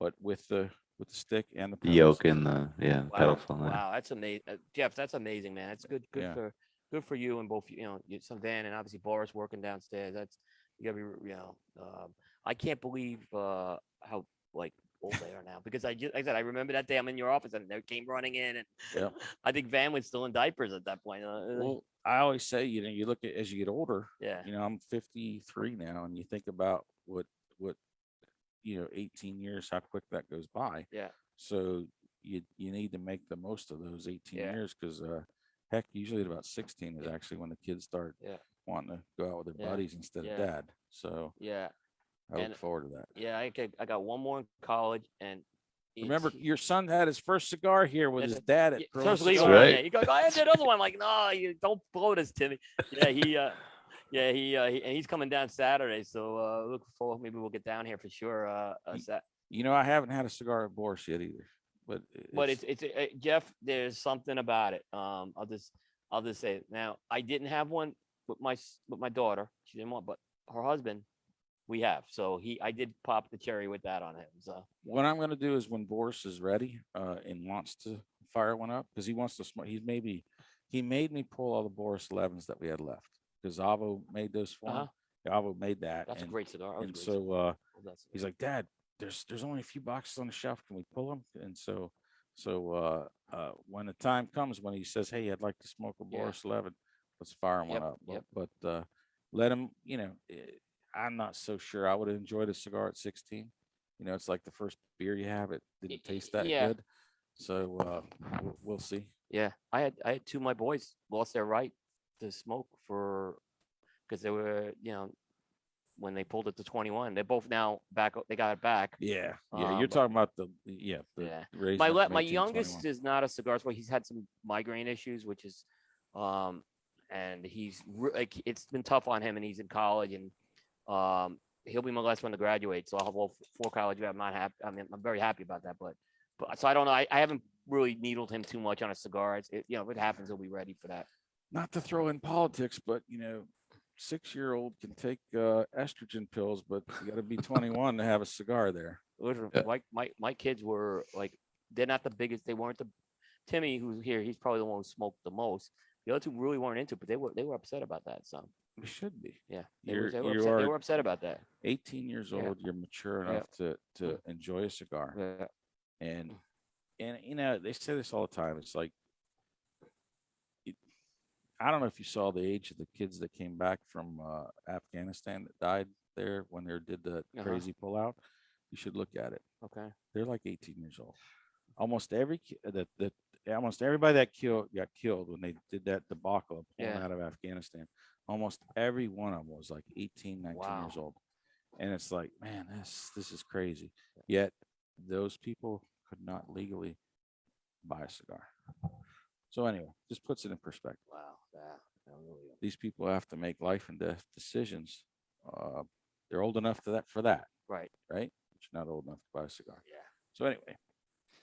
but with the, with the stick and the The yoke and the yeah Wow, pedals on. Wow, that's amazing, Jeff. That's amazing, man. That's good. Good Yeah. for good for you and both. You know, you- some Van and obviously Boris working downstairs. That's you gotta be. You know, um, I can't believe uh how like old they are now because I just like I said I remember that day I'm in your office and they came running in and Yeah. I think Van was still in diapers at that point. Uh, Well, I always say, you know, you look at, as you get older, yeah, you know, I'm 53 now and you think about what, what, you know, 18 years, how quick that goes by. Yeah. So you, you need to make the most of those 18 Yeah. years because, uh, heck, usually at about 16 is actually when the kids start Yeah. wanting to go out with their buddies instead of dad. So yeah, I look And- forward to that. yeah. I got, I got one more in college and Remember, your son had his first cigar here with his dad at Yeah, Corona first legal Cigar. one, right. Yeah, you go, go ahead, the other one. I'm like, no, you don't blow this, Timmy. Yeah, he, uh, yeah, he, uh, he, and he's coming down Saturday. So, uh, look forward. Maybe we'll get down here for sure. Uh, uh Sat- You know, I haven't had a cigar at Boris yet either, but. but it's, it's, uh, Jeff, there's something about it. Um, I'll just, I'll just say it. Now, I didn't have one with my, s- with my daughter. She didn't want, but her husband, we have. So he, I did pop the cherry with that on him. So, What I'm gonna do is when Boris is ready, uh, and wants to fire one up, because he wants to smoke, he's maybe, he made me pull all the Boris elevens that we had left. Because Avo made those for him. Uh-huh. Avo made that. that's a great cigar. And great cigar. so, uh, That's- he's like, Dad, there's, there's only a few boxes on the shelf. Can we pull them? And so, so, uh, uh, when the time comes, when he says, hey, I'd like to smoke a Yeah. Boris eleven, let's fire one Yep, up. But, yep. but, uh, let him, you know, eh, I'm not so sure. I would have enjoyed a cigar at sixteen. You know, it's like the first beer you have, it didn't taste that yeah. good. So, uh, we'll, we'll see. Yeah, I had I had two of my boys lost their right to smoke for because they were you know when they pulled it to 21. They're both now back. They got it back. Yeah, yeah, Um, you're talking about the, yeah. the Yeah. My le- my 18 youngest 21. is not a cigar smoker. He's had some migraine issues, which is um and he's like it's been tough on him, and he's in college, and um he'll be my last one to graduate. So I'll have all four college. I'm not happy. I mean, I'm very happy about that, but. But, so I don't know. I, I haven't really needled him too much on a cigar. It's, it, you know, if it happens, he'll be ready for that. not to throw in politics, but you know, six-year-old can take uh, estrogen pills, but you got to be 21 to have a cigar there. Literally, Yeah. my, my my kids were like, they're not the biggest. They weren't the Timmy, who's here. He's probably the one who smoked the most. The other two really weren't into, it, but they were they were upset about that. So We should be. yeah, they, were, You're, they, were you upset, they are were upset about that. 18 years Yeah. old. You're mature Yeah. enough to to enjoy a cigar, Yeah. and and you know they say this all the time. It's like. it- I don't know if you saw the age of the kids that came back from uh, Afghanistan that died there when they did the Uh-huh. crazy pullout. You should look at it. Okay. they're like 18 years old. Almost every ki- that that almost everybody that killed got killed when they did that debacle of pulling Yeah. out of Afghanistan. Almost every one of them was like 18, 19 years old. And it's like, man, this this is crazy. Yet those people could not legally buy a cigar. So anyway, just puts it in perspective. Wow. Yeah. that really- These people have to make life and death decisions. Uh, they're old enough to that for that, Right. right? But you're not old enough to buy a cigar. Yeah. So anyway,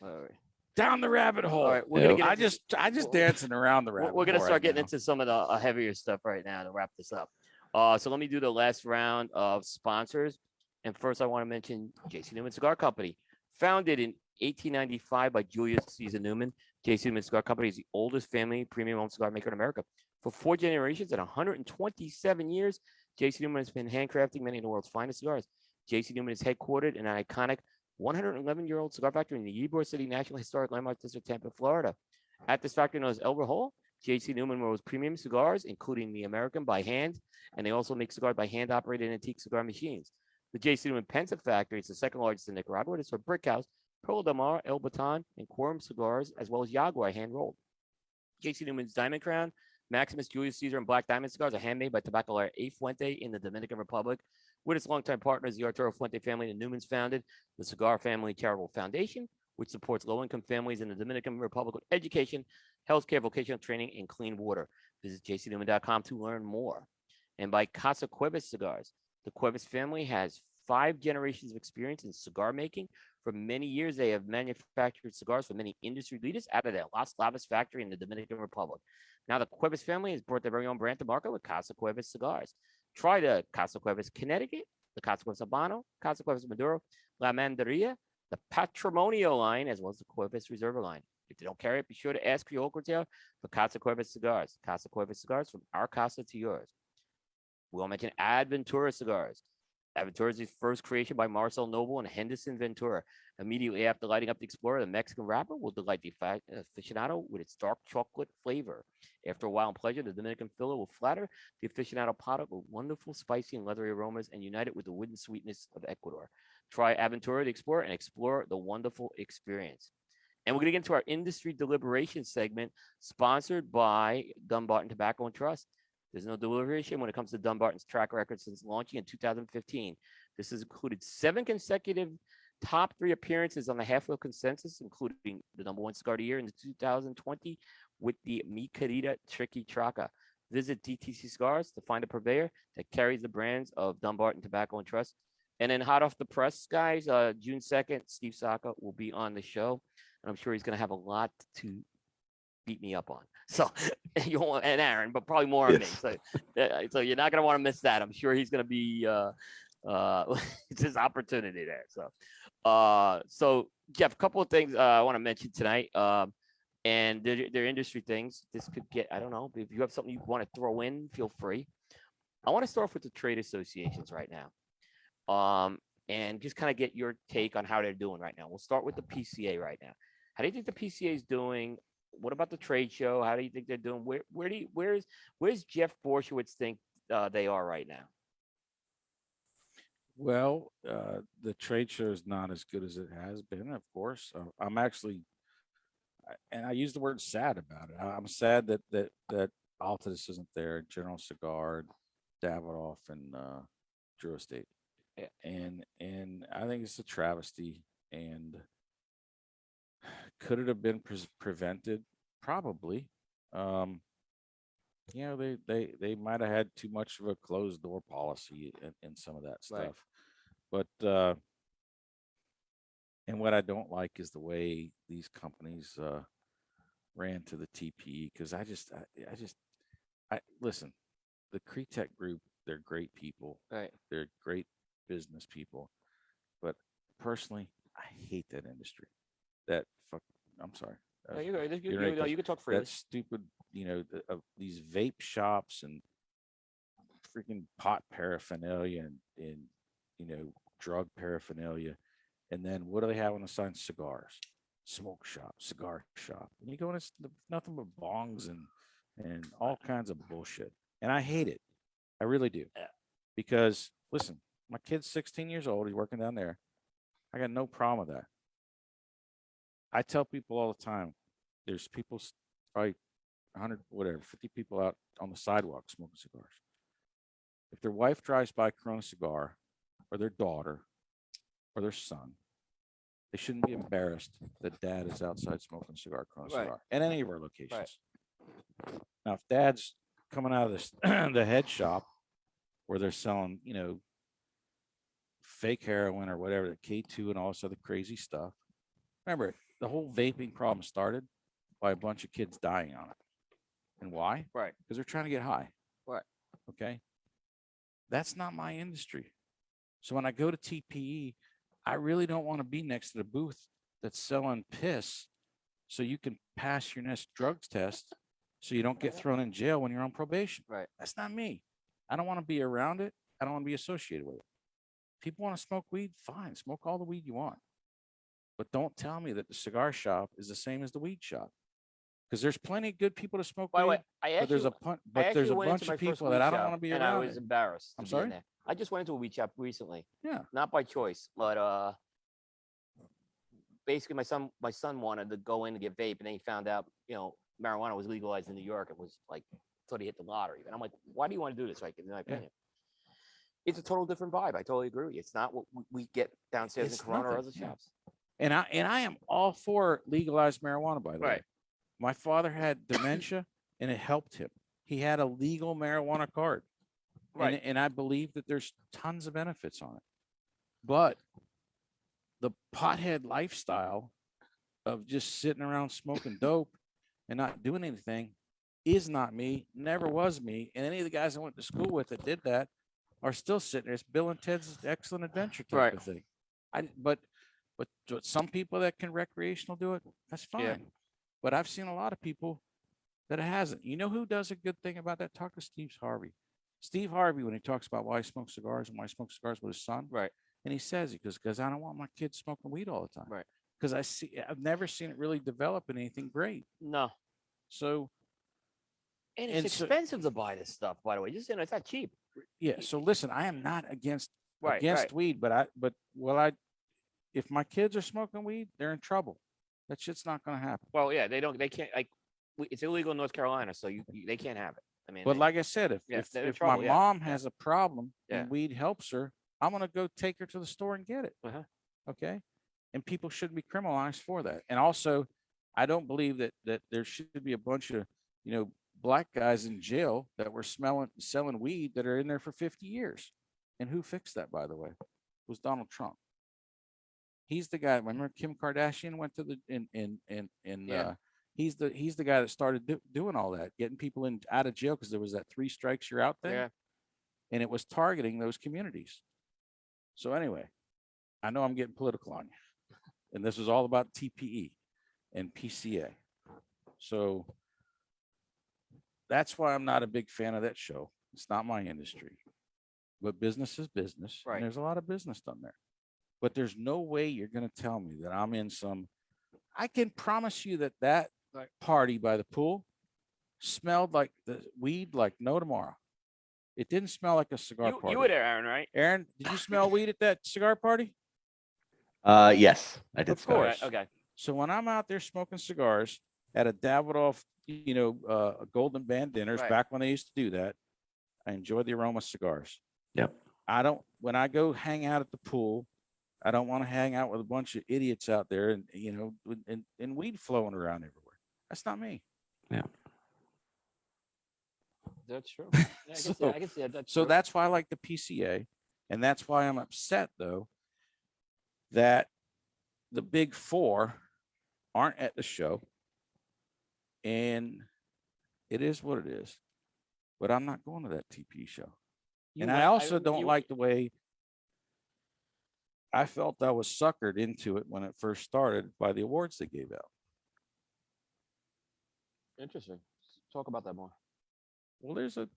All right. Down the rabbit hole. All right. We're Yeah. gonna get I just I just we're- dancing around the we're, rabbit. we're gonna hole start right getting now. into some of the uh, heavier stuff right now to wrap this up. Uh, so let me do the last round of sponsors. And first, I want to mention JC Newman Cigar Company, founded in 1895 by Julius Caesar Newman. JC Newman Cigar Company is the oldest family premium owned cigar maker in America. For four generations and 127 years, JC Newman has been handcrafting many of the world's finest cigars. JC Newman is headquartered in an iconic 111 year old cigar factory in the Ybor City National Historic Landmark District, Tampa, Florida. At this factory known as El Reloj, JC Newman rolls premium cigars, including the American by hand, and they also make cigars by hand operated antique cigar machines. The JC Newman Pensa factory is the second largest in Nicaragua. It's for Brick House, Perla del Mar, El Baton, and Quorum cigars, as well as Jaguar hand rolled. JC Newman's Diamond Crown, Maximus, Julius Caesar, and Black Diamond cigars are handmade by Tabacalera A. Fuente in the Dominican Republic. With its longtime partners, the Arturo Fuente family, the Newmans founded the Cigar Family Charitable Foundation, which supports low-income families in the Dominican Republic with education, healthcare, vocational training, and clean water. Visit jcnewman.com to learn more. And by Casa Cuevas Cigars, the Cuevas family has five generations of experience in cigar making. For many years, they have manufactured cigars for many industry leaders out of their Las Lavas factory in the Dominican Republic. Now, the Cuevas family has brought their very own brand to market with Casa Cuevas cigars. Try the Casa Cuevas Connecticut, the Casa Cuevas Habano, Casa Cuevas Maduro, La Mandaria, the Patrimonio line, as well as the Cuevas Reserva line. If they don't carry it, be sure to ask your local for Casa Cuevas cigars. Casa Cuevas cigars from our casa to yours. We'll mention Aventura cigars. The first creation by Marcel Knobel and Henderson Ventura. Immediately after lighting up the Explorer, the Mexican wrapper will delight the aficionado with its dark chocolate flavor. After a while in pleasure, the Dominican filler will flatter the aficionado palate with wonderful spicy and leathery aromas and unite it with the wooden sweetness of Ecuador. Try Aventura the Explorer and explore the wonderful experience. And we're going to get into our industry deliberation segment sponsored by Dunbarton Tobacco and Trust. There's no deliberation when it comes to Dunbarton's track record since launching in 2015. This has included seven consecutive top three appearances on the halfwheel consensus, including the number one cigar of the year in 2020 with the Mi Querida Triqui Traca. Visit DTC Cigars to find a purveyor that carries the brands of Dumbarton Tobacco and Trust. And then hot off the press, guys, uh, June 2nd, Steve Saka will be on the show. And I'm sure he's going to have a lot to beat me up on. So you want and Aaron, but probably more on me. So, uh, so you're not going to want to miss that. I'm sure he's going to be uh, uh, it's his opportunity there. So, uh, so Jeff, a couple of things uh, I want to mention tonight. Um, and they're, they're industry things. This could get, I don't know, if you have something you want to throw in, feel free. I want to start off with the trade associations right now. Um, and just kind of get your take on how they're doing right now. We'll start with the PCA right now. How do you think the PCA is doing? What about the trade show? How do you think they're doing? Where where do you where's where's Jeff Borysiewicz think uh, they are right now? Well, uh, the trade show is not as good as it has been, of course. Uh, I'm actually, and I use the word sad about it. I'm sad that that that Altadis isn't there, General Cigar, Davidoff, and uh, Drew Estate. Yeah. And and I think it's a travesty. And could it have been pres prevented? Probably. Um, you know, they they they might have had too much of a closed door policy in, in some of that Right. stuff. But uh and what I don't like is the way these companies uh ran to the TPE because I just I, I just I listen, the Kretek group, they're great people. Right. They're great business people. But personally, I hate that industry. That I'm sorry. No, uh, you, you, you, right, no, you can talk freely. that stupid, you know, the, uh, these vape shops and freaking pot paraphernalia and, and, you know, drug paraphernalia. And then what do they have on the sign? Cigars, smoke shop, cigar shop. And you go in, it's nothing but bongs and, and all kinds of bullshit. And I hate it. I really do. Yeah. Because listen, my kid's 16 years old. He's working down there. I got no problem with that. I tell people all the time, there's people, probably 100, whatever, 50 people out on the sidewalk smoking cigars. If their wife drives by Corona Cigar, or their daughter, or their son, they shouldn't be embarrassed that dad is outside smoking cigar, Corona Right. Cigar, at any of our locations. Now, if dad's coming out of this, the head shop where they're selling, you know, fake heroin or whatever, the K2 and all this other crazy stuff. Remember, the whole vaping problem started by a bunch of kids dying on it. And why? Right. Because they're trying to get high. Right. Okay. That's not my industry. So when I go to TPE, I really don't want to be next to the booth that's selling piss so you can pass your next drugs test so you don't get thrown in jail when you're on probation. Right. That's not me. I don't want to be around it. I don't want to be associated with it. People want to smoke weed, fine, smoke all the weed you want. But don't tell me that the cigar shop is the same as the weed shop. Because there's plenty of good people to smoke By weed, way, I but actually, there's a but there's a bunch of people that I don't want to be around. and I was embarrassed. I'm to be in sorry? I just went into a weed shop recently. Yeah. Not by choice, but uh, basically my son, my son wanted to go in to get vape, and then he found out, you know, marijuana was legalized in New York. It was like thought he hit the lottery. And I'm like, why do you want to do this? Like, in my Yeah. opinion, it's a total different vibe. I totally agree with you. It's not what we- get downstairs It's in Corona or nothing, other yeah. shops. And I and I am all for legalized marijuana, by the way. My father had dementia and it helped him. He had a legal marijuana card. Right. And, and I believe that there's tons of benefits on it. But the pothead lifestyle of just sitting around smoking dope and not doing anything is not me, never was me. And any of the guys I went to school with that did that are still sitting there. It's Bill and Ted's Excellent Adventure type Right. of thing. I, but, but some people that can recreational do it, that's Yeah. fine. But I've seen a lot of people that it hasn't. You know who does a good thing about that? Talk to Steve Harvey. Steve Harvey, when he talks about why he smokes cigars and why he smokes cigars with his son, Right. and he says it goes, because I don't want my kids smoking weed all the time. Right. Because I see, I've never seen it really develop in anything great. No. So And it's And so- expensive to buy this stuff, by the way. Just you know, it's not cheap. yeah. So listen, I am not against Right. against right. weed, but I but well I, if my kids are smoking weed, they're in trouble. That shit's not going to happen. Well, yeah, they don't. They can't. Like, it's illegal in North Carolina, so you, you they can't have it. I mean, But they- like I said, if Yeah, if, if trouble, my yeah, mom has a problem Yeah. and weed helps her, I'm gonna go take her to the store and get it. Uh-huh. Okay, and people shouldn't be criminalized for that. And also, I don't believe that that there should be a bunch of you know black guys in jail that were smelling selling weed that are in there for 50 years. And who fixed that, by the way? It was Donald Trump. He's the guy. Remember Kim Kardashian went to the in in in in Yeah. uh, he's the he's the guy that started do, doing all that, getting people in out of jail because there was that three strikes you're out thing, yeah, and it was targeting those communities. So anyway, I know I'm getting political on you, and this is all about TPE and PCA. So that's why I'm not a big fan of that show. It's not my industry, but business is business. Right. And there's a lot of business done there, but there's no way you're going to tell me that I'm in some. I can promise you that that Right. party by the pool smelled like the weed like no tomorrow. It didn't smell like a cigar you, party. you were there, Aaron, right? Aaron, did you smell weed at that cigar party? Uh, yes, I did. Of smell course. Right, okay. So when I'm out there smoking cigars at a Davidoff, you know, uh, Golden Band dinners, Right. back when they used to do that, I enjoy the aroma of cigars. Yep. I don't, when I go hang out at the pool, I don't want to hang out with a bunch of idiots out there and, you know, with- and, and weed flowing around everywhere. That's not me. Yeah. That's true. Yeah, I can see, So- I can see that. That's So true. that's why I like the PCA. And that's why I'm upset though, that the big four aren't at the show. And it is what it is. But I'm not going to that TP show. You and went- I also you- don't like the way I felt I was suckered into it when it first started by the awards they gave out. Interesting. Talk about that more. Well, there's a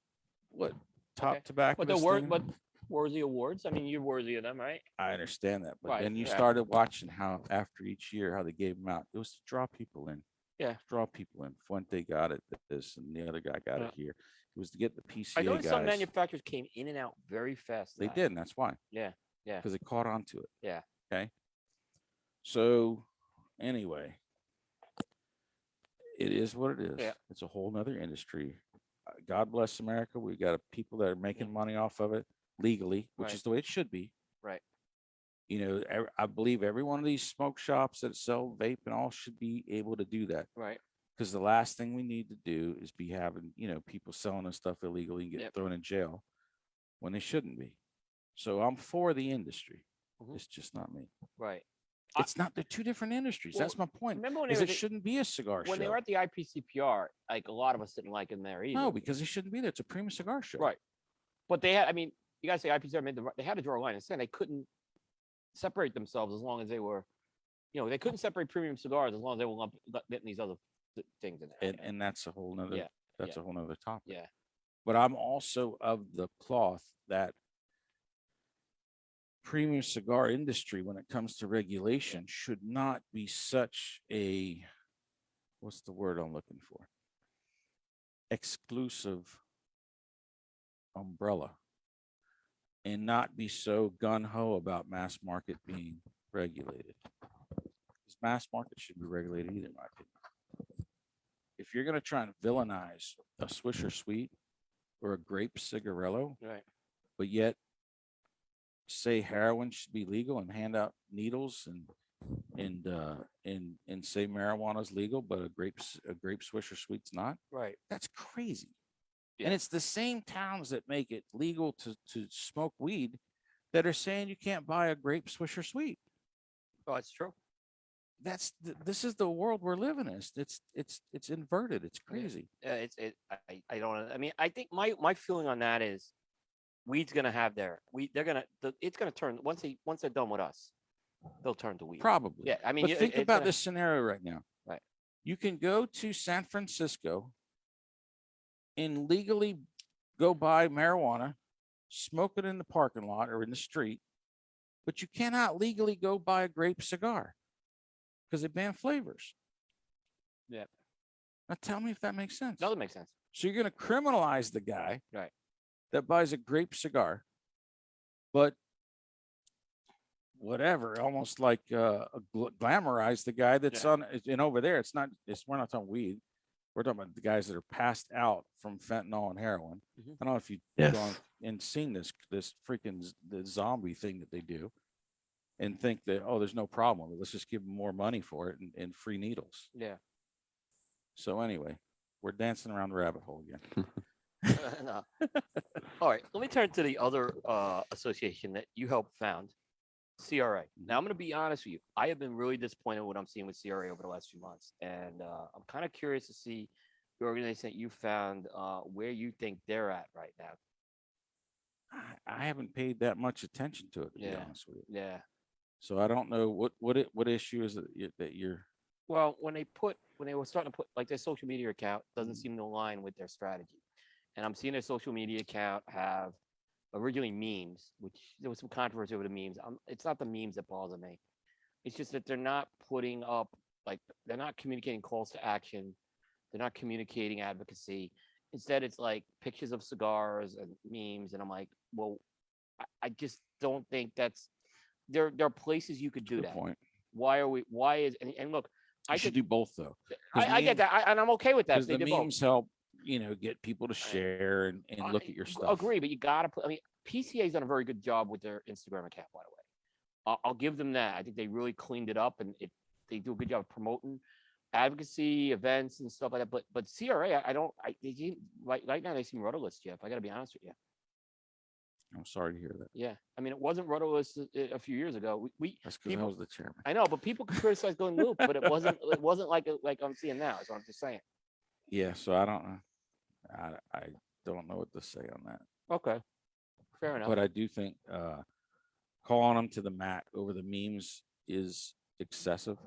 what top Okay. tobacco. But the word, but worthy awards. I mean, you're worthy of them, right? I understand that, but Right, then you yeah. started watching how after each year how they gave them out. It was to draw people in. Yeah. Draw people in. Fuente got it this and the other guy got Yeah. it here. It was to get the PCA I noticed guys. some manufacturers came in and out very fast. they did, and that's why. Yeah, yeah. Because it caught on to it. Yeah. Okay. So anyway, it is what it is. Yeah. It's a whole nother industry. Uh, God bless America. We've got people that are making money off of it legally, which Right. is the way it should be. Right. You know, I believe every one of these smoke shops that sell vape and all should be able to do that. Right. Because the last thing we need to do is be having, you know, people selling us stuff illegally and get Yep. thrown in jail when they shouldn't be. So I'm for the industry. Mhm. It's just not me. Right. I- It's not, they're two different industries. Well, That's my point. Remember when they Is were it the- shouldn't be a cigar show. when they show. were at the IPCPR? Like a lot of us didn't like them there either. No, because it shouldn't be there. It's a premium cigar show. Right. But they had. I mean, you gotta say IPCR made the, ri- they had to draw a line and saying they couldn't separate themselves as long as they were, you know, they couldn't separate premium cigars as long as they were lump- getting these other th- things in there. And, and that's a whole nother, Yeah, that's a whole nother topic. Yeah. But I'm also of the cloth that premium cigar industry, when it comes to regulation, should not be such a, what's the word I'm looking for? Exclusive umbrella. And not be so gun ho about mass market being regulated. 'Cause Mass market should be regulated either, in my opinion. If you're gonna try and villainize a Swisher Sweet or a grape cigarillo, Right. but yet say heroin should be legal and hand out needles and and uh and and say marijuana is legal, but a grape a grape swisher sweet's not. Right. That's crazy. Yeah. And it's the same towns that make it legal to to smoke weed that are saying you can't buy a grape swisher sweet. Oh, it's true. That's th- this is the world we're living in. It's it's it's, it's inverted. It's Yeah. crazy. Uh, it's, it, I, I don't, I mean, I think my, my feeling on that is weed's gonna have their, we, they're gonna, the, it's gonna turn, once they, once they're done with us, they'll turn to weed. Probably. Yeah, I mean. But you- think it's about gonna- this scenario right now. Right. You can go to San Francisco and legally go buy marijuana, smoke it in the parking lot or in the street, but you cannot legally go buy a grape cigar because they ban flavors. Yeah. Now tell me if that makes sense. Doesn't make sense. So you're going to criminalize the guy Right. That buys a grape cigar, but whatever, almost like uh, glamorize the guy that's Yeah. on it- and over there. It's not. It's we're not talking weed. We're talking about the guys that are passed out from fentanyl and heroin. Mhm. I don't know if you've Yes. gone and seen this this freaking the zombie thing that they do, and think that oh, there's no problem. Let's just give them more money for it and, and free needles. Yeah. So anyway, we're dancing around the rabbit hole again. No. All right, let me turn to the other uh, association that you helped found, CRA. Now, I'm going to be honest with you. I have been really disappointed with what I'm seeing with CRA over the last few months, and uh, I'm kind of curious to see the organization that you found uh, where you think they're at right now. I- I haven't paid that much attention to it, to be Yeah. honest with you. Yeah. So I don't know what what it, what issue is it that you're. Well, when they put when they were starting to put like their social media account doesn't Mhm. seem to align with their strategy, and I'm seeing their social media account have originally memes, which there was some controversy over the memes. Um, it's not the memes that bother me. It's just that they're not putting up like they're not communicating calls to action. They're not communicating advocacy. Instead, it's like pictures of cigars and memes, and I'm like, well, I, I just don't think that's there. There are places you could do Good that. point. Why are we? Why is and, and look, I I should could do both though. I, I get that, I, and I'm okay with that. Because the did both. memes help, you know, get people to share and, and look at your stuff. Agree, but you gotta put. I mean, PCA's done a very good job with their Instagram account, by the way. I'll, I'll give them that. I think they really cleaned it up, and it they do a good job of promoting advocacy events and stuff like that. But but CRA, I, I don't. I they seem, right right now they seem rudderless, Jeff. I got to be honest with you. I'm sorry to hear that. Yeah, I mean, it wasn't rudderless a, a few years ago. We, we That's because I was the chairman. I know, but people could criticize Glynn Loope, but it wasn't. It wasn't like like I'm seeing now. So I'm just saying. Yeah, so I don't know. I, I don't know what to say on that. Okay, fair enough. But I do think uh calling them to the mat over the memes is excessive.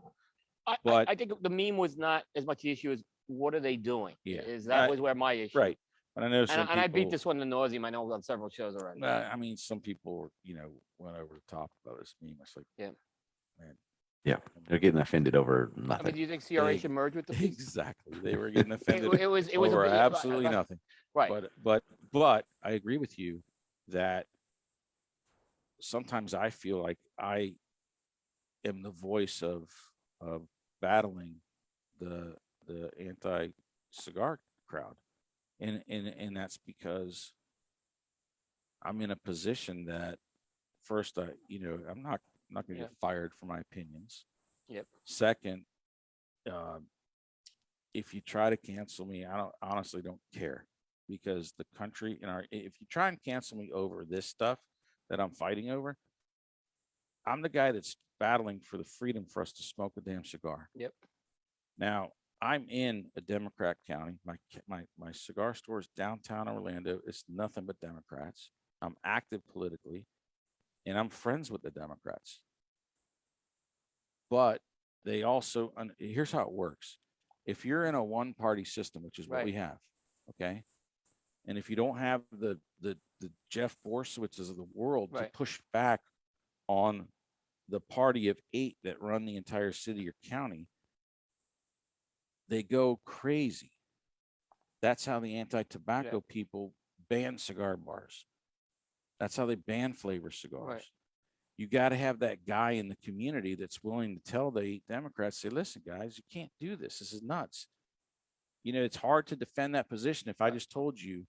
I, I, But- I think the meme was not as much the issue as what are they doing? Yeah, Is that I- was where my issue. Right. But I know And, I- and I beat this one to nauseam. I know on several shows already. I mean, some people, you know, went over the top about this meme. It's like, Yeah. man. Yeah, They're getting offended over I mean, nothing. do you think CRA should merge with the piece? exactly. They were getting It, offended it was. It was a over absolutely nothing. Right. But but but I agree with you that sometimes I feel like I am the voice of of battling the the anti cigar crowd. And and and that's because I'm in a position that first I you know I'm not I'm not going to Yeah. get fired for my opinions. Yep. Second, um, if you try to cancel me, I don't honestly don't care because the country and our if you try and cancel me over this stuff that I'm fighting over, I'm the guy that's battling for the freedom for us to smoke a damn cigar. Yep. Now I'm in a Democrat county. My my my cigar store is downtown Orlando. It's nothing but Democrats. I'm active politically, and I'm friends with the Democrats. But they also, and here's how it works. If you're in a one-party system, which is what we have, okay? And if you don't have the, the, the Jeff Borysiewiczes of the world to push back on the party of eight that run the entire city or county, they go crazy. That's how the anti-tobacco people ban cigar bars. That's how they ban flavor cigars. You got to have that guy in the community that's willing to tell the Democrats, say, listen, guys, you can't do this. This is nuts. You know, it's hard to defend that position if I just told you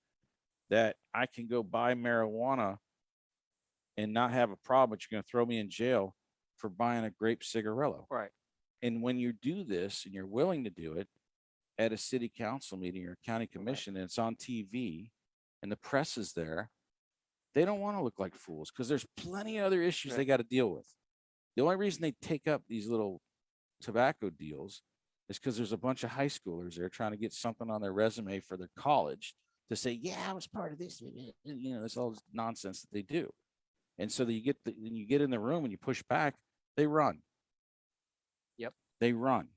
that I can go buy marijuana and not have a problem, but you're going to throw me in jail for buying a grape cigarillo. Right. And when you do this and you're willing to do it at a city council meeting or county commission and it's on TV and the press is there, they don't want to look like fools because there's plenty of other issues they got to deal with. The only reason they take up these little tobacco deals is because there's a bunch of high schoolers there trying to get something on their resume for their college to say, yeah, I was part of this. You know, that's all this nonsense that they do. And so that you get the, when you get in the room and you push back, they run. Yep. They run.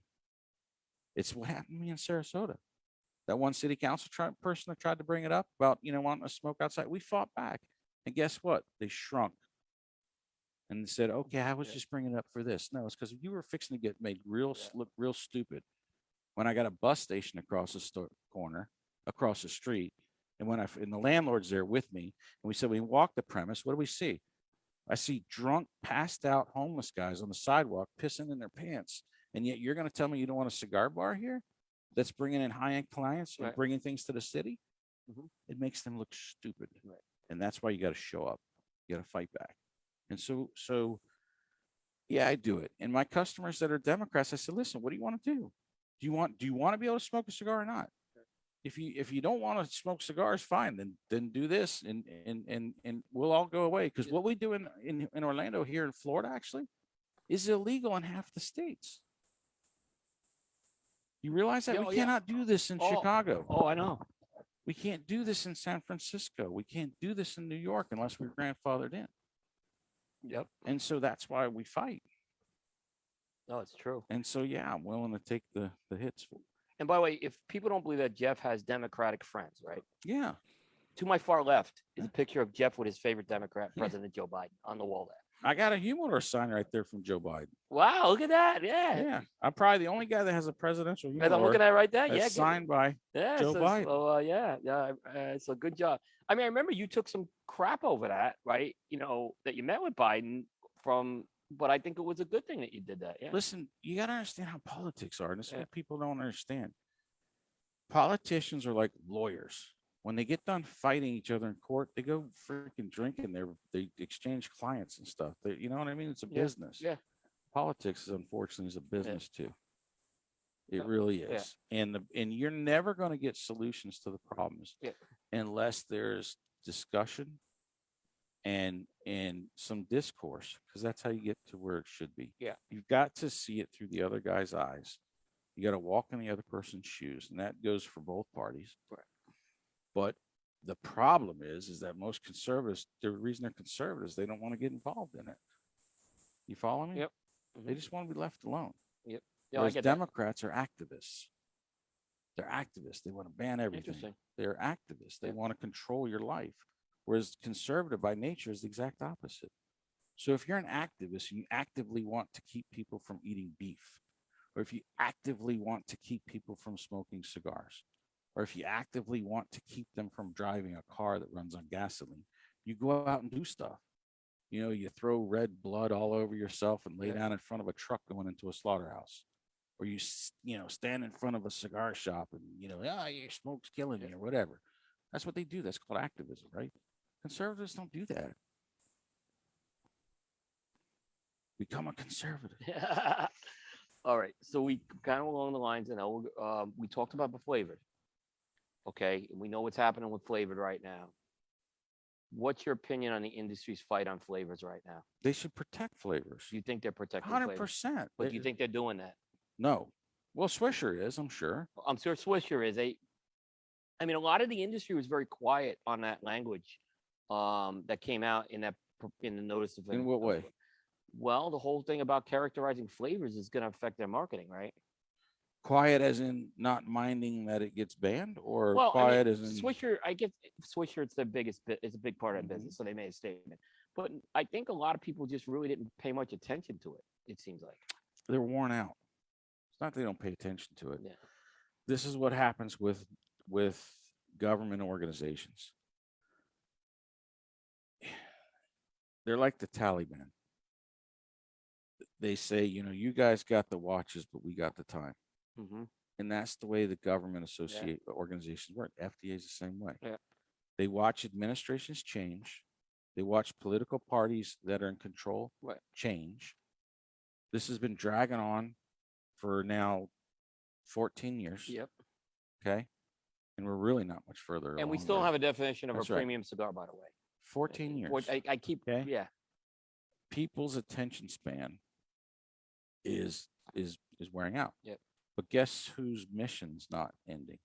It's what happened to me in Sarasota. That one city council person that tried to bring it up about, you know, wanting to smoke outside. We fought back. And guess what? They shrunk. And said, okay, I was Yeah. just bringing it up for this. No, it's because you were fixing to get made real, look real stupid. When I got a bus station across the sto- corner, across the street, and when I and the landlord's there with me, and we said, we walk the premise, what do we see? I see drunk, passed out homeless guys on the sidewalk pissing in their pants. And yet you're going to tell me you don't want a cigar bar here that's bringing in high end clients and Right. bringing things to the city? Mhm. It makes them look stupid. Right. And that's why you got to show up. You got to fight back. And so, so yeah, I do it. And my customers that are Democrats, I said, listen, what do you want to do? Do you want, do you want to be able to smoke a cigar or not? If you, if you don't want to smoke cigars, fine, then, then do this and, and, and, and we'll all go away. Cause what we do in, in, in Orlando here in Florida actually is illegal in half the states. You realize that Yeah, we oh, yeah. cannot do this in Oh, Chicago. Oh, I know. We can't do this in San Francisco. We can't do this in New York unless we're grandfathered in. Yep. And so that's why we fight. No, it's true. And so, yeah, I'm willing to take the, the hits. for- And by the way, if people don't believe that Jeff has Democratic friends, right? Yeah. To my far left is a picture of Jeff with his favorite Democrat, Yeah. President Joe Biden, on the wall there. I got a humidor sign right there from Joe Biden. Wow, look at that. Yeah. Yeah. I'm probably the only guy that has a presidential humidor I'm looking at it right there. Yeah. signed by, yeah. Joe so, Biden. So, uh, yeah. Yeah. Uh, so good job. I mean, I remember you took some crap over that, right? You know, that you met with Biden from, but I think it was a good thing that you did that. Yeah. listen, you got to understand how politics are. And this is Yeah. what people don't understand. Politicians are like lawyers. When they get done fighting each other in court, they go freaking drinking. They they exchange clients and stuff. They, you know what I mean? It's a Yeah, business. yeah. Politics is unfortunately is a business too. It Yeah, really yeah. is. And the and you're never going to get solutions to the problems Yeah. unless there's discussion and and some discourse because that's how you get to where it should be. Yeah. You've got to see it through the other guy's eyes. You got to walk in the other person's shoes, and that goes for both parties. Right. But the problem is, is that most conservatives, the reason they're conservatives, they don't want to get involved in it. You follow me? Yep. They Mhm. just want to be left alone. Yeah, Whereas get that. Democrats are activists. They're activists. They want to ban everything. They're activists. They Yeah. want to control your life. Whereas conservative by nature is the exact opposite. So if you're an activist and you actively want to keep people from eating beef, or if you actively want to keep people from smoking cigars, or if you actively want to keep them from driving a car that runs on gasoline, you go out and do stuff. You know, you throw red blood all over yourself and lay down in front of a truck going into a slaughterhouse. Or you, you know, stand in front of a cigar shop and, you know, ah, your smoke's killing me or whatever. That's what they do. That's called activism, right? Conservatives don't do that. Become a conservative. All right, so we kind of along the lines, you know, um, we talked about the flavored. Okay, and we know what's happening with flavored right now. What's your opinion on the industry's fight on flavors right now? They should protect flavors. You think they're protecting Hundred flavors? percent. But do you think they're doing that? No. Well, Swisher is, I'm sure. I'm sure Swisher is a. I mean, a lot of the industry was very quiet on that language um, that came out in that, in the notice of. In what way? Well, the whole thing about characterizing flavors is gonna affect their marketing, right? Quiet as in not minding that it gets banned or Well, I quiet mean, as in, Swisher, I get Swisher, it's the biggest bit, it's a big part of business, mm-hmm. so they made a statement. But I think a lot of people just really didn't pay much attention to it, it seems like. they're worn out. It's not they don't pay attention to it. Yeah. This is what happens with, with government organizations. They're like the Taliban. They say, you know, you guys got the watches, but we got the time. Mhm. And that's the way the government associate organizations work. FDA is the same way. Yeah. They watch administrations change. They watch political parties that are in control Right. change. This has been dragging on for now 14 years. Yep. Okay. And we're really not much further. And we along still there. have a definition of a That's right. premium cigar, by the way. 14 years. I, I keep, Okay. yeah, People's attention span is is is wearing out. Yep. But guess whose mission's not ending?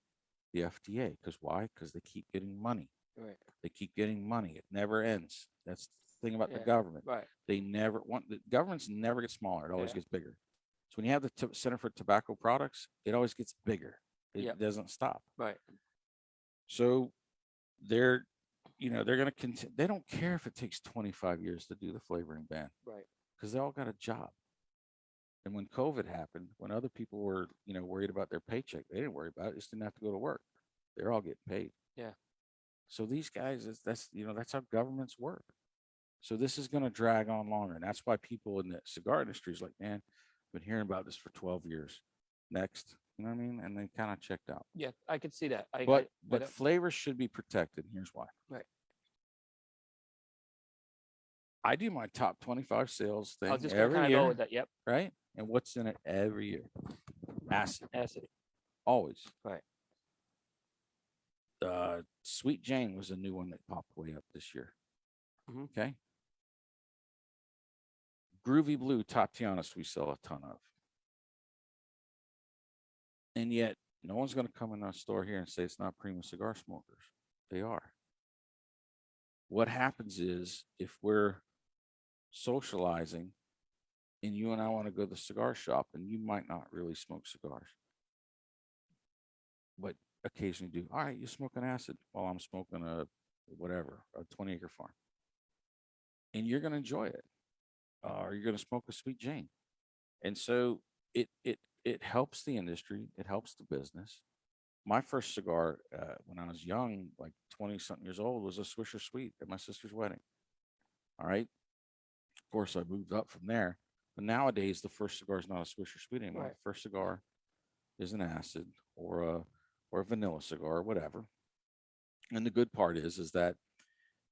The FDA. Because why? Because they keep getting money. right, They keep getting money. It never ends. That's the thing about the government. right. They never want the governments never get smaller. It always Yeah. gets bigger. So when you have the t- Center for Tobacco Products, it always gets bigger. It Yep. doesn't stop. Right. So they're, you know, they're going to continue. They don't care if it takes 25 years to do the flavoring ban Right. because they all got a job. And when COVID happened, when other people were, you know, worried about their paycheck, they didn't worry about it. Just didn't have to go to work. They're all getting paid. Yeah. So these guys, is that's you know, that's how governments work. So this is going to drag on longer, and that's why people in the cigar industry is like, man, I've been hearing about this for 12 years. Next, you know what I mean? And they kind of checked out. Yeah, I could see that. I, But I but flavors should be protected. Here's why. Right. I do my top 25 sales thing I was just every kind of year, go with that. Yep, right? And what's in it every year? Acid, acid. always. Right. Uh, Sweet Jane was a new one that popped way up this year. Mhm. Okay. Groovy Blue Tatianas we sell a ton of. And yet, no one's going to come in our store here and say it's not Prima cigar smokers. They are. What happens is if we're socializing and you and I want to go to the cigar shop and you might not really smoke cigars, but occasionally do, all right, you smoking acid while I'm smoking a whatever, a 20 acre farm. And you're going to enjoy it. Uh, or you're going to smoke a sweet Jane. And so it, it, it helps the industry. It helps the business. My first cigar, uh, when I was young, like 20 something years old, was a Swisher Sweet at my sister's wedding. All right. Of course, I moved up from there. But nowadays, the first cigar is not a Swisher Sweet anymore. Right. The first cigar is an acid or a or a vanilla cigar or whatever. And the good part is, is that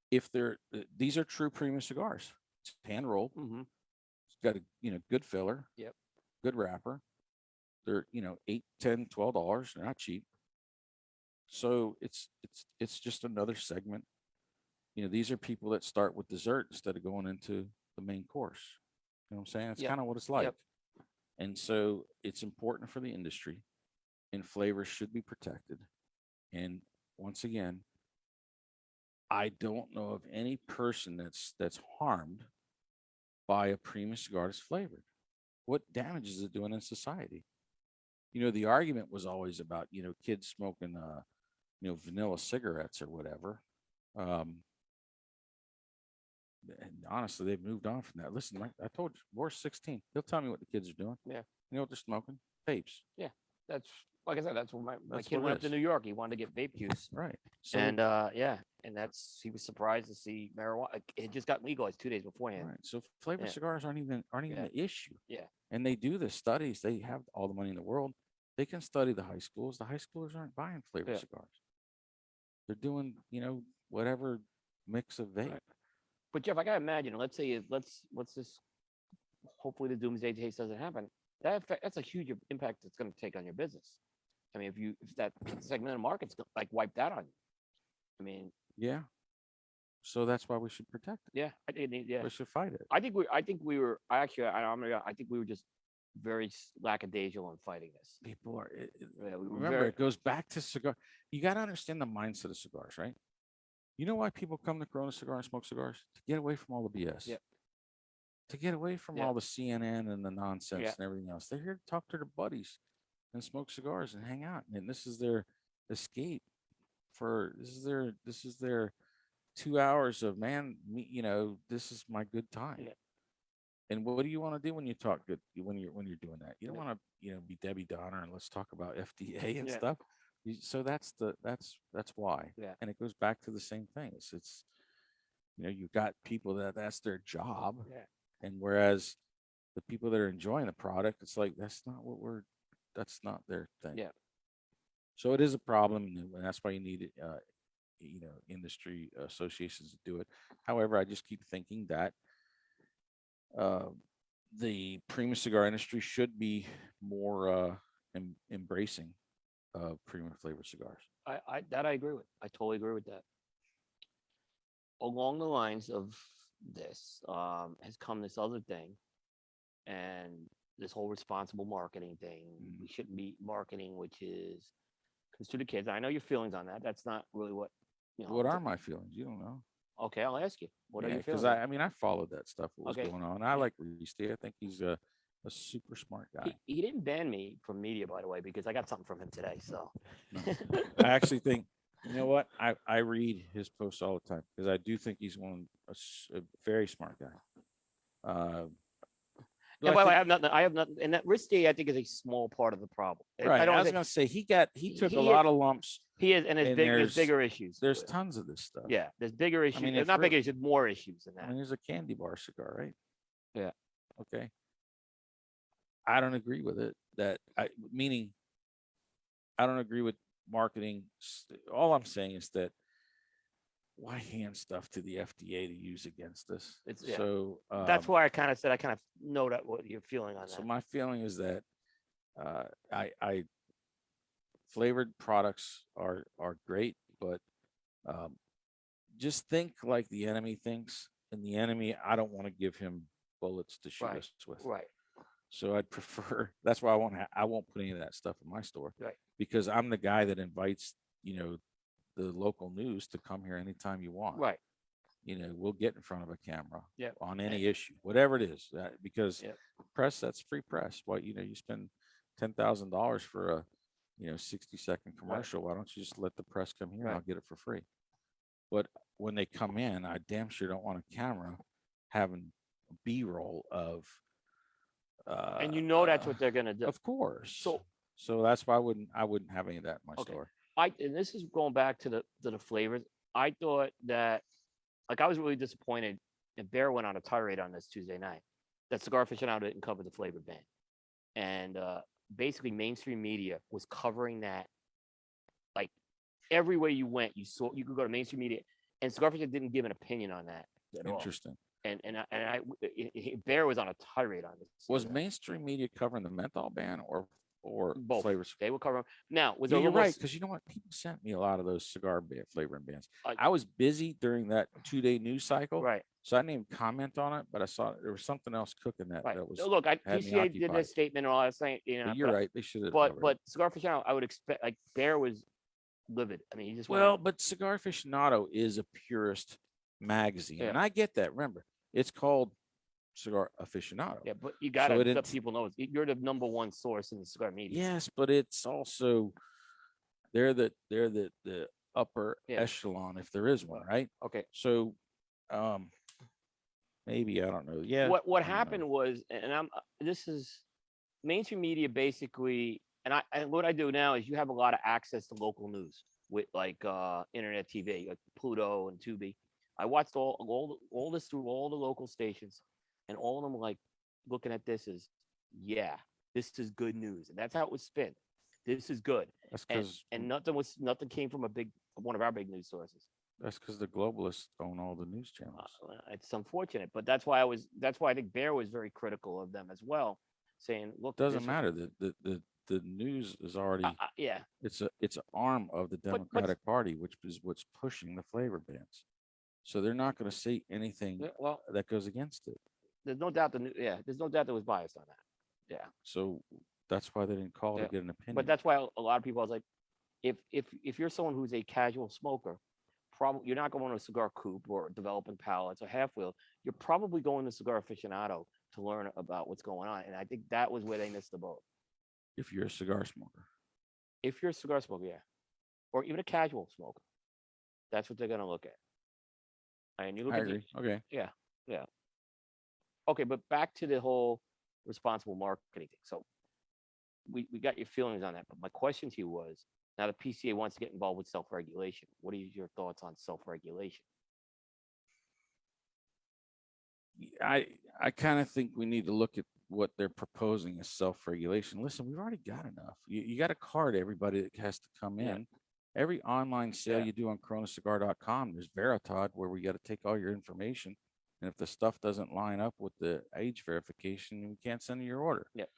if they're these are true premium cigars, it's hand rolled, Mm -hmm. it's got a you know good filler, Yep. good wrapper. They're you know eight, ten, twelve dollars. They're not cheap. So it's it's it's just another segment. You know, these are people that start with dessert instead of going into the main course. You know what I'm saying? It's Yep. kind of what it's like. Yep. And so it's important for the industry and flavors should be protected. And once again, I don't know of any person that's that's harmed by a premium cigar that's flavored. What damage is it doing in society? You know, the argument was always about, you know, kids smoking uh, you know, vanilla cigarettes or whatever. Um and honestly, they've moved on from that. Listen, Mike, I told you, Boris 16. He'll tell me what the kids are doing. Yeah. You know what they're smoking? Vapes. Yeah. That's, like I said, that's when my, my That's kid what it went up to is. New York. He wanted to get vape juice. Right. So, And, uh, yeah, and that's, he was surprised to see marijuana. It just got legalized two days beforehand. Right. So flavored Yeah. cigars aren't even aren't even Yeah. the issue. Yeah. And they do the studies. They have all the money in the world. They can study the high schools. The high schoolers aren't buying flavored Yeah. cigars. They're doing, you know, whatever mix of vape. But Jeff, I gotta imagine, let's say, let's, let's just, hopefully the doomsday case doesn't happen. That, that's a huge impact it's gonna take on your business. I mean, if you, if that segment of the market's like wiped out on you. I mean, Yeah. So that's why we should protect it. yeah, I did, yeah. We should fight it. I think we, I think we were, I actually, I, I'm, gonna- I think we were just very lackadaisical in fighting this. People are. it- it- Yeah, we remember, very- it goes back to cigar. You got to understand the mindset of cigars, right? You know why people come to Corona Cigar and smoke cigars? To get away from all the BS. Yep. To get away from Yeah. all the CNN and the nonsense and everything else. They're here to talk to their buddies and smoke cigars and hang out. And this is their escape for this is their this is their two hours of man, me, you know, this is my good time. Yeah. And what do you want to do when you talk good when you're when you're doing that? You don't want to, you know, be Debbie Downer and let's talk about FDA and stuff. You- So that's the that's that's why. Yeah. And it goes back to the same thing. It's it's you know, you've got people that that's their job. Yeah. And whereas the people that are enjoying the product, it's like that's not what we're that's not their thing. Yeah. So it is a problem, and and that's why you need uh, you know, industry associations to do it. However, I just keep thinking that uh, the premium cigar industry should be more uh, em- embracing of premium flavored cigars. I, I, that I agree with. I totally agree with that. Along the lines of this, um, has come this other thing. And this whole responsible marketing thing, Mhm. we shouldn't be marketing, which is, because to the kids, I know your feelings on that. That's not really what, you know. What are my feelings? You don't know. Okay, I'll ask you. What are your Because? I, I mean, I followed that stuff. What was Okay. going on? I like Reese. I think he's a, a super smart guy. He, he didn't ban me from media, by the way, because I got something from him today, so. I actually think, you know what? I, I read his posts all the time because I do think he's one, a very smart guy. Uh, And by the way, I have nothing, I have nothing, and that risk I think is a small part of the problem. Right. I I, don't was think, gonna say he got he he- took a he- lot of lumps. he is, and there's and big, there's bigger issues. There's tons of this stuff. Yeah, there's bigger issues. mean, There's not bigger issues, more issues than I that. mean, there's a candy bar cigar, right? Yeah. Okay. I don't agree with it. That I meaning I don't agree with marketing. All I'm saying is that why hand stuff to the FDA to use against us? It's- yeah. So That's um, why I kind of said, I kind of know that what you're feeling on So that. So my feeling is that uh, I, I flavored products are are great, but um, just think like the enemy thinks, and the enemy, I don't want to give him bullets to shoot Right, us with. Right, So I'd prefer. That's why I won't. Ha- I won't put any of that stuff in my store. Right. Because I'm the guy that invites you know the local news to come here anytime you want. right. You know, we'll get in front of a camera. Yep. On any issue, whatever it is, uh, because Yep. press that's free press. Why you know you spend ten thousand dollars for a you know sixty second commercial. Why don't you just let the press come here? and I'll Right. get it for free. But when they come in, I damn sure don't want a camera having B roll of. Uh, And you know that's uh, what they're gonna do. Of course. So so that's why I wouldn't I wouldn't have any of that in my Okay. store. I, and this is going back to the, to the flavors. I thought that, like, I was really disappointed. And Bear went on a tirade on this Tuesday night. That Cigar Aficionado didn't cover the flavor ban. And, uh, basically mainstream media was covering that. Like, every way you went, you saw, you could go to mainstream media and Cigar Aficionado didn't give an opinion on that at all. And, and I, and I, i- i- Bear was on a tirade on this. Was mainstream media covering the menthol ban or or Both. flavors? They were covering, now, was Yeah, you're right because you know what? People sent me a lot of those cigar flavoring bands. I- uh, I was busy during that two day news cycle, Right. so I didn't even comment on it. But I saw there was something else cooking that Right. that was. Look, I, PCA did this statement and all that saying, you know. but you're but- right. They should have. But, but Cigar Aficionado, I would expect, like, Bear was livid. I mean, he just. well, but Cigar Aficionado is a purist magazine, Yeah. and I get that. Remember, it's called Cigar Aficionado. Yeah, but you gotta it let int- people know, you're the number one source in the cigar media. Yes, but it's also they're the they're the the upper Yeah. echelon if there is one, right? Okay, So, um, maybe I don't know. Yeah. what, what don't know. happened was, and I'm, uh, this is mainstream media basically, and I, and what I do now is you have a lot of access to local news with like, uh, internet TV, like Pluto and Tubi. I watched all, all, all this through all the local stations and all of them like looking at this is, yeah, this is good news. And that's how it was spin. This is good. That's And, and nothing was, nothing came from a big, one of our big news sources. that's because the globalists own all the news Uh, channels. well, It's unfortunate, but that's why I was, that's why I think Bear was very critical of them as well, saying, look. Doesn't matter. The, the the the news is already I- I- Yeah, it's a it's an arm of the but- Democratic Party, which is what's pushing the flavor bans. So they're not going to say anything yeah, well, that goes against it. there's no doubt the, new- yeah, there's no doubt there was bias on that. Yeah, So that's why they didn't call Yeah, to get an opinion. But that's why a lot of people, I was like, if, if, if you're someone who's a casual smoker, probably, you're not going to a cigar coop or developing palates or halfwheel. You're probably going to cigar aficionado to learn about what's going on. And I think that was where they missed the boat. If you're a cigar smoker. If you're a cigar smoker, yeah, or even a casual smoker, that's what they're gonna look at. And you look I at the, okay. Yeah. Yeah. okay, but back to the whole responsible marketing thing. So we, we got your feelings on that, but my question to you was, now the PCA wants to get involved with self-regulation. What are your thoughts on self-regulation? I I kind of think we need to look at what they're proposing as self-regulation. Listen, we've already got enough. You, you got a card everybody that has to come Yeah. Every online sale Yeah. you do on coronacigar.com, there's Veratad where we got to take all your information. And if the stuff doesn't line up with the age verification, we can't send you your order. Yep.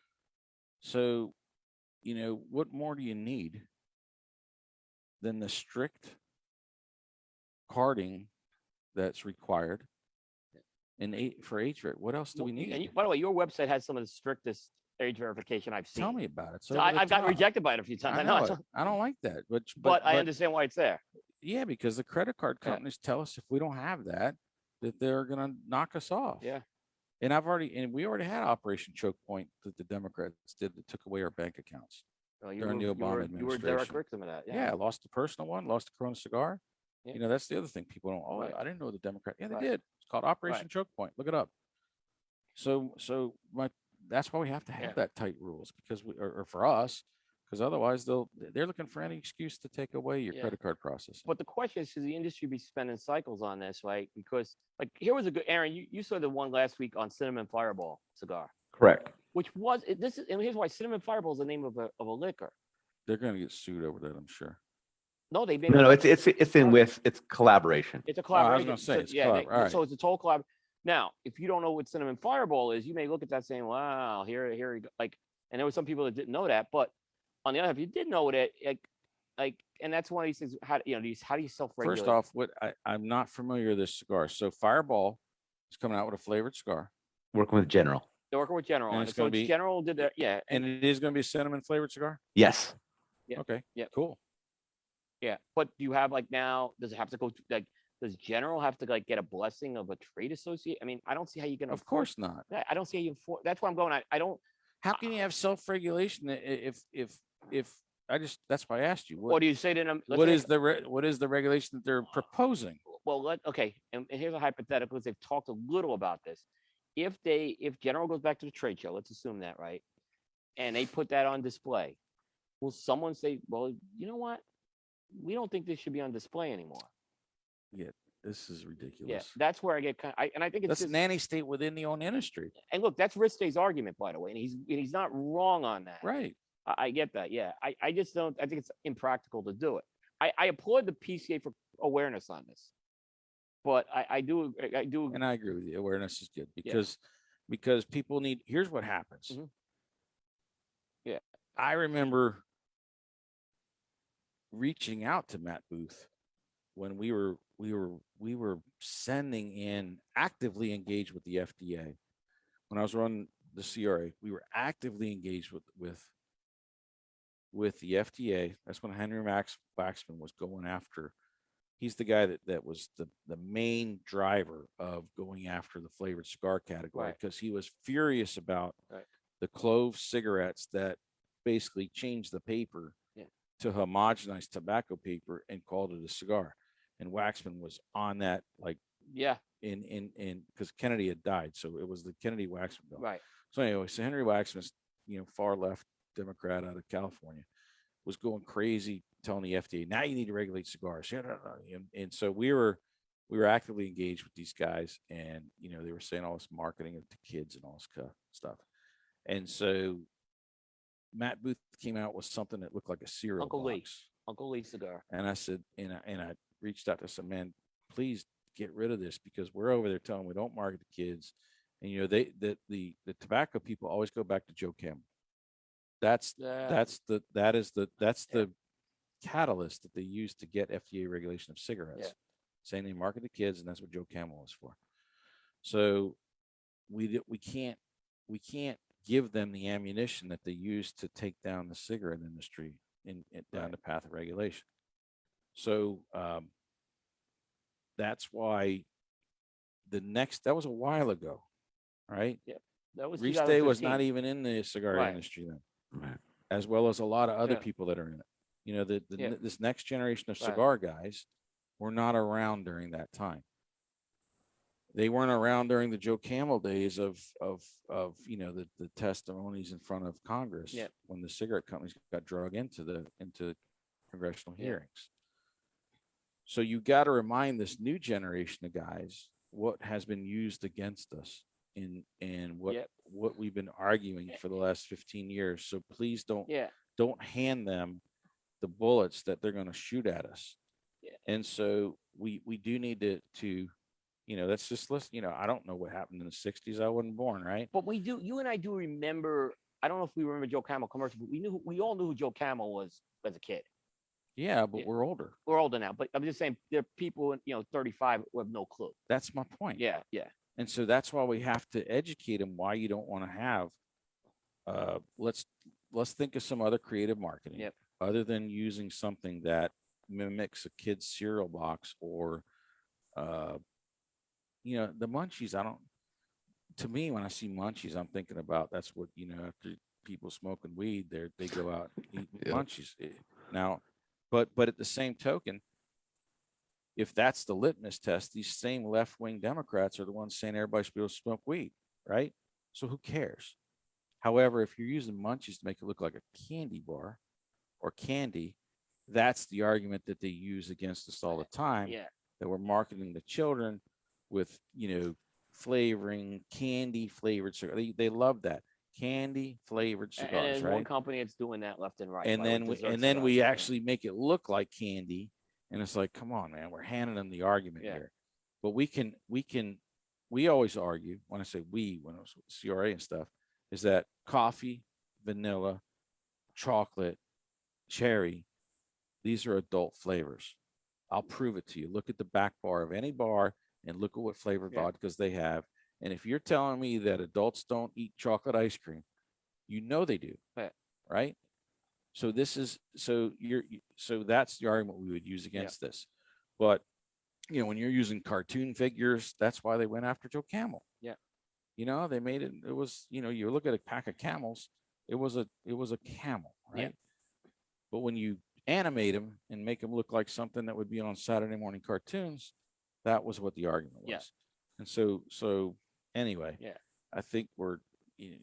So, you know, what more do you need than the strict carding that's required? in eight for age ver- What else do we Well, y- need? And you, by the way, your website has some of the strictest age verification I've seen. Tell me about it. So I, uh, I've gotten rejected by it a few times. I I know, know it's- it. I don't like that, but but I understand why it's there. Yeah, because the credit card Yeah. companies tell us if we don't have that, that they're gonna knock us off. Yeah. And I've already, and we already had Operation Choke Point that the Democrats did that took away our bank accounts. Well, you During were- the you Obama were- You were direct administration. victim of that. Yeah, I lost the personal one, lost the Corona cigar. Yeah. You know, that's the other thing. People don't, oh, Right. I didn't know the Democrat. Yeah, they Right. did. It's called Operation Choke Point. Look it up. So, so my, that's why we have to Yeah. have that tight rules because we, or, or for us, because otherwise they'll, they're looking for any excuse to take away your Yeah. credit card process But the question is, should the industry be spending cycles on this, right? Because like, here was a good, Aaron, you, you saw the one last week on Cinnamon Fireball cigar, Correct. which was, this is, and here's why Cinnamon Fireball is the name of a, of a liquor. They're gonna get sued over that, I'm sure. No, they've been. No, no, it's it's it's in with it's collaboration. It's a Oh, I was collaboration. gonna say, so- it's yeah, they- collab- all right. so it's a total collab. Now, if you don't know what cinnamon fireball is, you may look at that saying, "Wow, here, here, you go." like." And there were some people that didn't know that, but on the other hand, if you did know it, like, like, and that's one of these things. How you know these? How do you self-regulate? First off, what I, I'm not familiar with this cigar. So Fireball is coming out with a flavored cigar Working with General. they're working with General, and on it's it. so be- General did that, yeah, and it is gonna be a cinnamon flavored cigar? Yes. Yeah, Okay. yeah. Cool. yeah. But do you have like now? Does it have to go to like? Does General have to like get a blessing of a trade associate? I mean, I don't see how you can. Of course not. I don't see how you. enfor- That's why I'm going. I, I don't. How can you have self-regulation if, if, if, I just, that's why I asked you. What What, do you say to them? what is the, re- what is the regulation that they're proposing? well, let, okay, and, and here's a hypothetical, 'cause they've talked a little about this. If they, if General goes back to the trade show, let's assume that, right? And they put that on display, will someone say, well, you know what? We don't think this should be on display anymore. Get this is Yeah, ridiculous. that's where I get kind, I, and I think it's That's just, nanny state within the own industry. and look, that's Ristay's argument, by the way, and he's, and he's not wrong on that. Right. I, I get that. Yeah. I, I just don't, I think it's impractical to do it. I, I applaud the PCA for awareness on this. But I, I do, I- do, And I agree with you. Awareness is good because, because people need, here's what happens. Mhm. Yeah. I remember reaching out to Matt Booth when we were, we were, we were sending in actively engaged with the FDA. When I was running the CRA, we were actively engaged with, with, with the FDA. That's when Henry Max Waxman was going after he's the guy that that was the the main driver of going after the flavored cigar category Right. because he was furious about Right. the clove cigarettes that basically changed the paper Yeah. to homogenize tobacco paper and called it a cigar. And Waxman was on that like yeah, in in in because Kennedy had died, so it was the Kennedy Waxman bill. right. So anyway, so Henry Waxman, you know, far left Democrat out of California, was going crazy telling the FDA, now you need to regulate cigars. Yeah, no, no," And, and so we were we were actively engaged with these guys, and you know, they were saying all this marketing of to kids and all this stuff. And so Matt Booth came out with something that looked like a cereal Uncle Lee. box. Uncle Lee cigar. And I said, and I, and I reached out to some man, please get rid of this because we're over there telling them we don't market to kids. And you know, they the the the tobacco people always go back to Joe Camel. That's Yeah. that's the that is the that's Yeah. the catalyst that they use to get FDA regulation of cigarettes. Saying they market to kids, and that's what Joe Camel is for. So we we can't we can't give them the ammunition that they use to take down the cigarette industry in, in down Right. the path of regulation. So um that's why the next, that was a while ago, right? That was Reese Day was not even in the cigar Right. industry then, Right. as well as a lot of other Yeah. people that are in it. You know, the, the, Yeah. ne- this next generation of Right. cigar guys were not around during that time. They weren't around during the Joe Camel days of, of, of, you know, the, the testimonies in front of Congress. Yep. When the cigarette companies got drug into the, into congressional Yeah. hearings. So you got to remind this new generation of guys what has been used against us in, and what, Yep. what we've been arguing for the last fifteen years. So please don't, Yeah, don't hand them the bullets that they're going to shoot at us. Yeah. And so we, we do need to, to, you know, that's just listen, you know, I don't know what happened in the sixties. I wasn't born, right? but we do, you and I do remember, I don't know if we remember Joe Camel commercial, but we knew, we all knew who Joe Camel was as a kid. Yeah, but Yeah. we're older. We're older now, but I'm just saying, there are people, you know, thirty-five who have no clue. That's my point. Yeah, yeah, And so that's why we have to educate them why you don't want to have, uh, let's, let's think of some other creative marketing. Yep. Other than using something that mimics a kid's cereal box or, uh, you know, the munchies, I don't, to me, when I see munchies, I'm thinking about, that's what, you know, after people smoking weed, they're, they go out and eat Yeah. munchies. Eh, Now, but, but at the same token, if that's the litmus test, these same left-wing Democrats are the ones saying everybody's supposed to smoke weed, right? So who cares? However, if you're using munchies to make it look like a candy bar or candy, that's the argument that they use against us all the time, yeah. that we're marketing to children with, you know, flavoring, candy flavored cigar. They, they love that. Candy flavored A- And cigars, there's right? one company that's doing that left and right. and like with then we, dessert and then we actually make it look like candy and it's like come on man we're handing them the argument Yeah. here but we can we can we always argue when i say we when it was cra and stuff is that coffee vanilla chocolate cherry these are adult flavors i'll prove it to you look at the back bar of any bar and look at what flavor Yeah. vodkas they have and if you're telling me that adults don't eat chocolate ice cream you know they do Right. right so this is so you're so that's the argument we would use against this but you know when you're using cartoon figures that's why they went after joe camel Yeah. you know they made it it was you know you look at a pack of camels it was a it was a camel right Yeah. but when you animate them and make them look like something that would be on saturday morning cartoons that was what the argument was Yeah. and so so anyway Yeah. i think we're you know,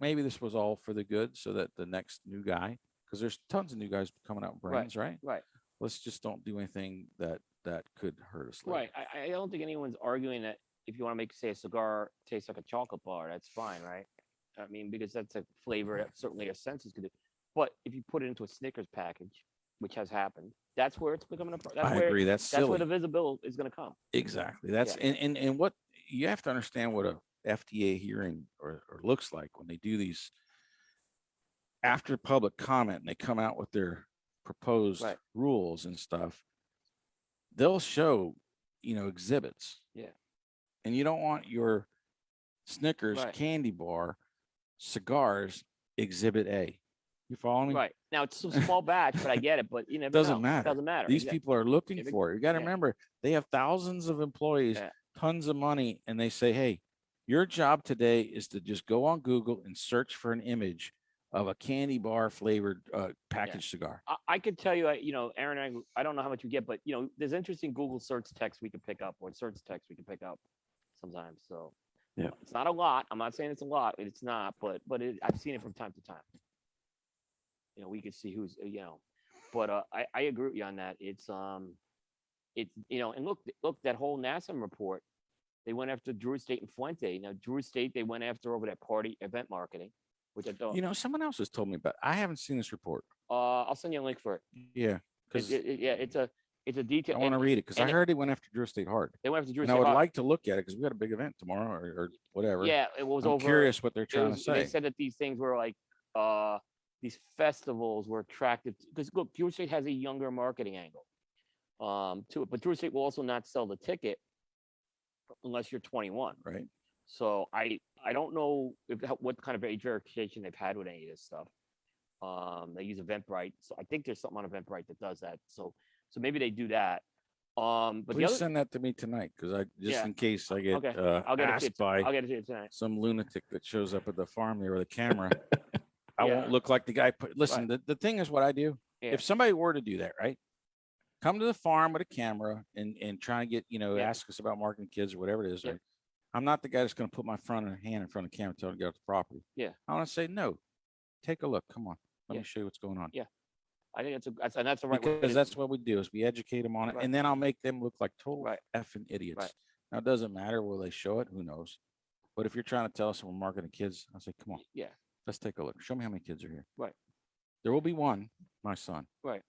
maybe this was all for the good so that the next new guy because there's tons of new guys coming out with Right, brands right right. let's just don't do anything that that could hurt us later. Right. I, I don't think anyone's arguing that if you want to make, say, a cigar taste like a chocolate bar, that's fine, right? I mean, because that's a flavor that certainly our senses could do. But if you put it into a Snickers package, which has happened, that's where it's becoming a. pro- That's i where, agree that's That's where the visible is going to come. exactly that's and, and and what you have to understand what a fda hearing or, or looks like when they do these after public comment and they come out with their proposed Right. rules and stuff they'll show you know exhibits Yeah. and you don't want your snickers Right. candy bar cigars exhibit a you follow me Right. Now it's a small batch, but I get it. But you never Doesn't know. matter. Doesn't matter. These Exact- people are looking for it. You got to yeah. remember, they have thousands of employees, Yeah. Tons of money, and they say, hey, your job today is to just go on Google and search for an image of a candy bar flavored uh, packaged cigar. I, I could tell you, I, you know, Aaron, I, I don't know how much you get, but you know, there's interesting Google search text we can pick up or search text we can pick up sometimes. So Yeah. it's not a lot. I'm not saying it's a lot. It's not, but but it, I've seen it from time to time. You know, we could see who's, you know, but uh, I I agree with you on that. It's um, it's you know, and look look that whole NASEM report. They went after Drew Estate and Fuente. Now Drew Estate they went after over that party event marketing, which I thought. You know, someone else has told me about. I haven't seen this report. uh, I'll send you a link for it. Yeah, because it- it- yeah, it's a it's a detail. I want to read it because I it- heard he went after Drew Estate hard, They went after Drew and I would like to look at it because we got a big event tomorrow or, or whatever. Yeah, it was I'm over. curious what they're trying was- to say. They said that these things were like uh these festivals were attractive because look, Drew Estate has a younger marketing angle um to it, but Drew Estate will also not sell the ticket unless you're 21. Right. So I I don't know if what kind of age verification they've had with any of this stuff. Um, they use Eventbrite, so I think there's something on Eventbrite that does that. So so maybe they do that. Um, but Please other, send that to me tonight, because I, just Yeah. in case I get Okay. uh, I'll get it to you asked by I'll get it to you tonight. some lunatic that shows up at the farm there with a camera. I Yeah. won't look like the guy put, listen, the, the thing is what I do. Yeah. If somebody were to do that, right? Come to the farm with a camera and, and try and get, you know, Yeah. ask us about marketing kids or whatever it is. Yeah. right? I'm not the guy that's gonna put my front hand in front of the camera, tell them to get off the property. Yeah. I wanna say, no, take a look, come on, let Yeah. me show you what's going on. Yeah, I think it's a, that's, and that's the right. Because that's what we do is we educate them on it Right. and then I'll make them look like total Right. effing idiots. Now, it doesn't matter will they show it, who knows? But if you're trying to tell us we're marketing kids, I say, come on. Yeah. Let's take a look. Show me how many kids are here. Right. There will be one, my son. Right.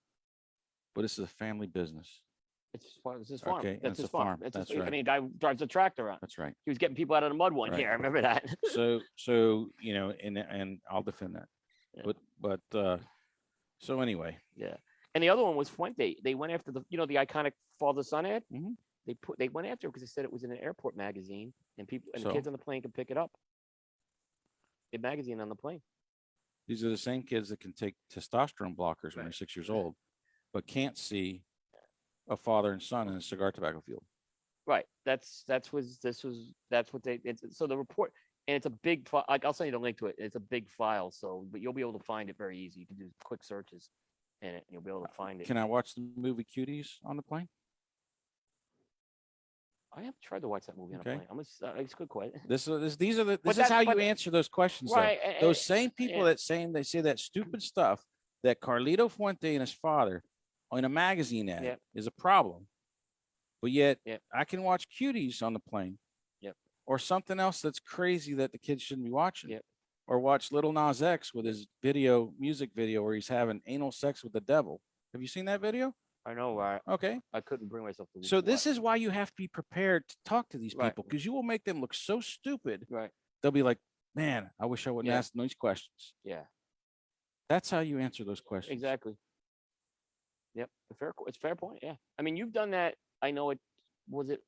But this is a family business. It's his farm, it's his farm. Okay, That's it's a his farm. farm. That's his, That's I right. mean, guy drives a tractor around. That's right. He was getting people out of the mud one Right. year. I remember that. So, so, you know, and, and I'll defend that. Yeah. But, but, uh, so anyway, Yeah. And the other one was Fuente. They went after the, you know, the iconic father son ad. Mhm. They put, they went after it because they said it was in an airport magazine and people, and the So? kids on the plane could pick it up. The magazine on the plane. these are the same kids that can take testosterone blockers when they're Right. six years old, but can't see a father and son in a cigar tobacco field. Right. That's, that's was, this was, that's what they, it's, so the report, and it's a big, like, I'll send you the link to it. It's a big file. So, but you'll be able to find it very easy. You can do quick searches in it and you'll be able to find it. Can I watch the movie Cuties on the plane? I have tried to watch that movie on a Okay. plane. I'm, just- uh, it's a good question. This is, this, these are the, this is how you answer those questions. Right. Those same people yeah. that saying, they say that stupid stuff that Carlito Fuente and his father in a magazine ad Yep. is a problem. But yet Yep. I can watch cuties on the plane. Yep. Or something else that's crazy that the kids shouldn't be watching. Yep. Or watch Lil Nas X with his video, music video where he's having anal sex with the devil. Have you seen that video? I know, right? Okay. I couldn't bring myself to. So this is why you have to be prepared to talk to these Right. people because you will make them look so stupid. right. They'll be like, man, I wish I wouldn't Yeah. ask these questions. Yeah, That's how you answer those questions. exactly. Yep, a fair. qu- It's a fair point. Yeah, I mean, you've done that. I know it. Was it?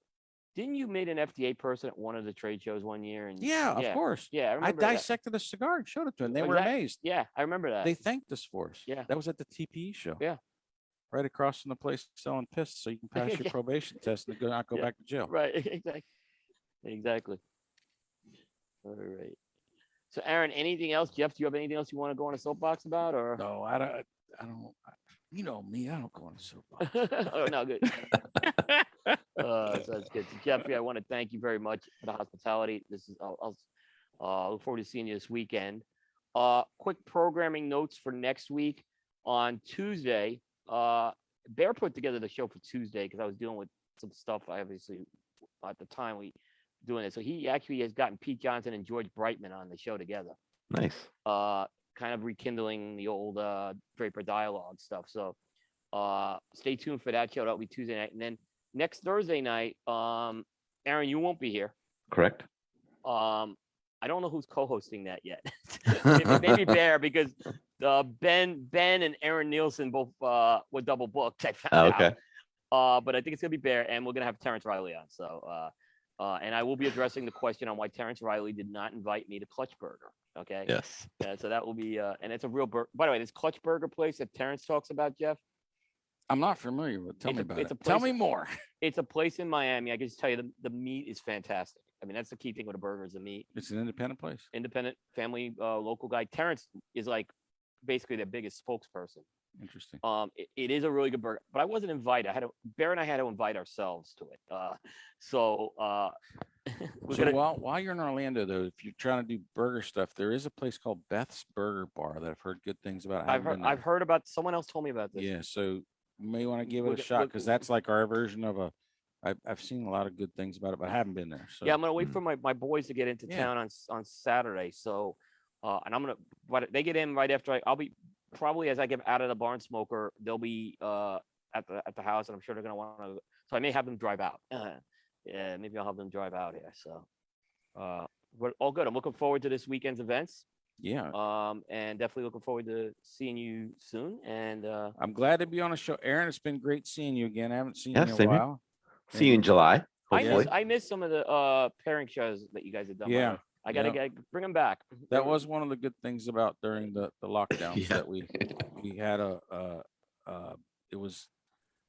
Didn't you meet an FDA person at one of the trade shows one year? And Yeah, of course. Yeah, I I remember. that. dissected a cigar and showed it to them. They were Exact- amazed. Yeah, I remember that. They thanked us for us. Yeah. That was at the TPE show. Yeah. Right across from the place selling piss so you can pass your Yeah. probation test and go not go Yeah. back to jail. right. Exactly. Exactly. All right. So, Aaron, anything else? Jeff, do you have anything else you want to go on a soapbox about, or? No, I don't I don't I- you know me, I don't go on a soapbox. oh no, good. uh, so that's good. So Jeffrey, I want to thank you very much for the hospitality. This is I'll, I'll uh, look forward to seeing you this weekend. Uh, quick programming notes for next week on Tuesday. Uh, Bear put together the show for Tuesday because I was dealing with some stuff. I obviously at the time we doing it, so he actually has gotten Pete Johnson and George Brightman on the show together Nice. uh, kind of rekindling the old uh, Draper dialogue stuff. So uh, stay tuned for that show. That'll be Tuesday night, and then next Thursday night, um, Aaron, you won't be here. Correct. Um, I don't know who's co-hosting that yet. maybe, Bear because uh, Ben Ben and Aaron Nielsen both uh, were double booked. I found Oh, out. okay. Uh, but I think it's gonna be Bear, and we're gonna have Terence Reilly on. So, uh, uh, and I will be addressing the question on why Terence Reilly did not invite me to Clutch Burger. Okay. Yes. Yeah, so that will be, uh, and it's a real burger. By the way, this Clutch Burger place that Terence talks about, Jeff, I'm not familiar with tell It's me a- about it's it. a Tell me more. it's a place in Miami. I can just tell you the, the meat is fantastic. I mean, that's the key thing with a burger is the meat. It's an independent place. Independent family, uh, local guy. Terence is like basically their biggest spokesperson. Interesting. Um, it, it is a really good burger, but I wasn't invited. I had to, Bear and I had to invite ourselves to it. Uh, so, uh, So gonna, while while you're in Orlando though, if you're trying to do burger stuff, there is a place called Beth's Burger Bar that I've heard good things about. I've heard, I've heard about, someone else told me about this. Yeah, so you may want to give it a go- shot because that's like our version of a. I've I've seen a lot of good things about it, but I haven't been there. So Yeah, I'm gonna wait Mm. for my, my boys to get into Yeah. town on on Saturday. So, uh, and I'm gonna, but they get in right after I, I'll be probably as I get out of the barn smoker, they'll be uh at the at the house, and I'm sure they're gonna want to. So I may have them drive out. Uh, yeah, maybe I'll have them drive out here. So, uh, we're all good. I'm looking forward to this weekend's events. yeah, Um, and definitely looking forward to seeing you soon. And uh, I'm glad to be on a show. Aaron, it's been great seeing you again. I haven't seen Yeah, you in a same here. while. See you in July. I miss I miss some of the uh pairing shows that you guys have done. by the Yeah, way. I gotta yeah. get bring them back. That was one of the good things about during the the lockdowns Yeah. that we we had a uh uh it was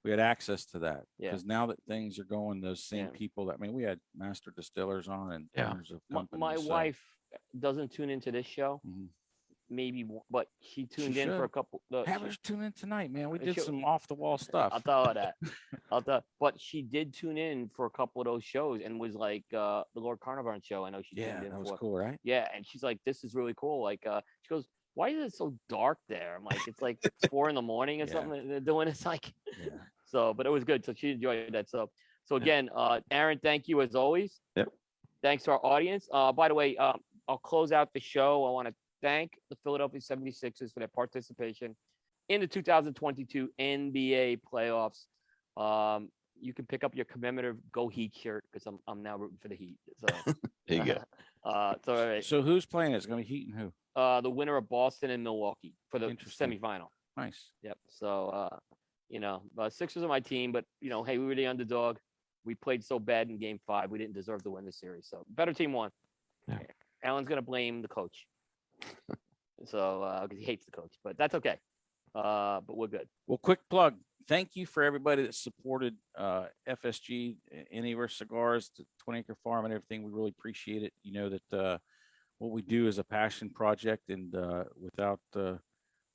we had access to that. Yeah. Because now that things are going, those same Yeah. people that, I mean, we had master distillers on and Yeah. owners of My, companies. my so- wife doesn't tune into this show, Mhm. Maybe, but she tuned in for a couple. the- Have she- her tune in tonight, man. We did she'll- some off the wall stuff I'll stuff. tell her that. I'll tell, but she did tune in for a couple of those shows and was like, uh, the Lord Carnarvon show. I know she Yeah, tuned in that was for. cool, right? Yeah, and she's like, "This is really cool." Like, uh, she goes, "Why is it so dark there?" I'm like, "It's like four in the morning or Yeah. something they're doing." It's like, Yeah. so, but it was good. So she enjoyed that. So, so Yeah. again, uh, Aaron, thank you as always. Yep. Thanks to our audience. Uh, by the way, um, I'll close out the show. I want to thank the Philadelphia 76ers for their participation in the 2022 NBA playoffs. Um, you can pick up your commemorative Go Heat shirt because I'm I'm now rooting for the Heat. So There you go. uh, so all right. So who's playing? It's gonna be Heat and who? Uh, the winner of Boston and Milwaukee for the semifinal. Nice. Yep. So, uh, you know, uh, Sixers are my team, but you know, hey, we were the underdog. We played so bad in Game Five, we didn't deserve to win the series. So, better team won. Yeah. Alan's gonna blame the coach. so, uh, because he hates the coach, but that's okay. Uh, but we're good. Well, quick plug. Thank you for everybody that supported uh, FSG, uh, any of our cigars, the 20 Acre Farm, and everything. We really appreciate it. You know that uh, what we do is a passion project, and uh, without uh,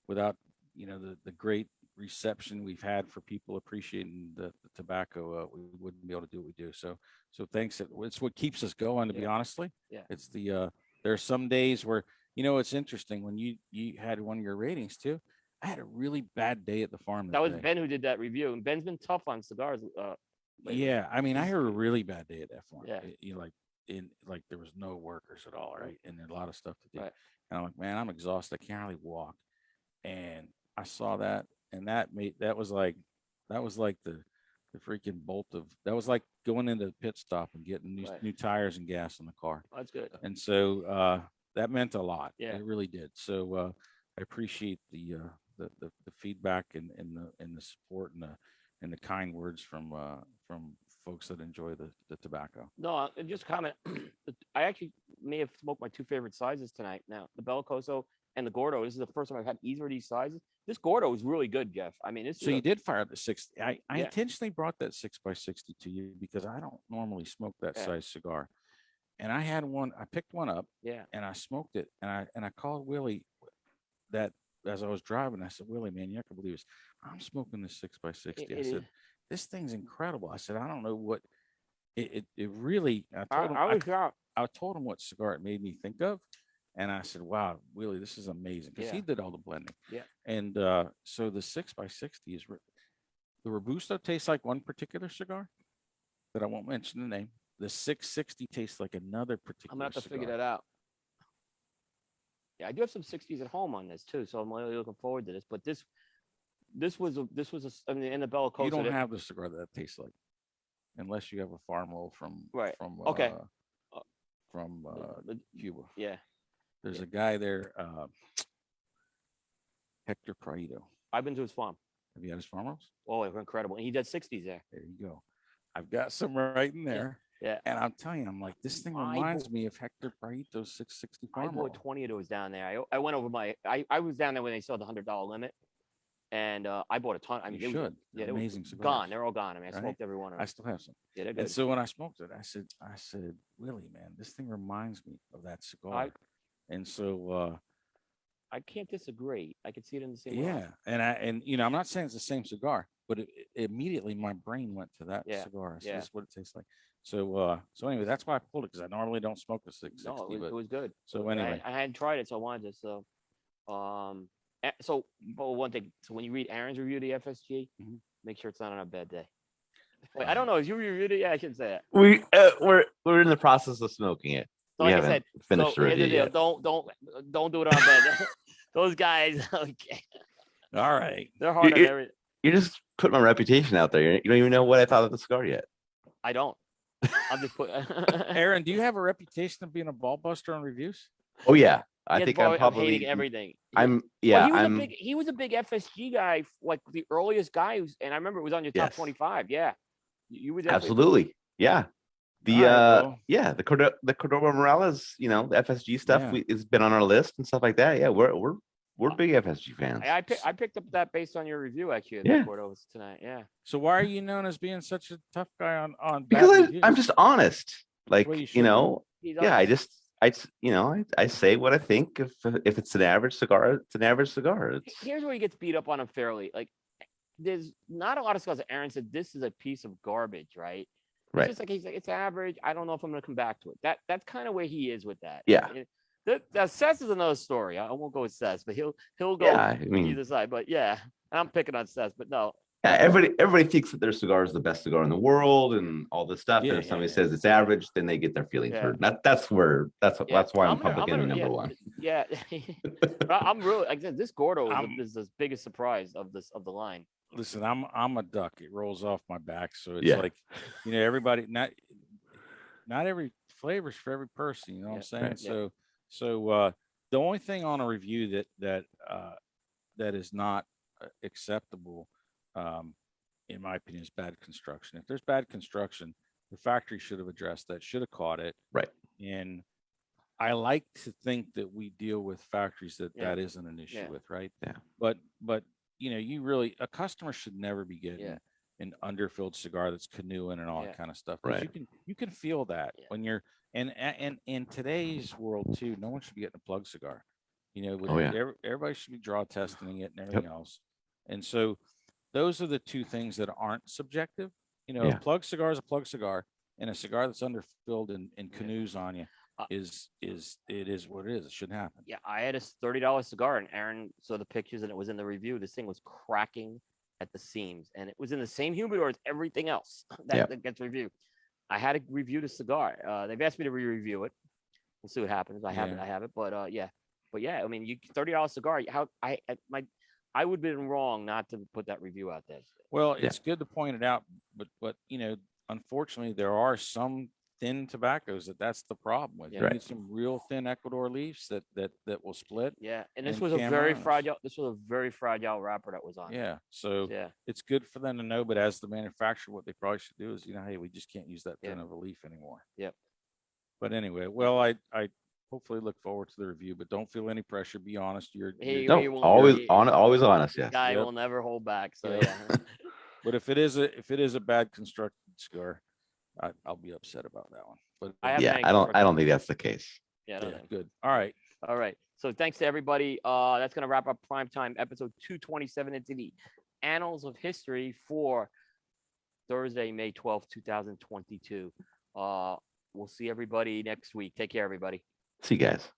without you know the the great reception we've had for people appreciating the, the tobacco, uh, we wouldn't be able to do what we do. So so thanks. It's what keeps us going. To be honestly, Yeah. It's the uh, there are some days where you know it's interesting when you you had one of your ratings too. I had a really bad day at the farm. That was day. Ben who did that review, and Ben's been tough on cigars. Uh. Yeah, I mean, I had a really bad day at that farm. Yeah. It- You know, like in like there was no workers at all, right? And there's a lot of stuff to do. Right. And I'm like, man, I'm exhausted. I can't hardly walk. And I saw that, and that made that was like that was like the the freaking bolt of that was like going into the pit stop and getting new, Right. new tires and gas in the car. That's good. And so uh that meant a lot. Yeah. It really did. So uh I appreciate the uh the the, the feedback and, and the and the support and the and the kind words from uh from folks that enjoy the the tobacco. No, uh, and just comment. I actually may have smoked my two favorite sizes tonight. Now, the Bellicoso and the Gordo. This is the first time I've had either of these sizes. This Gordo is really good, Jeff. I mean, this So you did fire up the six. I, I Yeah. intentionally brought that six by sixty to you because I don't normally smoke that Yeah. size cigar. And I had one, I picked one up yeah, and I smoked it and I and I called Willie that as I was driving, I said, Willie, man, you're not gonna believe this. I'm smoking this six by sixty. I said, this thing's incredible. I said, I don't know what it it, it really I I, told him I I, was shocked. I told him what cigar it made me think of. And I said, wow, Willie, this is amazing. Because he did all the blending. Yeah. And uh, so the six by sixty is re- the Robusto tastes like one particular cigar that I won't mention the name. The 660 tastes like another particular I'm gonna have to figure that out. Yeah, I do have some 60s at home on this too, so I'm really looking forward to this. But this, this was a, this was a, I mean, in the Bellicoso. You don't have the cigar that, tastes like, unless you have a farm roll from Right. from Okay. uh, Uh, from uh, Cuba. yeah, There's yeah. a guy there, uh, Hector Prieto. I've been to his farm. Have you had his farm rolls? Oh, they're incredible. And he did 60s there. There you go. I've got some right in there. Yeah. And I'm telling you, I'm like, this thing reminds bought- me of Hector Prieto's 660 I farm bought 20 of those down there. I, I went over my, I, I was down there when they saw the hundred dollar limit, and uh, I bought a ton. I mean, you should. yeah, They're they amazing cigars. gone. They're all gone. I mean, I right? smoked every one of them. I still have some. Yeah, they're good. And so when I smoked it, I said, I said, Willie, man, this thing reminds me of that cigar. and so, uh, I can't disagree. I could see it in the same. yeah. And I, and you know, I'm not saying it's the same cigar, but it, it- immediately my brain went to that Yeah, cigar. I said, yeah. this is what it tastes like. So, uh, so anyway, that's why I pulled it because I normally don't smoke a 660. No, it was, but it was good. so anyway, I, hadn't tried it, so I wanted to. So, um, a- so, but one thing. So when you read Aaron's review of the FSG, Mhm. make sure it's not on a bad day. Wait, I don't know. Is you reviewed it? Yeah, I should say that. We uh, we're we're in the process of smoking it. So we like I haven't said, finished so the here's the review deal. yet. Don't don't don't do it on a bad day. Those guys, okay, all right. they're hard on you- every. You're just putting my reputation out there. You don't even know what I thought of the cigar yet. I don't. I'm just put. Aaron, do you have a reputation of being a ball buster on reviews? Oh yeah, I He think bar- I'm of probably. hating everything. I'm well, yeah. he was I'm a big he was a big FSG guy, like the earliest guy who's, and I remember it was on your top Yes. 25. Yeah, you, you were definitely- absolutely yeah. The All right, uh well. yeah the Cordo- the Cordoba Morales you know the FSG stuff Yeah. we, has been on our list and stuff like that. Yeah, we're we're we're big FSG fans. I, I, pick, I picked up that based on your review actually. of the Yeah. Cordovas tonight. Yeah. So why are you known as being such a tough guy on on? because I, I'm just honest. Like Well, you you, know, yeah. I just I you know I, I say what I think. If if it's an average cigar, it's an average cigar. It's Here's where he gets beat up on unfairly. Like, there's not a lot of scores. Aaron said this is a piece of garbage, right? It's Right. just like he's like it's average. I don't know if I'm gonna come back to it. That that's kind of where he is with that. Yeah. It- The, the Seth is another story. I I won't go with Seth, but he'll he'll go yeah. I mean, either side. But yeah, I'm picking on Seth. But no, yeah, everybody everybody thinks that their cigar is the best cigar in the world and all this stuff. Yeah, and if yeah, somebody yeah. says it's average, then they get their feelings Yeah. hurt. That that's where that's Yeah, that's why I'm, I'm gonna- I'm public enemy gonna- number yeah, one. yeah. I- I'm really like this Gordo is, I'm- the, is the biggest surprise of this of the line. listen, I'm I'm a duck. It rolls off my back, so it's Yeah. like, you know, everybody not not every flavor's for every person. You know what I'm saying? right. Yeah. So so uh, the only thing on a review that that uh, that is not uh, acceptable, um, in my opinion, is bad construction. If there's bad construction, the factory should have addressed that. Should have caught it. Right. And I like to think that we deal with factories that Yeah. that isn't an issue Yeah. with, right? Yeah. But but you know, you really a customer should never be getting an underfilled cigar that's canoeing and all Yeah. that kind of stuff. 'cause You can you can feel that Yeah. when you're and and in today's world too, no one should be getting a plug cigar. You know, with Oh, yeah. every- everybody should be draw testing it and everything else. And so those are the two things that aren't subjective. You know, Yeah. a plug cigar is a plug cigar, and a cigar that's underfilled and, and Yeah. canoes on you Uh, is is it is what it is. It shouldn't happen. Yeah, I had a thirty dollar cigar, and Aaron saw the pictures, and it was in the review. This thing was cracking at the seams, and it was in the same humidor as everything else that, Yep. that gets reviewed. I had to review the cigar. Uh, they've asked me to re-review it. We'll see what happens. I have it. Yeah. I have it. But uh, yeah, but yeah, I mean, you thirty dollar cigar. How I, I my I would have been wrong not to put that review out there. Well, Yeah. it's good to point it out, but but you know, unfortunately, there are some thin tobaccos that that's the problem with. Yeah. You Right. need some real thin Ecuador leaves that that that will split. Yeah, and this And was a very Camarones. fragile. This was a very fragile wrapper that was on. Yeah. So yeah, it's good for them to know, but as the manufacturer, what they probably should do is, you know, hey, we just can't use that Yeah. thin of a leaf anymore. Yep. But anyway, well, I I hopefully look forward to the review, but don't feel any pressure. Be honest. You're, He- you're No, we always be- on always honest. Yeah. guy Yep. will never hold back. So Yep. yeah. but if it is a if it is a bad constructed cigar, I, I'll be upset about that one. But I have Yeah. many I don't I don't think that's the case. yeah, I don't yeah, think. good. All right. All right. So thanks to everybody. Uh, that's gonna wrap up prime time episode 227 into the annals of history for Thursday, May 12th, 2022. Uh, we'll see everybody next week. Take care, everybody. See you guys.